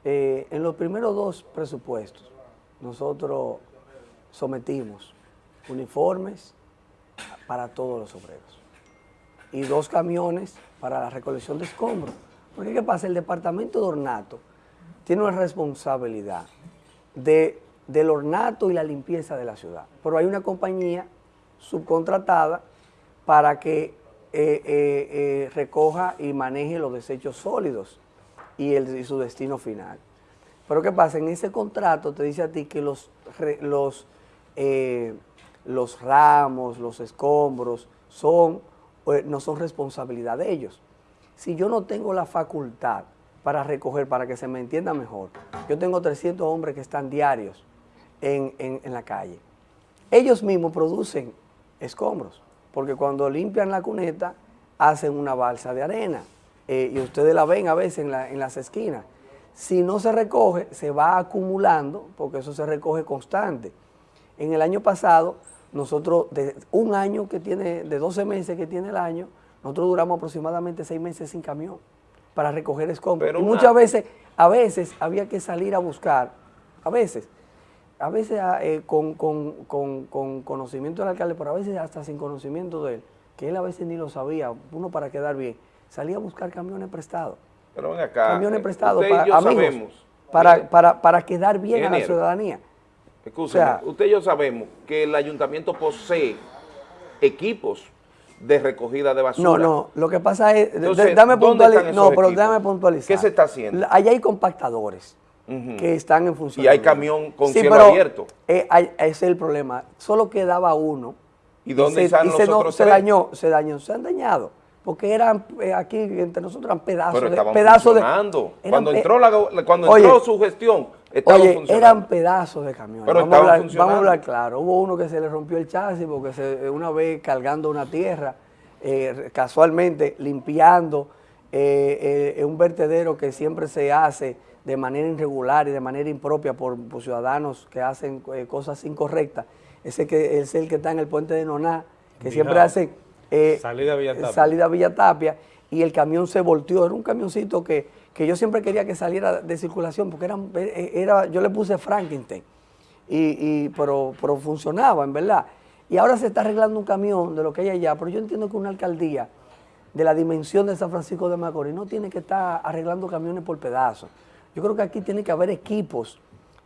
[SPEAKER 22] eh, en los primeros dos presupuestos nosotros sometimos uniformes para todos los obreros y dos camiones para la recolección de escombros. Porque ¿qué pasa? El departamento de ornato tiene una responsabilidad de, del ornato y la limpieza de la ciudad. Pero hay una compañía subcontratada para que eh, eh, eh, recoja y maneje los desechos sólidos y, su destino final. Pero ¿qué pasa? En ese contrato te dice a ti que los, los, los ramos, los escombros, son, no son responsabilidad de ellos. Si yo no tengo la facultad para recoger, para que se me entienda mejor, yo tengo 300 hombres que están diarios en- en la calle. Ellos mismos producen escombros, porque cuando limpian la cuneta hacen una balsa de arena eh, y ustedes la ven a veces en, la- en las esquinas. Si no se recoge, se va acumulando, porque eso se recoge constante. En el año pasado, nosotros, de un año que tiene, de 12 meses que tiene el año, nosotros duramos aproximadamente 6 meses sin camión para recoger escombros.
[SPEAKER 3] Pero
[SPEAKER 22] y muchas veces, a veces había que salir a buscar, a veces, a veces ah, eh, con, con- con- con conocimiento del alcalde, pero a veces hasta sin conocimiento de él, que él a veces ni lo sabía, uno para quedar bien, salía a buscar camiones prestados.
[SPEAKER 3] Pero ven acá,
[SPEAKER 22] camiones
[SPEAKER 3] eh,
[SPEAKER 22] prestados para amigos,
[SPEAKER 3] sabemos,
[SPEAKER 22] para, para, para quedar bien a la ciudadanía.
[SPEAKER 3] Escúcheme,
[SPEAKER 22] O sea-
[SPEAKER 3] usted y yo sabemos que el ayuntamiento posee equipos de recogida de basura.
[SPEAKER 22] No, no, lo que pasa es,
[SPEAKER 3] Entonces,
[SPEAKER 22] dame
[SPEAKER 3] ¿dónde
[SPEAKER 22] puntualizar, no, pero
[SPEAKER 3] equipos?
[SPEAKER 22] déjame puntualizar.
[SPEAKER 3] ¿Qué se está haciendo?
[SPEAKER 22] Allá hay compactadores, que están en función.
[SPEAKER 3] Y hay camión con cielo abierto.
[SPEAKER 22] Eh, hay- ese es el problema. Solo quedaba uno.
[SPEAKER 3] ¿Y dónde están los
[SPEAKER 22] se, no-
[SPEAKER 3] otros
[SPEAKER 22] se dañó, se dañó, se han dañado. Porque eran, eh, aquí entre nosotros eran pedazos
[SPEAKER 3] Pero
[SPEAKER 22] de... pedazos
[SPEAKER 3] funcionando. cuando entró, la, cuando
[SPEAKER 22] Oye,
[SPEAKER 3] entró su gestión, estaban
[SPEAKER 22] Oye,
[SPEAKER 3] funcionando.
[SPEAKER 22] eran pedazos de camiones.
[SPEAKER 3] Pero
[SPEAKER 22] vamos, a
[SPEAKER 3] estaban
[SPEAKER 22] hablar,
[SPEAKER 3] funcionando.
[SPEAKER 22] vamos a hablar claro. Hubo uno que se le rompió el chasis porque se, una vez cargando una tierra, eh, casualmente limpiando eh, eh, un vertedero que siempre se hace de manera irregular y de manera impropia por, por ciudadanos que hacen eh, cosas incorrectas. Ese que es el que está en el puente de Noná, que siempre hace eh,
[SPEAKER 1] Salida a Villa Tapia.
[SPEAKER 22] salida a Villa Tapia, y el camión se volteó. Era un camioncito que, que yo siempre quería que saliera de circulación porque era, era yo le puse Frankenstein, y, y- pero, pero funcionaba, en verdad. Y ahora se está arreglando un camión de lo que hay allá, pero yo entiendo que una alcaldía de la dimensión de San Francisco de Macorís no tiene que estar arreglando camiones por pedazos. Yo creo que aquí tiene que haber equipos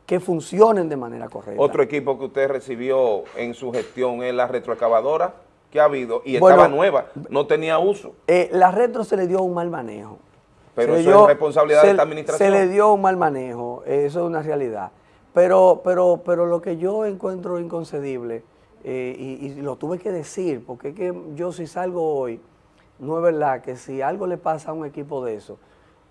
[SPEAKER 22] que funcionen de manera correcta.
[SPEAKER 3] Otro equipo que usted recibió en su gestión es la retroexcavadora que ha habido y
[SPEAKER 22] Bueno,
[SPEAKER 3] estaba nueva, no tenía uso.
[SPEAKER 22] Eh, la retro se le dio un mal manejo.
[SPEAKER 3] Pero
[SPEAKER 22] Se
[SPEAKER 3] eso
[SPEAKER 22] dio-
[SPEAKER 3] es responsabilidad
[SPEAKER 22] se-
[SPEAKER 3] de esta administración.
[SPEAKER 22] Se le dio un mal manejo, eh, eso es una realidad. Pero, pero, pero lo que yo encuentro inconcebible, eh, y, y lo tuve que decir, porque es que yo si salgo hoy, no es verdad que si algo le pasa a un equipo de eso,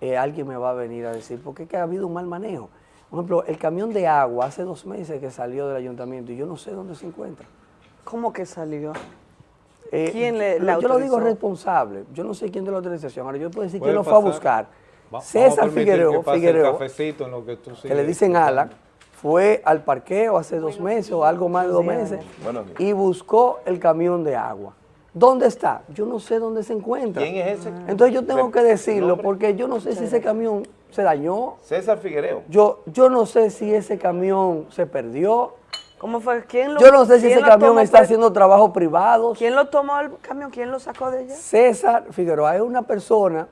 [SPEAKER 22] eh, alguien me va a venir a decir, porque es que ha habido un mal manejo. Por ejemplo, el camión de agua hace dos meses que salió del ayuntamiento y yo no sé dónde se encuentra.
[SPEAKER 21] ¿Cómo que salió?
[SPEAKER 22] Eh,
[SPEAKER 21] ¿Quién le,
[SPEAKER 22] yo
[SPEAKER 21] la
[SPEAKER 22] lo digo responsable. Yo no sé quién de la autorización. Ahora yo puedo decir quién lo fue a buscar.
[SPEAKER 1] Va-
[SPEAKER 22] César Figueroa,
[SPEAKER 1] que
[SPEAKER 22] Figueroa,
[SPEAKER 1] cafecito en lo que tú
[SPEAKER 22] que le dicen Alan, fue al parqueo hace dos meses o algo más de dos meses y buscó el camión de agua. ¿Dónde está? Yo no sé dónde se encuentra.
[SPEAKER 3] ¿Quién es ese?
[SPEAKER 22] Entonces yo tengo que decirlo porque yo no sé si ese camión se dañó.
[SPEAKER 3] César Figuereo.
[SPEAKER 22] Yo, yo no sé si ese camión se perdió.
[SPEAKER 21] ¿Cómo fue? ¿Quién lo,
[SPEAKER 22] Yo no sé si ese camión está haciendo trabajos privados.
[SPEAKER 21] ¿Quién lo tomó el camión? ¿Quién lo sacó de allá?
[SPEAKER 22] César Figueroa es una persona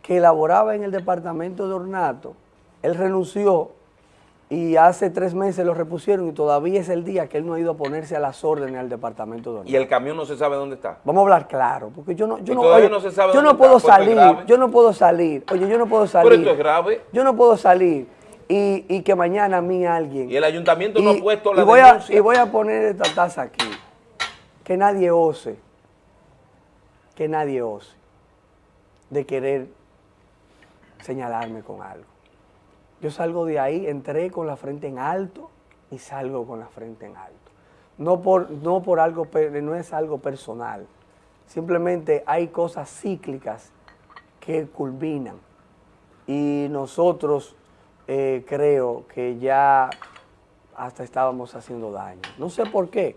[SPEAKER 22] que elaboraba en el departamento de Ornato. Él renunció y hace tres meses lo repusieron y todavía es el día que él no ha ido a ponerse a las órdenes al departamento de Ornato.
[SPEAKER 3] Y el camión no se sabe dónde está.
[SPEAKER 22] Vamos a hablar claro, porque yo no, yo no,
[SPEAKER 3] todavía
[SPEAKER 22] oye,
[SPEAKER 3] no se sabe
[SPEAKER 22] yo no puedo
[SPEAKER 3] está,
[SPEAKER 22] salir, yo no puedo salir, oye, yo no puedo salir.
[SPEAKER 3] Pero esto es grave.
[SPEAKER 22] Yo no puedo salir y, y que mañana a mí alguien...
[SPEAKER 3] Y el ayuntamiento no ha puesto la
[SPEAKER 22] y voy a,
[SPEAKER 3] denuncia.
[SPEAKER 22] y voy a poner esta taza aquí. Que nadie ose, que nadie ose de querer señalarme con algo. Yo salgo de ahí, entré con la frente en alto y salgo con la frente en alto. No por, no por algo, no es algo personal. Simplemente hay cosas cíclicas que culminan. Y nosotros eh, creo que ya hasta estábamos haciendo daño. No sé por qué.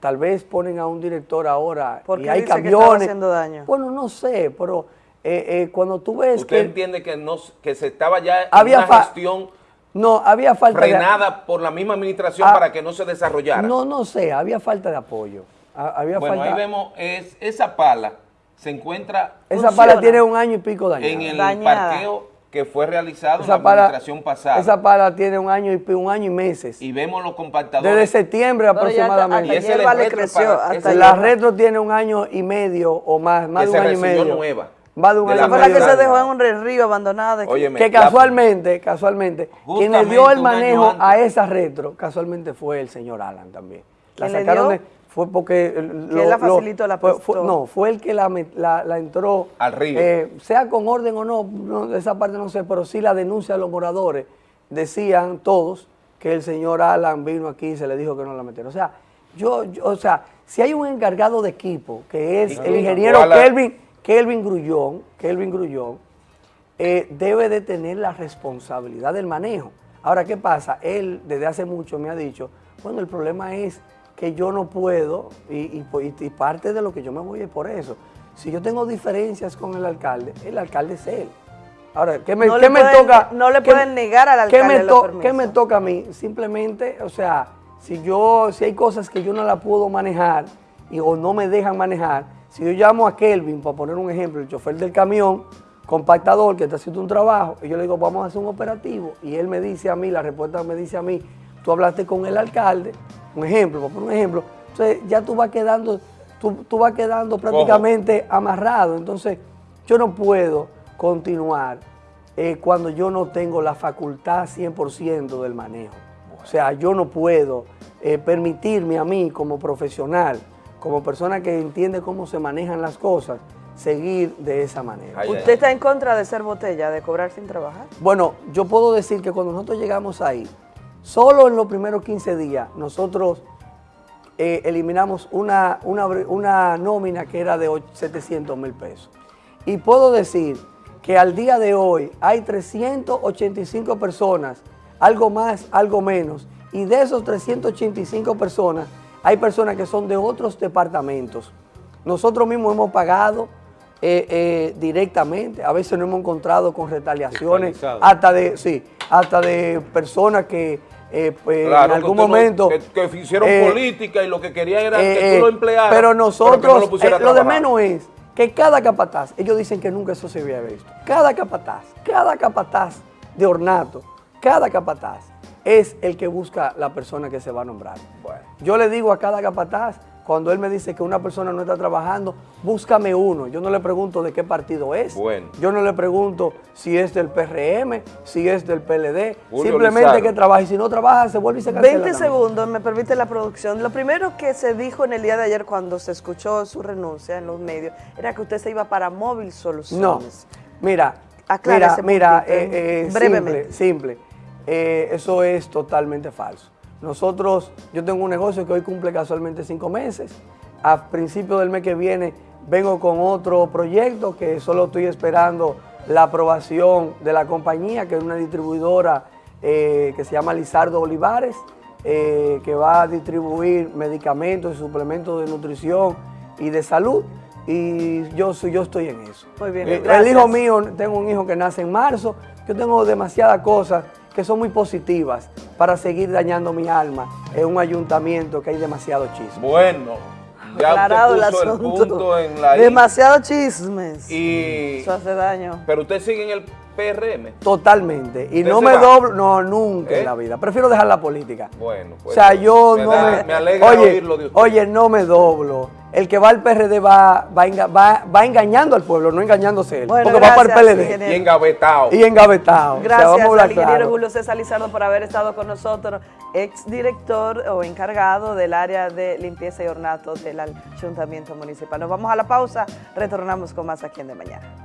[SPEAKER 22] Tal vez ponen a un director ahora
[SPEAKER 21] ¿Por
[SPEAKER 22] y hay
[SPEAKER 21] que
[SPEAKER 22] camiones.
[SPEAKER 21] haciendo daño?
[SPEAKER 22] Bueno, no sé, pero eh, eh, cuando tú ves
[SPEAKER 3] ¿Usted
[SPEAKER 22] que
[SPEAKER 3] entiende que, no, que se estaba ya en
[SPEAKER 22] Había
[SPEAKER 3] una
[SPEAKER 22] fa-
[SPEAKER 3] gestión
[SPEAKER 22] no había falta de-
[SPEAKER 3] frenada por la misma administración
[SPEAKER 22] Ah,
[SPEAKER 3] para que no se desarrollara?
[SPEAKER 22] No, no sé, había falta de apoyo. Ha- Había
[SPEAKER 3] bueno,
[SPEAKER 22] falta,
[SPEAKER 3] ahí vemos, es, esa pala se encuentra
[SPEAKER 22] esa pala tiene un año y pico dañada.
[SPEAKER 3] en el
[SPEAKER 22] Dañada.
[SPEAKER 3] parqueo que fue realizado
[SPEAKER 22] Esa
[SPEAKER 3] en la
[SPEAKER 22] pala-
[SPEAKER 3] administración pasada.
[SPEAKER 22] Esa pala tiene un año y un año y meses.
[SPEAKER 3] y vemos los compactadores.
[SPEAKER 22] Desde septiembre
[SPEAKER 21] ya hasta-
[SPEAKER 22] aproximadamente.
[SPEAKER 21] hasta Y ese retro creció, para- hasta
[SPEAKER 22] la retro tiene un año y medio o más, más
[SPEAKER 3] Que
[SPEAKER 22] de un
[SPEAKER 3] se
[SPEAKER 22] año y medio.
[SPEAKER 3] nueva.
[SPEAKER 22] Más de un año
[SPEAKER 21] Fue la que se dejó en un río abandonada.
[SPEAKER 3] Óyeme,
[SPEAKER 22] que
[SPEAKER 3] la-
[SPEAKER 22] casualmente, casualmente, quien le dio el manejo a esa retro, casualmente fue el señor Alan también. La
[SPEAKER 21] ¿Quién le
[SPEAKER 22] sacaron
[SPEAKER 21] dio?
[SPEAKER 22] de, fue porque... eh,
[SPEAKER 21] ¿Quién la facilitó, la
[SPEAKER 22] fue- No, fue el que la, la- la entró...
[SPEAKER 3] Al río.
[SPEAKER 22] eh, sea con orden o no, no, esa parte no sé, pero sí la denuncia de los moradores. Decían todos que el señor Alan vino aquí y se le dijo que no la metieron. O sea, yo, yo- o sea, si hay un encargado de equipo, que es
[SPEAKER 3] ¿Y
[SPEAKER 22] el ingeniero. Kelvin, Kelvin Grullón, Kelvin Grullón, eh, debe de tener la responsabilidad del manejo. Ahora, ¿qué pasa? Él desde hace mucho me ha dicho, bueno, el problema es que yo no puedo, y, y- y- y parte de lo que yo me voy es por eso. Si yo tengo diferencias con el alcalde, el alcalde es él. Ahora, ¿qué me,
[SPEAKER 21] No
[SPEAKER 22] qué me
[SPEAKER 21] pueden-
[SPEAKER 22] toca?
[SPEAKER 21] no le
[SPEAKER 22] qué-
[SPEAKER 21] pueden negar al
[SPEAKER 22] ¿qué
[SPEAKER 21] alcalde
[SPEAKER 22] me,
[SPEAKER 21] los
[SPEAKER 22] to-. ¿Qué me toca a mí? Simplemente, o sea, si yo, si hay cosas que yo no la puedo manejar y, o no me dejan manejar, si yo llamo a Kelvin, para poner un ejemplo, el chofer del camión, compactador que está haciendo un trabajo, y yo le digo, vamos a hacer un operativo, y él me dice a mí, la respuesta me dice a mí, tú hablaste con el alcalde, un ejemplo, para poner un ejemplo, entonces ya tú vas quedando, tú, tú vas quedando prácticamente amarrado, entonces yo no puedo continuar eh, cuando yo no tengo la facultad 100% del manejo. O sea, yo no puedo eh, permitirme a mí como profesional, como persona que entiende cómo se manejan las cosas, seguir de esa manera.
[SPEAKER 21] ¿Usted está en contra de ser botella, de cobrar sin trabajar?
[SPEAKER 22] Bueno, yo puedo decir que cuando nosotros llegamos ahí, solo en los primeros 15 días, nosotros eh, eliminamos una, una, una nómina que era de 700 mil pesos. Y puedo decir que al día de hoy hay 385 personas, algo más, algo menos, y de esos 385 personas, hay personas que son de otros departamentos. Nosotros mismos hemos pagado eh, eh, directamente, a veces nos hemos encontrado con retaliaciones, hasta de, sí, hasta de personas que eh, pues, en
[SPEAKER 1] que
[SPEAKER 22] algún
[SPEAKER 1] no-
[SPEAKER 22] momento...
[SPEAKER 1] que, que hicieron política y lo que querían era que tú lo emplearas.
[SPEAKER 22] Pero
[SPEAKER 1] no
[SPEAKER 22] nosotros,
[SPEAKER 1] lo,
[SPEAKER 22] lo de menos es que cada capataz, ellos dicen que nunca eso se había visto, cada capataz, cada capataz de ornato, cada capataz es el que busca la persona que se va a nombrar. Yo le digo a cada capataz, cuando él me dice que una persona no está trabajando, búscame uno. Yo no le pregunto de qué partido es.
[SPEAKER 1] Bueno.
[SPEAKER 22] Yo no le pregunto si es del PRM, si es del PLD.
[SPEAKER 21] Julio
[SPEAKER 22] simplemente que trabaje. Y si no trabaja, se vuelve y se cancela.
[SPEAKER 21] 20
[SPEAKER 22] también.
[SPEAKER 21] segundos, me permite la producción. Lo primero que se dijo en el día de ayer cuando se escuchó su renuncia en los medios era que usted se iba para Móvil
[SPEAKER 22] No,
[SPEAKER 21] Soluciones.
[SPEAKER 22] mira,
[SPEAKER 21] Aclara
[SPEAKER 22] mira,
[SPEAKER 21] ese
[SPEAKER 22] mira,
[SPEAKER 21] puntito,
[SPEAKER 22] eh, eh,
[SPEAKER 21] brevemente.
[SPEAKER 22] simple, simple. Eh, eso es totalmente falso. Nosotros, yo tengo un negocio que hoy cumple casualmente cinco meses. A principio del mes que viene vengo con otro proyecto que solo estoy esperando la aprobación de la compañía, que es una distribuidora eh, que se llama Lizardo Olivares, eh, que va a distribuir medicamentos y suplementos de nutrición y de salud. Y yo, yo estoy en eso.
[SPEAKER 21] Muy bien,
[SPEAKER 22] Eh, el hijo mío, tengo un hijo que nace en marzo, yo tengo demasiadas cosas que son muy positivas para seguir dañando mi alma en un ayuntamiento que hay demasiado chisme.
[SPEAKER 1] Bueno, ya
[SPEAKER 21] Aclarado el
[SPEAKER 1] usted puso el
[SPEAKER 21] asunto.
[SPEAKER 1] punto en la.
[SPEAKER 21] Demasiado chismes.
[SPEAKER 1] Y,
[SPEAKER 21] Eso hace daño.
[SPEAKER 1] pero usted sigue en el PRM.
[SPEAKER 22] Totalmente. Y
[SPEAKER 1] ¿Usted
[SPEAKER 22] no me
[SPEAKER 1] va?
[SPEAKER 22] doblo, no, nunca
[SPEAKER 1] ¿Eh?
[SPEAKER 22] en la vida. Prefiero dejar la política.
[SPEAKER 1] Bueno,
[SPEAKER 22] O
[SPEAKER 1] pues,
[SPEAKER 22] sea, yo
[SPEAKER 1] me
[SPEAKER 22] no
[SPEAKER 1] da-
[SPEAKER 22] me...
[SPEAKER 1] me alegra
[SPEAKER 22] oye,
[SPEAKER 1] oírlo de usted.
[SPEAKER 22] oye, no me doblo. El que va al PRD va, va, enga- va- va engañando al pueblo, no engañándose él.
[SPEAKER 21] Bueno,
[SPEAKER 22] porque va para el
[SPEAKER 21] gracias,
[SPEAKER 22] PLD.
[SPEAKER 21] ingeniero.
[SPEAKER 1] Y engavetado.
[SPEAKER 22] Y engavetado. O sea,
[SPEAKER 21] Gracias
[SPEAKER 22] vamos a hablar
[SPEAKER 21] al ingeniero
[SPEAKER 22] claro.
[SPEAKER 21] Julio César Lizardo por haber estado con nosotros, ex director o encargado del área de limpieza y ornato del Ayuntamiento Municipal. Nos vamos a la pausa, retornamos con más aquí en De Mañana.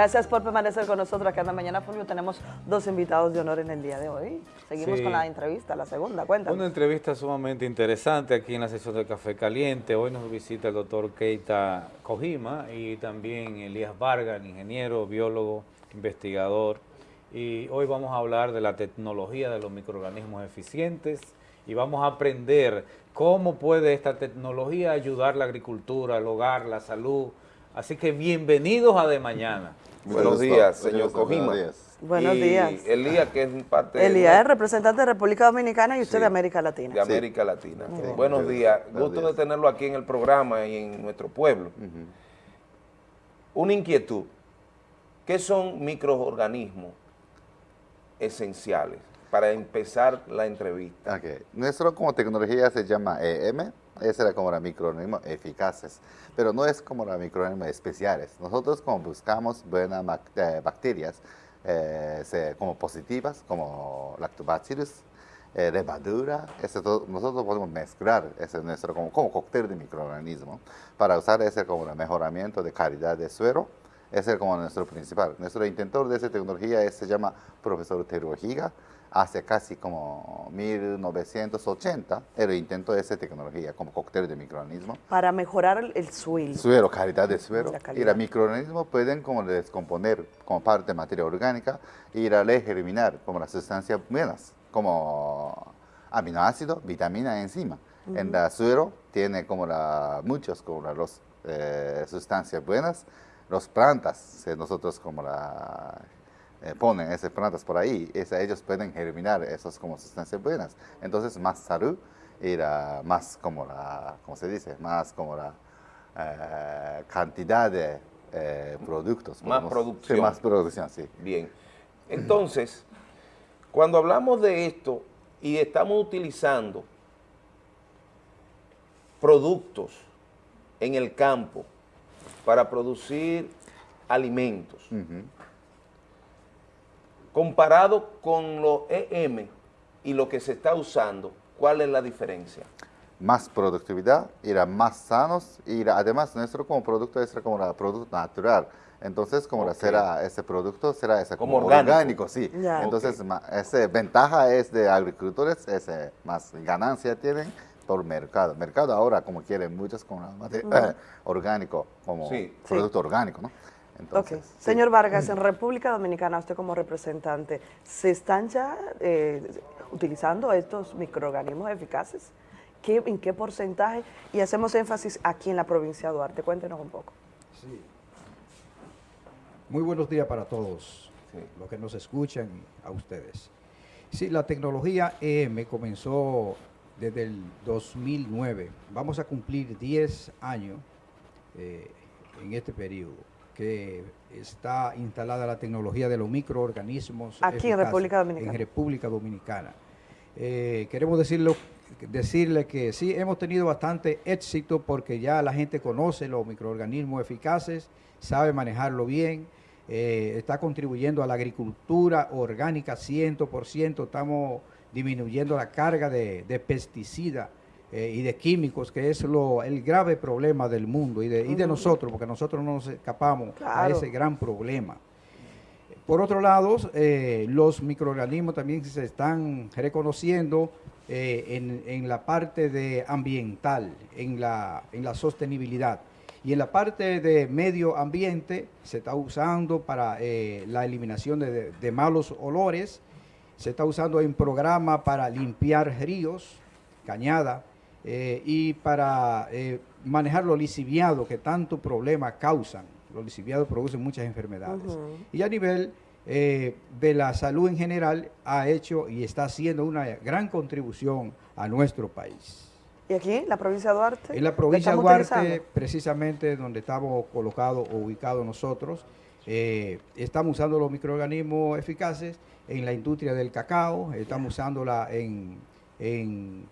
[SPEAKER 21] Gracias por permanecer con nosotros acá en la mañana, Fulvio. Tenemos dos invitados de honor en el día de hoy. Seguimos
[SPEAKER 1] Sí.
[SPEAKER 21] con la entrevista, la segunda. Cuéntanos.
[SPEAKER 1] Una entrevista sumamente interesante aquí en la sesión de Café Caliente. Hoy nos visita el doctor Keita Kojima y también Elías Vargas, ingeniero, biólogo, investigador. Y hoy vamos a hablar de la tecnología de los microorganismos eficientes y vamos a aprender cómo puede esta tecnología ayudar la agricultura, el hogar, la salud. Así que bienvenidos a De Mañana.
[SPEAKER 3] Buenos días, señor Cojima.
[SPEAKER 21] Buenos
[SPEAKER 3] Y
[SPEAKER 21] días.
[SPEAKER 3] Elías, que es parte de-
[SPEAKER 21] Elías es representante de República Dominicana y usted de América Latina.
[SPEAKER 3] de América Latina. Buenos días,
[SPEAKER 21] Buenos
[SPEAKER 3] gusto de tenerlo aquí en el programa y en nuestro pueblo. Una inquietud, ¿qué son microorganismos esenciales? Para empezar la entrevista.
[SPEAKER 23] Nuestro como tecnología se llama EM, ese era como los microorganismos eficaces, pero no es como los microorganismos especiales. Nosotros como buscamos buenas eh, bacterias eh, como positivas, como lactobacillus, eh, levadura, todo- nosotros podemos mezclar ese es nuestro como, como cóctel de microorganismos para usar ese como el mejoramiento de calidad de suero. Ese es como nuestro principal. Nuestro intentor de esa tecnología se llama profesor Tero Higa. Hace casi como 1980, él intentó esa tecnología como cóctel de microorganismos.
[SPEAKER 21] Para mejorar el, el suelo.
[SPEAKER 23] Suero, calidad de suero.
[SPEAKER 21] La
[SPEAKER 23] Y
[SPEAKER 21] calidad.
[SPEAKER 23] los microorganismos pueden como descomponer como parte de materia orgánica y ir a eliminar como las sustancias buenas, como aminoácidos, vitamina, enzima. En
[SPEAKER 24] Ujú.
[SPEAKER 23] la suero tiene como la, muchos como los, eh, sustancias buenas. Las plantas, eh, nosotros como la eh, ponen esas plantas por ahí, ellos pueden germinar esas como sustancias buenas. Entonces, más salud y la- más como la, ¿cómo se dice? Más como la eh, cantidad de eh, productos.
[SPEAKER 3] Más
[SPEAKER 23] podemos-
[SPEAKER 3] producción.
[SPEAKER 23] Sí, más producción, sí.
[SPEAKER 3] Bien. Entonces, cuando hablamos de esto y estamos utilizando productos en el campo para producir alimentos, comparado con los EM y lo que se está usando, ¿cuál es la diferencia?
[SPEAKER 23] más productividad, ir más sanos y además nuestro como producto es como el producto natural. Entonces, como la
[SPEAKER 3] Ok.
[SPEAKER 23] será ese producto, será ese
[SPEAKER 3] Como
[SPEAKER 23] como,
[SPEAKER 3] orgánico.
[SPEAKER 23] orgánico. sí. Entonces, esa ventaja es de agricultores, ese más ganancia tienen por mercado. Mercado ahora como quieren muchos con la mate-
[SPEAKER 21] Ujú.
[SPEAKER 23] eh, orgánico, como
[SPEAKER 21] Sí.
[SPEAKER 23] producto orgánico, ¿no?
[SPEAKER 21] Ok.
[SPEAKER 23] Entonces, sí.
[SPEAKER 21] Señor Vargas, en República Dominicana, usted como representante, ¿se están ya eh, utilizando estos microorganismos eficaces? ¿Qué, ¿En qué porcentaje? Y hacemos énfasis aquí en la provincia de Duarte. Cuéntenos un poco.
[SPEAKER 25] Sí. Muy buenos días para todos los que nos escuchan a ustedes. Sí, la tecnología EM comenzó desde el 2009. Vamos a cumplir 10 años eh, en este periodo que está instalada la tecnología de los microorganismos.
[SPEAKER 21] Aquí en República Dominicana.
[SPEAKER 25] En República Dominicana. Eh, queremos decirlo, decirle que sí, hemos tenido bastante éxito porque ya la gente conoce los microorganismos eficaces, sabe manejarlo bien, eh, está contribuyendo a la agricultura orgánica 100%, estamos disminuyendo la carga de, de pesticidas eh, y de químicos, que es lo, el grave problema del mundo y de, y de nosotros, porque nosotros no nos escapamos a
[SPEAKER 21] Claro.
[SPEAKER 25] ese gran problema. Por otro lado, eh, los microorganismos también se están reconociendo eh, en, en la parte de ambiental, en la, en la sostenibilidad. Y en la parte de medio ambiente se está usando para eh, la eliminación de- de malos olores, se está usando en programa para limpiar ríos, cañada, eh, y para eh, manejar los lisiviados que tanto problema causan. Los lisiviados producen muchas enfermedades. Y a nivel eh, de la salud en general ha hecho y está haciendo una gran contribución a nuestro país.
[SPEAKER 21] ¿Y aquí, la provincia de Duarte?
[SPEAKER 25] En la
[SPEAKER 21] ¿la
[SPEAKER 25] provincia de Duarte,
[SPEAKER 21] utilizando?
[SPEAKER 25] precisamente donde estamos colocados o ubicados nosotros, eh, estamos usando los microorganismos eficaces en la industria del cacao, estamos usándola en, en-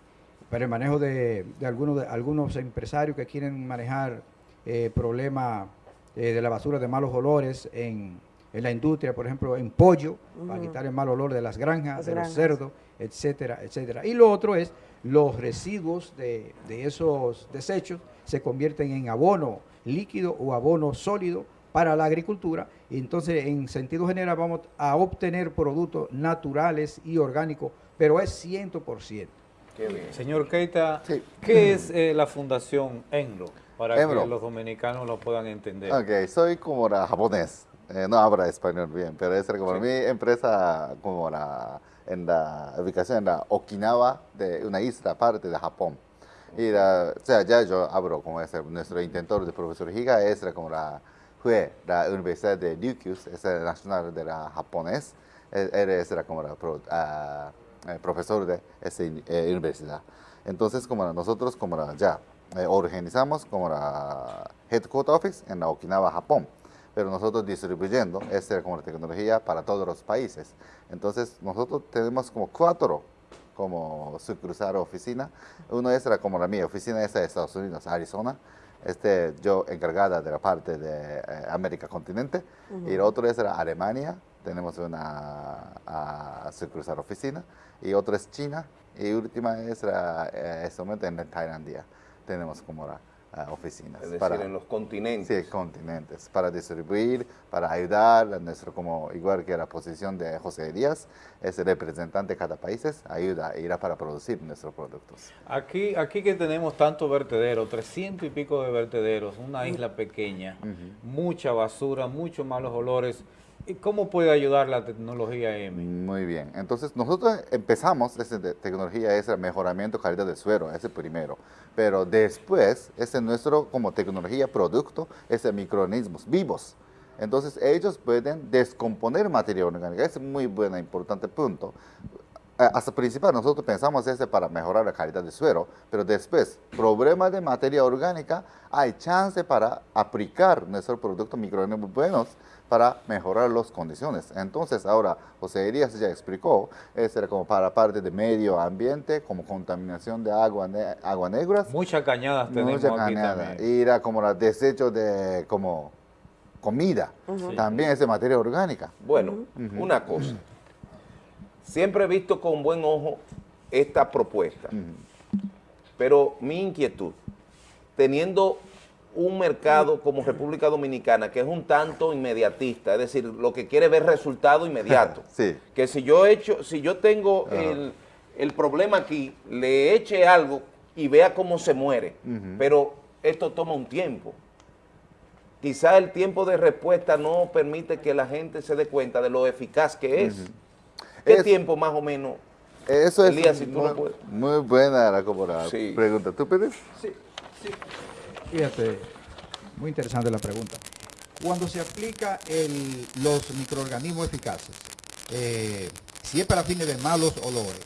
[SPEAKER 25] para el manejo de, de algunos, de algunos empresarios que quieren manejar eh, problemas eh, de la basura de malos olores en, en la industria, por ejemplo, en pollo, para quitar el mal olor de las granjas,
[SPEAKER 21] Las
[SPEAKER 25] de
[SPEAKER 21] granjas.
[SPEAKER 25] los cerdos, etcétera, etcétera. Y lo otro es los residuos de, de esos desechos se convierten en abono líquido o abono sólido para la agricultura y entonces en sentido general vamos a obtener productos naturales y orgánicos, pero es 100%.
[SPEAKER 1] Señor Keita, ¿qué es eh, la Fundación Enro? Para
[SPEAKER 23] Enro.
[SPEAKER 1] que los dominicanos lo puedan entender.
[SPEAKER 23] Ok, soy como la japonés, eh, no hablo español bien, pero es como
[SPEAKER 1] Sí.
[SPEAKER 23] mi empresa como la, en la ubicación en la Okinawa, de una isla parte de Japón. Y la, o sea, ya yo hablo con ese, nuestro intentor de profesor Higa, es como la, fue la Universidad de Ryukyu, es el nacional de la japonés, él, él es la, como la ah, eh, profesor de esa eh, universidad. Entonces, como nosotros como la, ya eh, organizamos como la Headquarter Office en la Okinawa, Japón, pero nosotros distribuyendo esta como la tecnología para todos los países. Entonces, nosotros tenemos como cuatro como sucursal oficina. Uno es la, como la mía, oficina es de Estados Unidos, Arizona. Este, yo encargada de la parte de eh, América continente. Y el otro es la Alemania, tenemos una ah, sucursal oficina. Y otro es China. Y última es la, eh, este momento en Tailandia. Tenemos como la ah, oficinas.
[SPEAKER 3] Es decir, en los continentes.
[SPEAKER 23] Sí, continentes. Para distribuir, para ayudar a nuestro, como igual que la posición de José Díaz, es el representante de cada país, ayuda, irá para producir nuestros productos.
[SPEAKER 1] Aquí, aquí que tenemos tantos vertederos, 300 y pico de vertederos, una isla pequeña, mucha basura, muchos malos olores. ¿Y cómo puede ayudar la tecnología M?
[SPEAKER 23] Muy bien. Entonces, nosotros empezamos, te- tecnología es el mejoramiento calidad del suelo, ese primero. Pero después, ese nuestro como tecnología producto, es el microorganismos vivos. Entonces ellos pueden descomponer materia orgánica. Es muy buen, importante punto. Hasta principal nosotros pensamos ese para mejorar la calidad del suelo, pero después, problema de materia orgánica, hay chance para aplicar nuestros productos microorganismos buenos para mejorar las condiciones. Entonces ahora, José Elías ya explicó, eso era como para parte de medio ambiente, como contaminación de agua, ne- agua negras.
[SPEAKER 1] Muchas cañadas tenemos
[SPEAKER 23] Mucha
[SPEAKER 1] aquí
[SPEAKER 23] cañada.
[SPEAKER 1] también.
[SPEAKER 23] Y era como el desecho de como comida, también es de materia orgánica.
[SPEAKER 3] Bueno, una cosa. Siempre he visto con buen ojo esta propuesta. Pero mi inquietud, teniendo un mercado como República Dominicana que es un tanto inmediatista, es decir, lo que quiere ver resultado inmediato.
[SPEAKER 23] Sí.
[SPEAKER 3] Que si yo he hecho, si yo tengo el, el problema aquí, le eche algo y vea cómo se muere. Pero esto toma un tiempo. Quizá el tiempo de respuesta no permite que la gente se dé cuenta de lo eficaz que es. ¿Qué
[SPEAKER 23] Es-
[SPEAKER 3] tiempo más o menos?
[SPEAKER 23] Eso es
[SPEAKER 3] Elías, si tú
[SPEAKER 23] muy,
[SPEAKER 3] lo puedes.
[SPEAKER 23] muy buena la, como la
[SPEAKER 3] Sí.
[SPEAKER 23] pregunta. ¿Tú pides?
[SPEAKER 25] Sí, sí. Fíjate, muy interesante la pregunta. Cuando se aplica el- los microorganismos eficaces, eh, si es para fines de malos olores,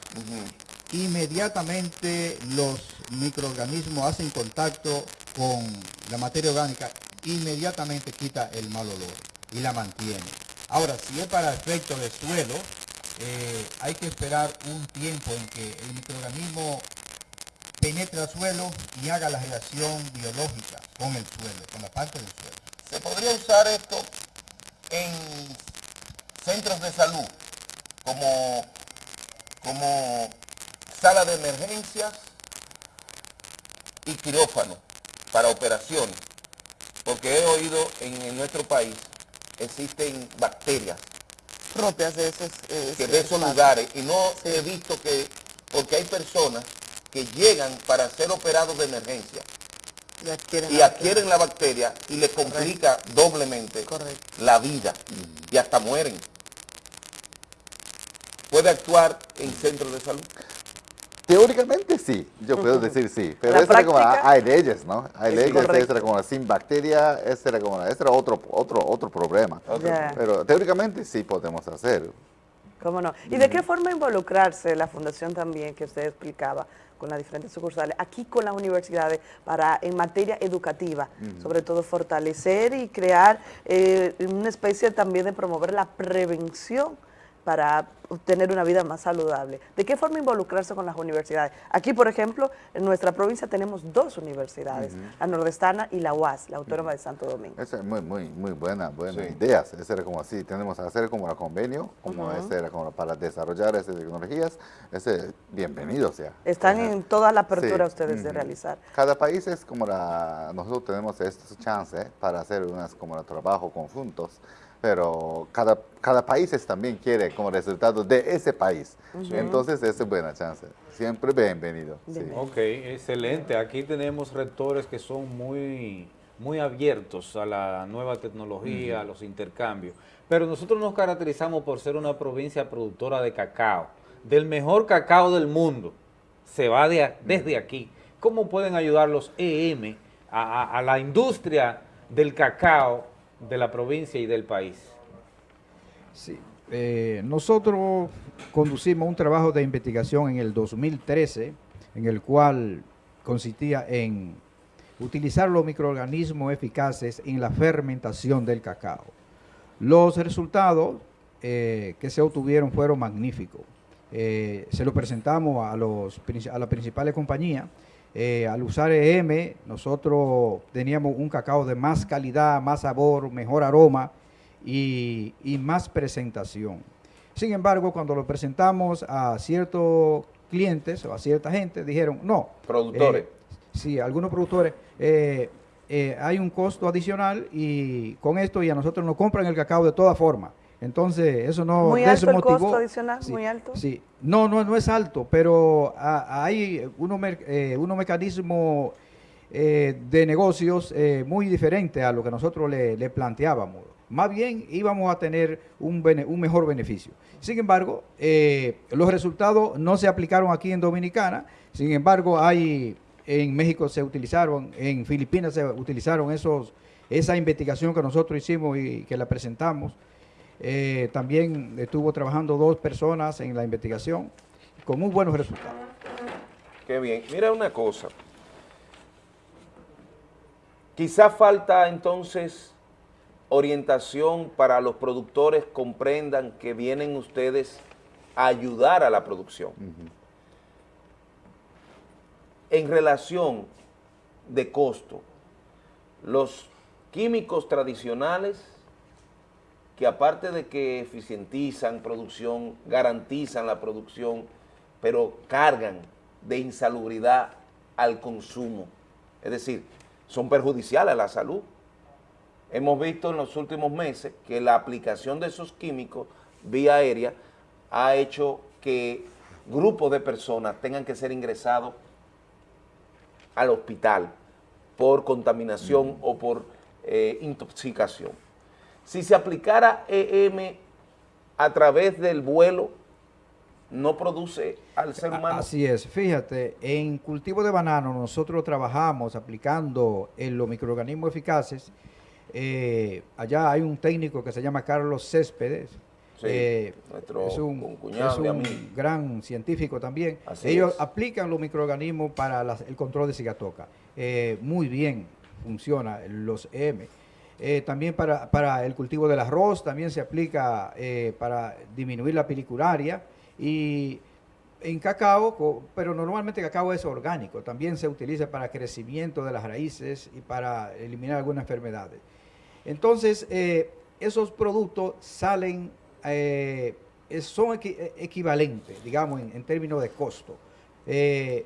[SPEAKER 25] inmediatamente los microorganismos hacen contacto con la materia orgánica, inmediatamente quita el mal olor y la mantiene. Ahora, si es para efecto de suelo, eh, hay que esperar un tiempo en que el microorganismo penetre al suelo y haga la reacción biológica con el suelo, con la parte del suelo.
[SPEAKER 5] ¿Se podría usar esto en centros de salud como, como sala de emergencias y quirófano para operaciones? Porque he oído en, en nuestro país existen bacterias
[SPEAKER 21] propias de esos, eh,
[SPEAKER 5] que de esos lugares y no he visto que, porque hay personas que llegan para ser operados de emergencia
[SPEAKER 21] Y adquieren
[SPEAKER 5] y
[SPEAKER 21] la
[SPEAKER 5] adquieren la bacteria y le complica doblemente la vida y hasta mueren. ¿Puede actuar en centros de salud?
[SPEAKER 23] Teóricamente sí, yo puedo decir sí, pero eso era como, hay leyes, ¿no? Hay
[SPEAKER 5] Es
[SPEAKER 23] leyes, eso era como sin bacteria, ese era como, ese era otro, otro, otro problema. Pero teóricamente sí podemos hacer.
[SPEAKER 21] ¿Cómo no? ¿Y de qué forma involucrarse la fundación también, que usted explicaba, con las diferentes sucursales, aquí con las universidades, para en materia educativa, sobre todo fortalecer y crear eh, una especie también de promover la prevención para tener una vida más saludable. ¿De qué forma involucrarse con las universidades? Aquí, por ejemplo, en nuestra provincia tenemos dos universidades,
[SPEAKER 23] Ujú.
[SPEAKER 21] la nordestana y la UAS, la Autónoma de Santo Domingo.
[SPEAKER 23] Esa es muy, muy, muy buena, buena idea. Ese era como así, tenemos que hacer como un convenio, como
[SPEAKER 21] Ujú.
[SPEAKER 23] ese era como para desarrollar esas tecnologías. Ese, bienvenido sea.
[SPEAKER 21] Están
[SPEAKER 23] Ajá.
[SPEAKER 21] en toda la apertura
[SPEAKER 23] Sí.
[SPEAKER 21] ustedes de realizar.
[SPEAKER 23] Cada país es como la, nosotros tenemos esta chance para hacer unas como el trabajo conjuntos, pero cada, cada país es- también quiere como resultado de ese país. Entonces es buena chance. Siempre bienvenido. sí.
[SPEAKER 1] Ok, excelente. Aquí tenemos rectores que son muy, muy abiertos a la nueva tecnología, a los intercambios. Pero nosotros nos caracterizamos por ser una provincia productora de cacao, del mejor cacao del mundo. Se va de desde aquí. ¿Cómo pueden ayudar los EM a, a- a la industria del cacao de la provincia y del país?
[SPEAKER 25] Sí. Eh, nosotros conducimos un trabajo de investigación en el 2013, en el cual consistía en utilizar los microorganismos eficaces en la fermentación del cacao. Los resultados eh, que se obtuvieron fueron magníficos. Eh, se lo presentamos a, los, a las principales compañías. Eh, al usar EM, nosotros teníamos un cacao de más calidad, más sabor, mejor aroma y, y más presentación. Sin embargo, cuando lo presentamos a ciertos clientes o a cierta gente, dijeron, no.
[SPEAKER 3] Productores.
[SPEAKER 25] eh, sí, algunos productores, eh, hay un costo adicional y con esto y a nosotros nos compran el cacao de todas formas. Entonces, eso no
[SPEAKER 21] Muy alto el costo adicional,
[SPEAKER 25] Sí,
[SPEAKER 21] muy alto.
[SPEAKER 25] Sí, no, no, no es alto, pero hay unos, eh, unos mecanismos eh, de negocios eh, muy diferentes a lo que nosotros le, le planteábamos. Más bien íbamos a tener un, bene- un mejor beneficio. Sin embargo, eh, los resultados no se aplicaron aquí en Dominicana. Sin embargo, hay en México se utilizaron, en Filipinas se utilizaron esos esa investigación que nosotros hicimos y que la presentamos. Eh, también estuvo trabajando dos personas en la investigación con muy buenos resultados.
[SPEAKER 3] Qué bien. Mira una cosa. Quizá falta entonces orientación para los productores comprendan que vienen ustedes a ayudar a la producción. En relación de costo, los químicos tradicionales que aparte de que eficientizan producción, garantizan la producción, pero cargan de insalubridad al consumo. Es decir, son perjudiciales a la salud. Hemos visto en los últimos meses que la aplicación de esos químicos vía aérea ha hecho que grupos de personas tengan que ser ingresados al hospital por contaminación o por eh, intoxicación. Si se aplicara EM a través del vuelo, no produce al ser humano.
[SPEAKER 25] Así es, fíjate, en cultivo de banano nosotros trabajamos aplicando en los microorganismos eficaces. Eh, allá hay un técnico que se llama Carlos Céspedes,
[SPEAKER 3] eh,
[SPEAKER 25] es un, gran científico también. Ellos aplican los microorganismos para el control de cigatoca. Eh, muy bien funciona los EM. también para, para, el cultivo del arroz, también se aplica para disminuir la pelicularia y en cacao, pero normalmente cacao es orgánico, también se utiliza para crecimiento de las raíces y para eliminar algunas enfermedades. Entonces, eh, esos productos salen, eh, son equivalentes, digamos, en, términos de costo. Eh,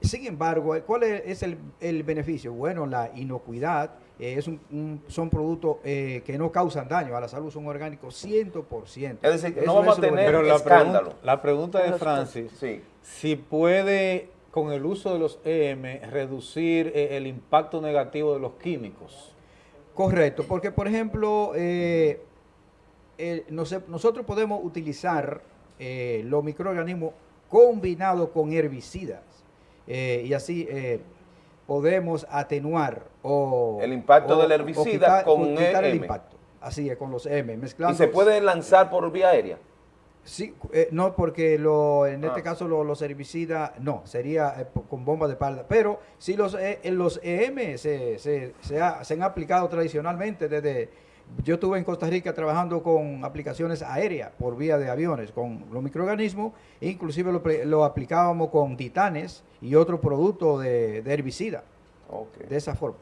[SPEAKER 25] sin embargo, ¿cuál es el, el beneficio? Bueno, la inocuidad, eh, es un, son productos eh, que no causan daño a la salud, son orgánicos 100%.
[SPEAKER 3] Es decir, no vamos a tener
[SPEAKER 1] Pero la escándalo. Pregunta, la pregunta de Francis, si puede con el uso de los EM reducir eh, el impacto negativo de los químicos.
[SPEAKER 25] Correcto, porque por ejemplo, nosotros podemos utilizar los microorganismos combinados con herbicidas y así podemos atenuar o...
[SPEAKER 3] El impacto del herbicida con
[SPEAKER 25] quitar el impacto. Así es, con los M, mezclando...
[SPEAKER 3] ¿Y se puede lanzar por vía aérea?
[SPEAKER 25] Sí, eh, no, porque lo, en este ah. caso los herbicidas, no, sería eh, con bomba de espalda. Pero si los, eh, los EM se, se, se, han aplicado tradicionalmente desde yo estuve en Costa Rica trabajando con aplicaciones aéreas por vía de aviones con los microorganismos, inclusive lo, aplicábamos con titanes y otro producto de, herbicida, de esa forma.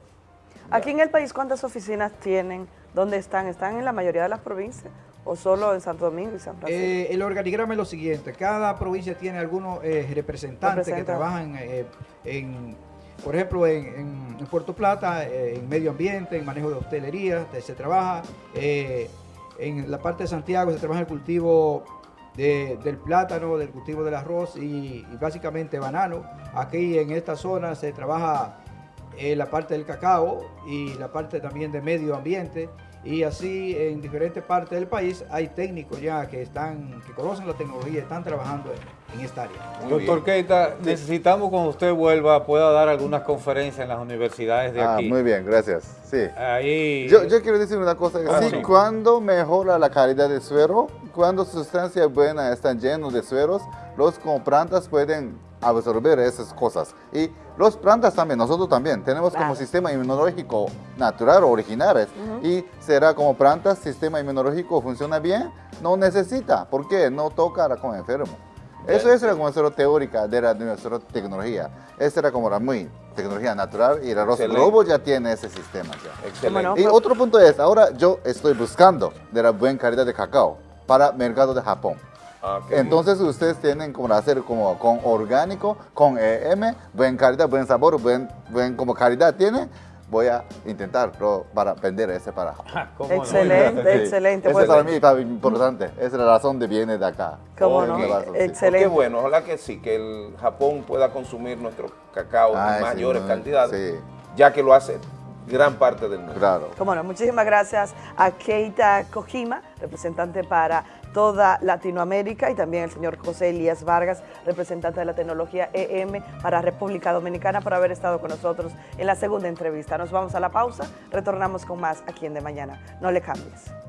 [SPEAKER 21] Aquí en el país, ¿cuántas oficinas tienen? ¿Dónde están? ¿Están en la mayoría de las provincias o solo en Santo Domingo y San Francisco?
[SPEAKER 25] Eh, el organigrama es lo siguiente, cada provincia tiene algunos eh, representantes que trabajan eh, en por ejemplo, en, Puerto Plata, eh, en medio ambiente, en manejo de hostelería, se trabaja. Eh, en la parte de Santiago se trabaja el cultivo del plátano, del cultivo del arroz y, básicamente banano. Aquí en esta zona se trabaja eh, la parte del cacao y la parte también de medio ambiente y así en diferentes partes del país hay técnicos ya que están que conocen la tecnología, están trabajando en, esta área.
[SPEAKER 1] Doctor Keita, necesitamos cuando usted vuelva pueda dar algunas conferencias en las universidades de
[SPEAKER 23] ah,
[SPEAKER 1] aquí.
[SPEAKER 23] Muy bien, gracias. Sí.
[SPEAKER 1] Ahí...
[SPEAKER 23] Yo, quiero decir una cosa, ah, sí, cuando mejora la calidad del suero, cuando sustancias buenas están llenos de sueros, los comprantes pueden absorber esas cosas. Y los plantas también, nosotros también, tenemos como sistema inmunológico natural, originales, y será como plantas, sistema inmunológico funciona bien, no necesita, ¿por qué? No toca con enfermo. Eso es la nuestra teórica de, la, nuestra tecnología. Esa era como la muy tecnología natural y el arroz globo ya tiene ese sistema ya. Excelente. Y otro punto es, ahora yo estoy buscando de la buena calidad de cacao para mercado de Japón. Ah, Entonces ustedes tienen como hacer como con orgánico, con EM, buen calidad, buen sabor, buen, buen como calidad tiene. Voy a intentarlo para vender ese para
[SPEAKER 21] ah, Excelente, excelente.
[SPEAKER 23] Ese para mí está importante. Esa es la razón de viene de acá.
[SPEAKER 21] ¿Cómo no? Excelente.
[SPEAKER 3] Qué bueno, ojalá que sí, que el Japón pueda consumir nuestro cacao en mayores cantidades, ya que lo hace gran parte del mundo.
[SPEAKER 23] Claro.
[SPEAKER 21] Cómo no, muchísimas gracias a Keita Kojima, representante para toda Latinoamérica, y también el señor José Elías Vargas, representante de la tecnología EM para República Dominicana, por haber estado con nosotros en la segunda entrevista. Nos vamos a la pausa, retornamos con más aquí en De Mañana. No le cambies.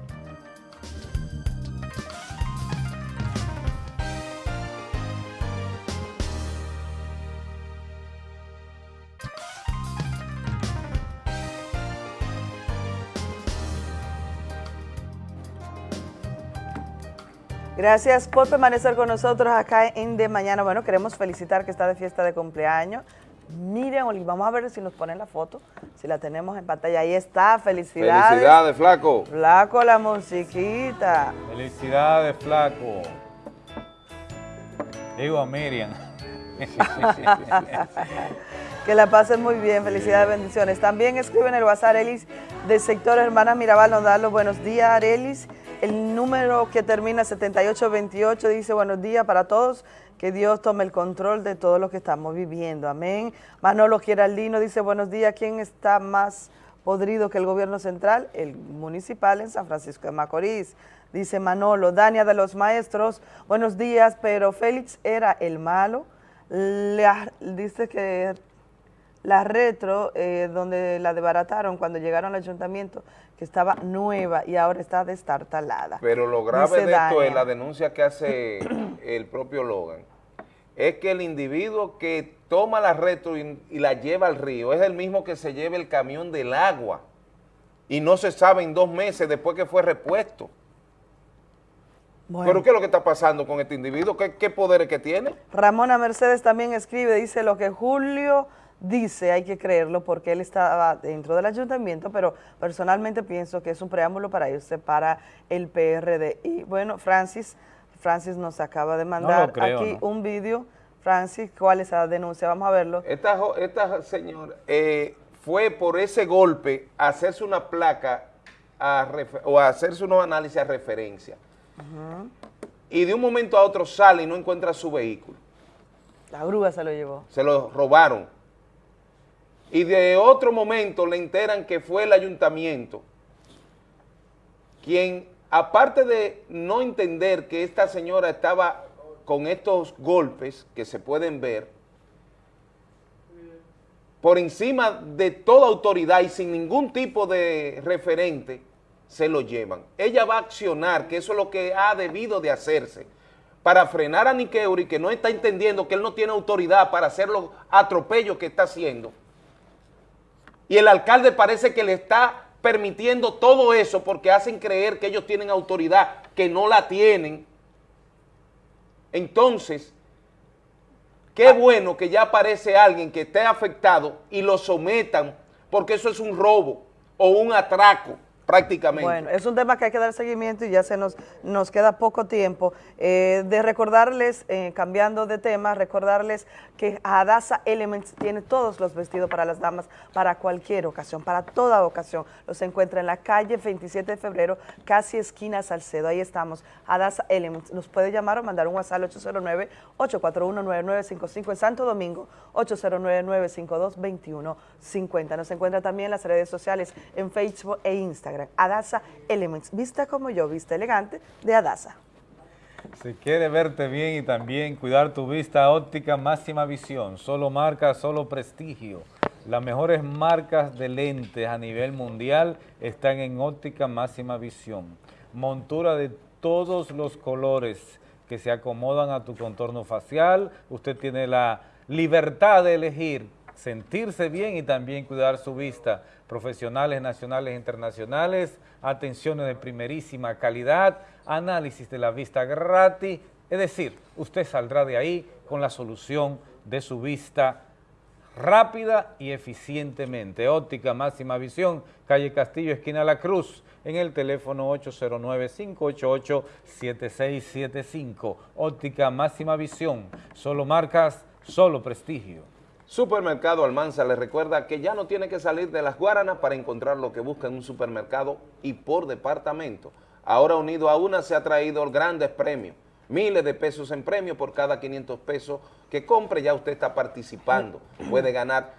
[SPEAKER 21] Gracias por permanecer con nosotros acá en De Mañana. Bueno, queremos felicitar que está de fiesta de cumpleaños. Miren, Oli, vamos a ver si nos ponen la foto, si la tenemos en pantalla. Ahí está, felicidades.
[SPEAKER 3] Felicidades, flaco.
[SPEAKER 21] Flaco, la musiquita.
[SPEAKER 1] Felicidades, flaco. Digo a Miriam.
[SPEAKER 21] que la pasen muy bien, felicidades, bendiciones. También escriben el WhatsApp Arelis del sector Hermana Mirabal, nos da los buenos días, Arelis. El número que termina 7828 dice buenos días para todos, que Dios tome el control de todo lo que estamos viviendo. Amén. Manolo Giraldino dice buenos días, ¿quién está más podrido que el gobierno central? El municipal en San Francisco de Macorís. Dice Manolo, Dania de los Maestros, buenos días, pero Félix era el malo. Dice que la retro, eh, donde la desbarataron cuando llegaron al ayuntamiento, que estaba nueva y ahora está destartalada.
[SPEAKER 3] Pero lo grave de esto es la denuncia que hace el propio Logan, es que el individuo que toma la retro y, la lleva al río es el mismo que se lleva el camión del agua y no se sabe en dos meses después que fue repuesto. ¿Pero qué es lo que está pasando con este individuo? ¿Qué, qué poderes que tiene?
[SPEAKER 21] Ramona Mercedes también escribe, dice lo que Julio dice, hay que creerlo, porque él estaba dentro del ayuntamiento, pero personalmente pienso que es un preámbulo para irse para el PRD. Y bueno, Francis, Francis nos acaba de mandar aquí un vídeo. Francis, ¿cuál es la denuncia? Vamos a verlo.
[SPEAKER 3] Esta, esta señora eh, fue por ese golpe a hacerse una placa o a hacerse unos análisis a referencia. Y de un momento a otro sale y no encuentra su vehículo.
[SPEAKER 21] La grúa se lo llevó.
[SPEAKER 3] Se lo robaron y de otro momento le enteran que fue el ayuntamiento quien, aparte de no entender que esta señora estaba con estos golpes que se pueden ver, por encima de toda autoridad y sin ningún tipo de referente, se lo llevan. Ella va a accionar, que eso es lo que ha debido de hacerse, para frenar a Nikeuri, que no está entendiendo que él no tiene autoridad para hacer los atropellos que está haciendo, y el alcalde parece que le está permitiendo todo eso porque hacen creer que ellos tienen autoridad, que no la tienen. Entonces, qué bueno que ya aparece alguien que esté afectado y lo sometan, porque eso es un robo o un atraco prácticamente.
[SPEAKER 21] Bueno, es un tema que hay que dar seguimiento y ya se nos, nos queda poco tiempo. Eh, de recordarles, eh, cambiando de tema, recordarles que Adasa Elements tiene todos los vestidos para las damas para cualquier ocasión, para toda ocasión. Los encuentra en la calle 27 de febrero, casi esquina Salcedo. Ahí estamos, Adasa Elements. Nos puede llamar o mandar un WhatsApp al 809-841-9955 en Santo Domingo, 809-952-2150. Nos encuentra también en las redes sociales, en Facebook e Instagram. Adasa Elements. Vista como yo, vista elegante de Adasa.
[SPEAKER 1] Si quiere verte bien y también cuidar tu vista óptica, máxima visión, solo marca, solo prestigio. Las mejores marcas de lentes a nivel mundial están en óptica máxima visión. Montura de todos los colores que se acomodan a tu contorno facial. Usted tiene la libertad de elegir sentirse bien y también cuidar su vista. Profesionales nacionales e internacionales, atenciones de primerísima calidad, análisis de la vista gratis, es decir, usted saldrá de ahí con la solución de su vista rápida y eficientemente. Óptica Máxima Visión, calle Castillo, esquina La Cruz, en el teléfono 809-588-7675. Óptica Máxima Visión, solo marcas, solo prestigio.
[SPEAKER 3] Supermercado Almanza le recuerda que ya no tiene que salir de las Guaranas para encontrar lo que busca en un supermercado y por departamento. Ahora unido a una se ha traído grandes premios, miles de pesos en premio por cada 500 pesos que compre, ya usted está participando. Puede ganar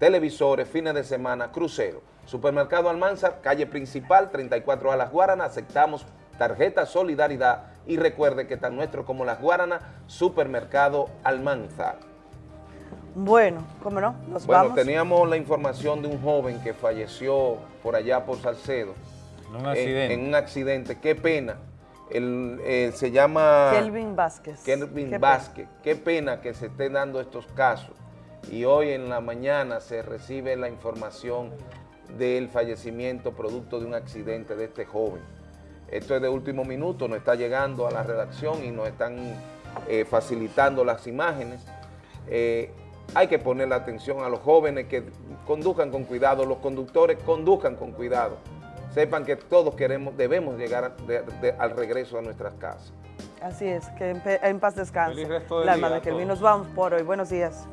[SPEAKER 3] televisores, fines de semana, crucero. Supermercado Almanzar, calle principal, 34 a Las Guaranas, aceptamos tarjeta Solidaridad y recuerde que está nuestro como Las Guaranas, Supermercado Almanzar.
[SPEAKER 21] Bueno, ¿cómo no? Nos
[SPEAKER 3] Bueno,
[SPEAKER 21] vamos.
[SPEAKER 3] teníamos la información de un joven que falleció por allá por Salcedo.
[SPEAKER 1] En un accidente.
[SPEAKER 3] En, un accidente, qué pena. El, eh, se llama...
[SPEAKER 21] Kelvin Vázquez.
[SPEAKER 3] Kelvin
[SPEAKER 21] Qué
[SPEAKER 3] Vázquez. Qué pena que se estén dando estos casos. Y hoy en la mañana se recibe la información del fallecimiento producto de un accidente de este joven. Esto es de último minuto, nos está llegando a la redacción y nos están eh, facilitando las imágenes. Eh, hay que poner la atención a los jóvenes que conduzcan con cuidado, los conductores conduzcan con cuidado. Sepan que todos queremos, debemos llegar a- de- de- al regreso a nuestras casas.
[SPEAKER 21] Así es, que en, en paz descanse.
[SPEAKER 3] Feliz resto del
[SPEAKER 21] La
[SPEAKER 3] día
[SPEAKER 21] de Kelvin.
[SPEAKER 3] todos.
[SPEAKER 21] Nos vamos por hoy. Buenos días.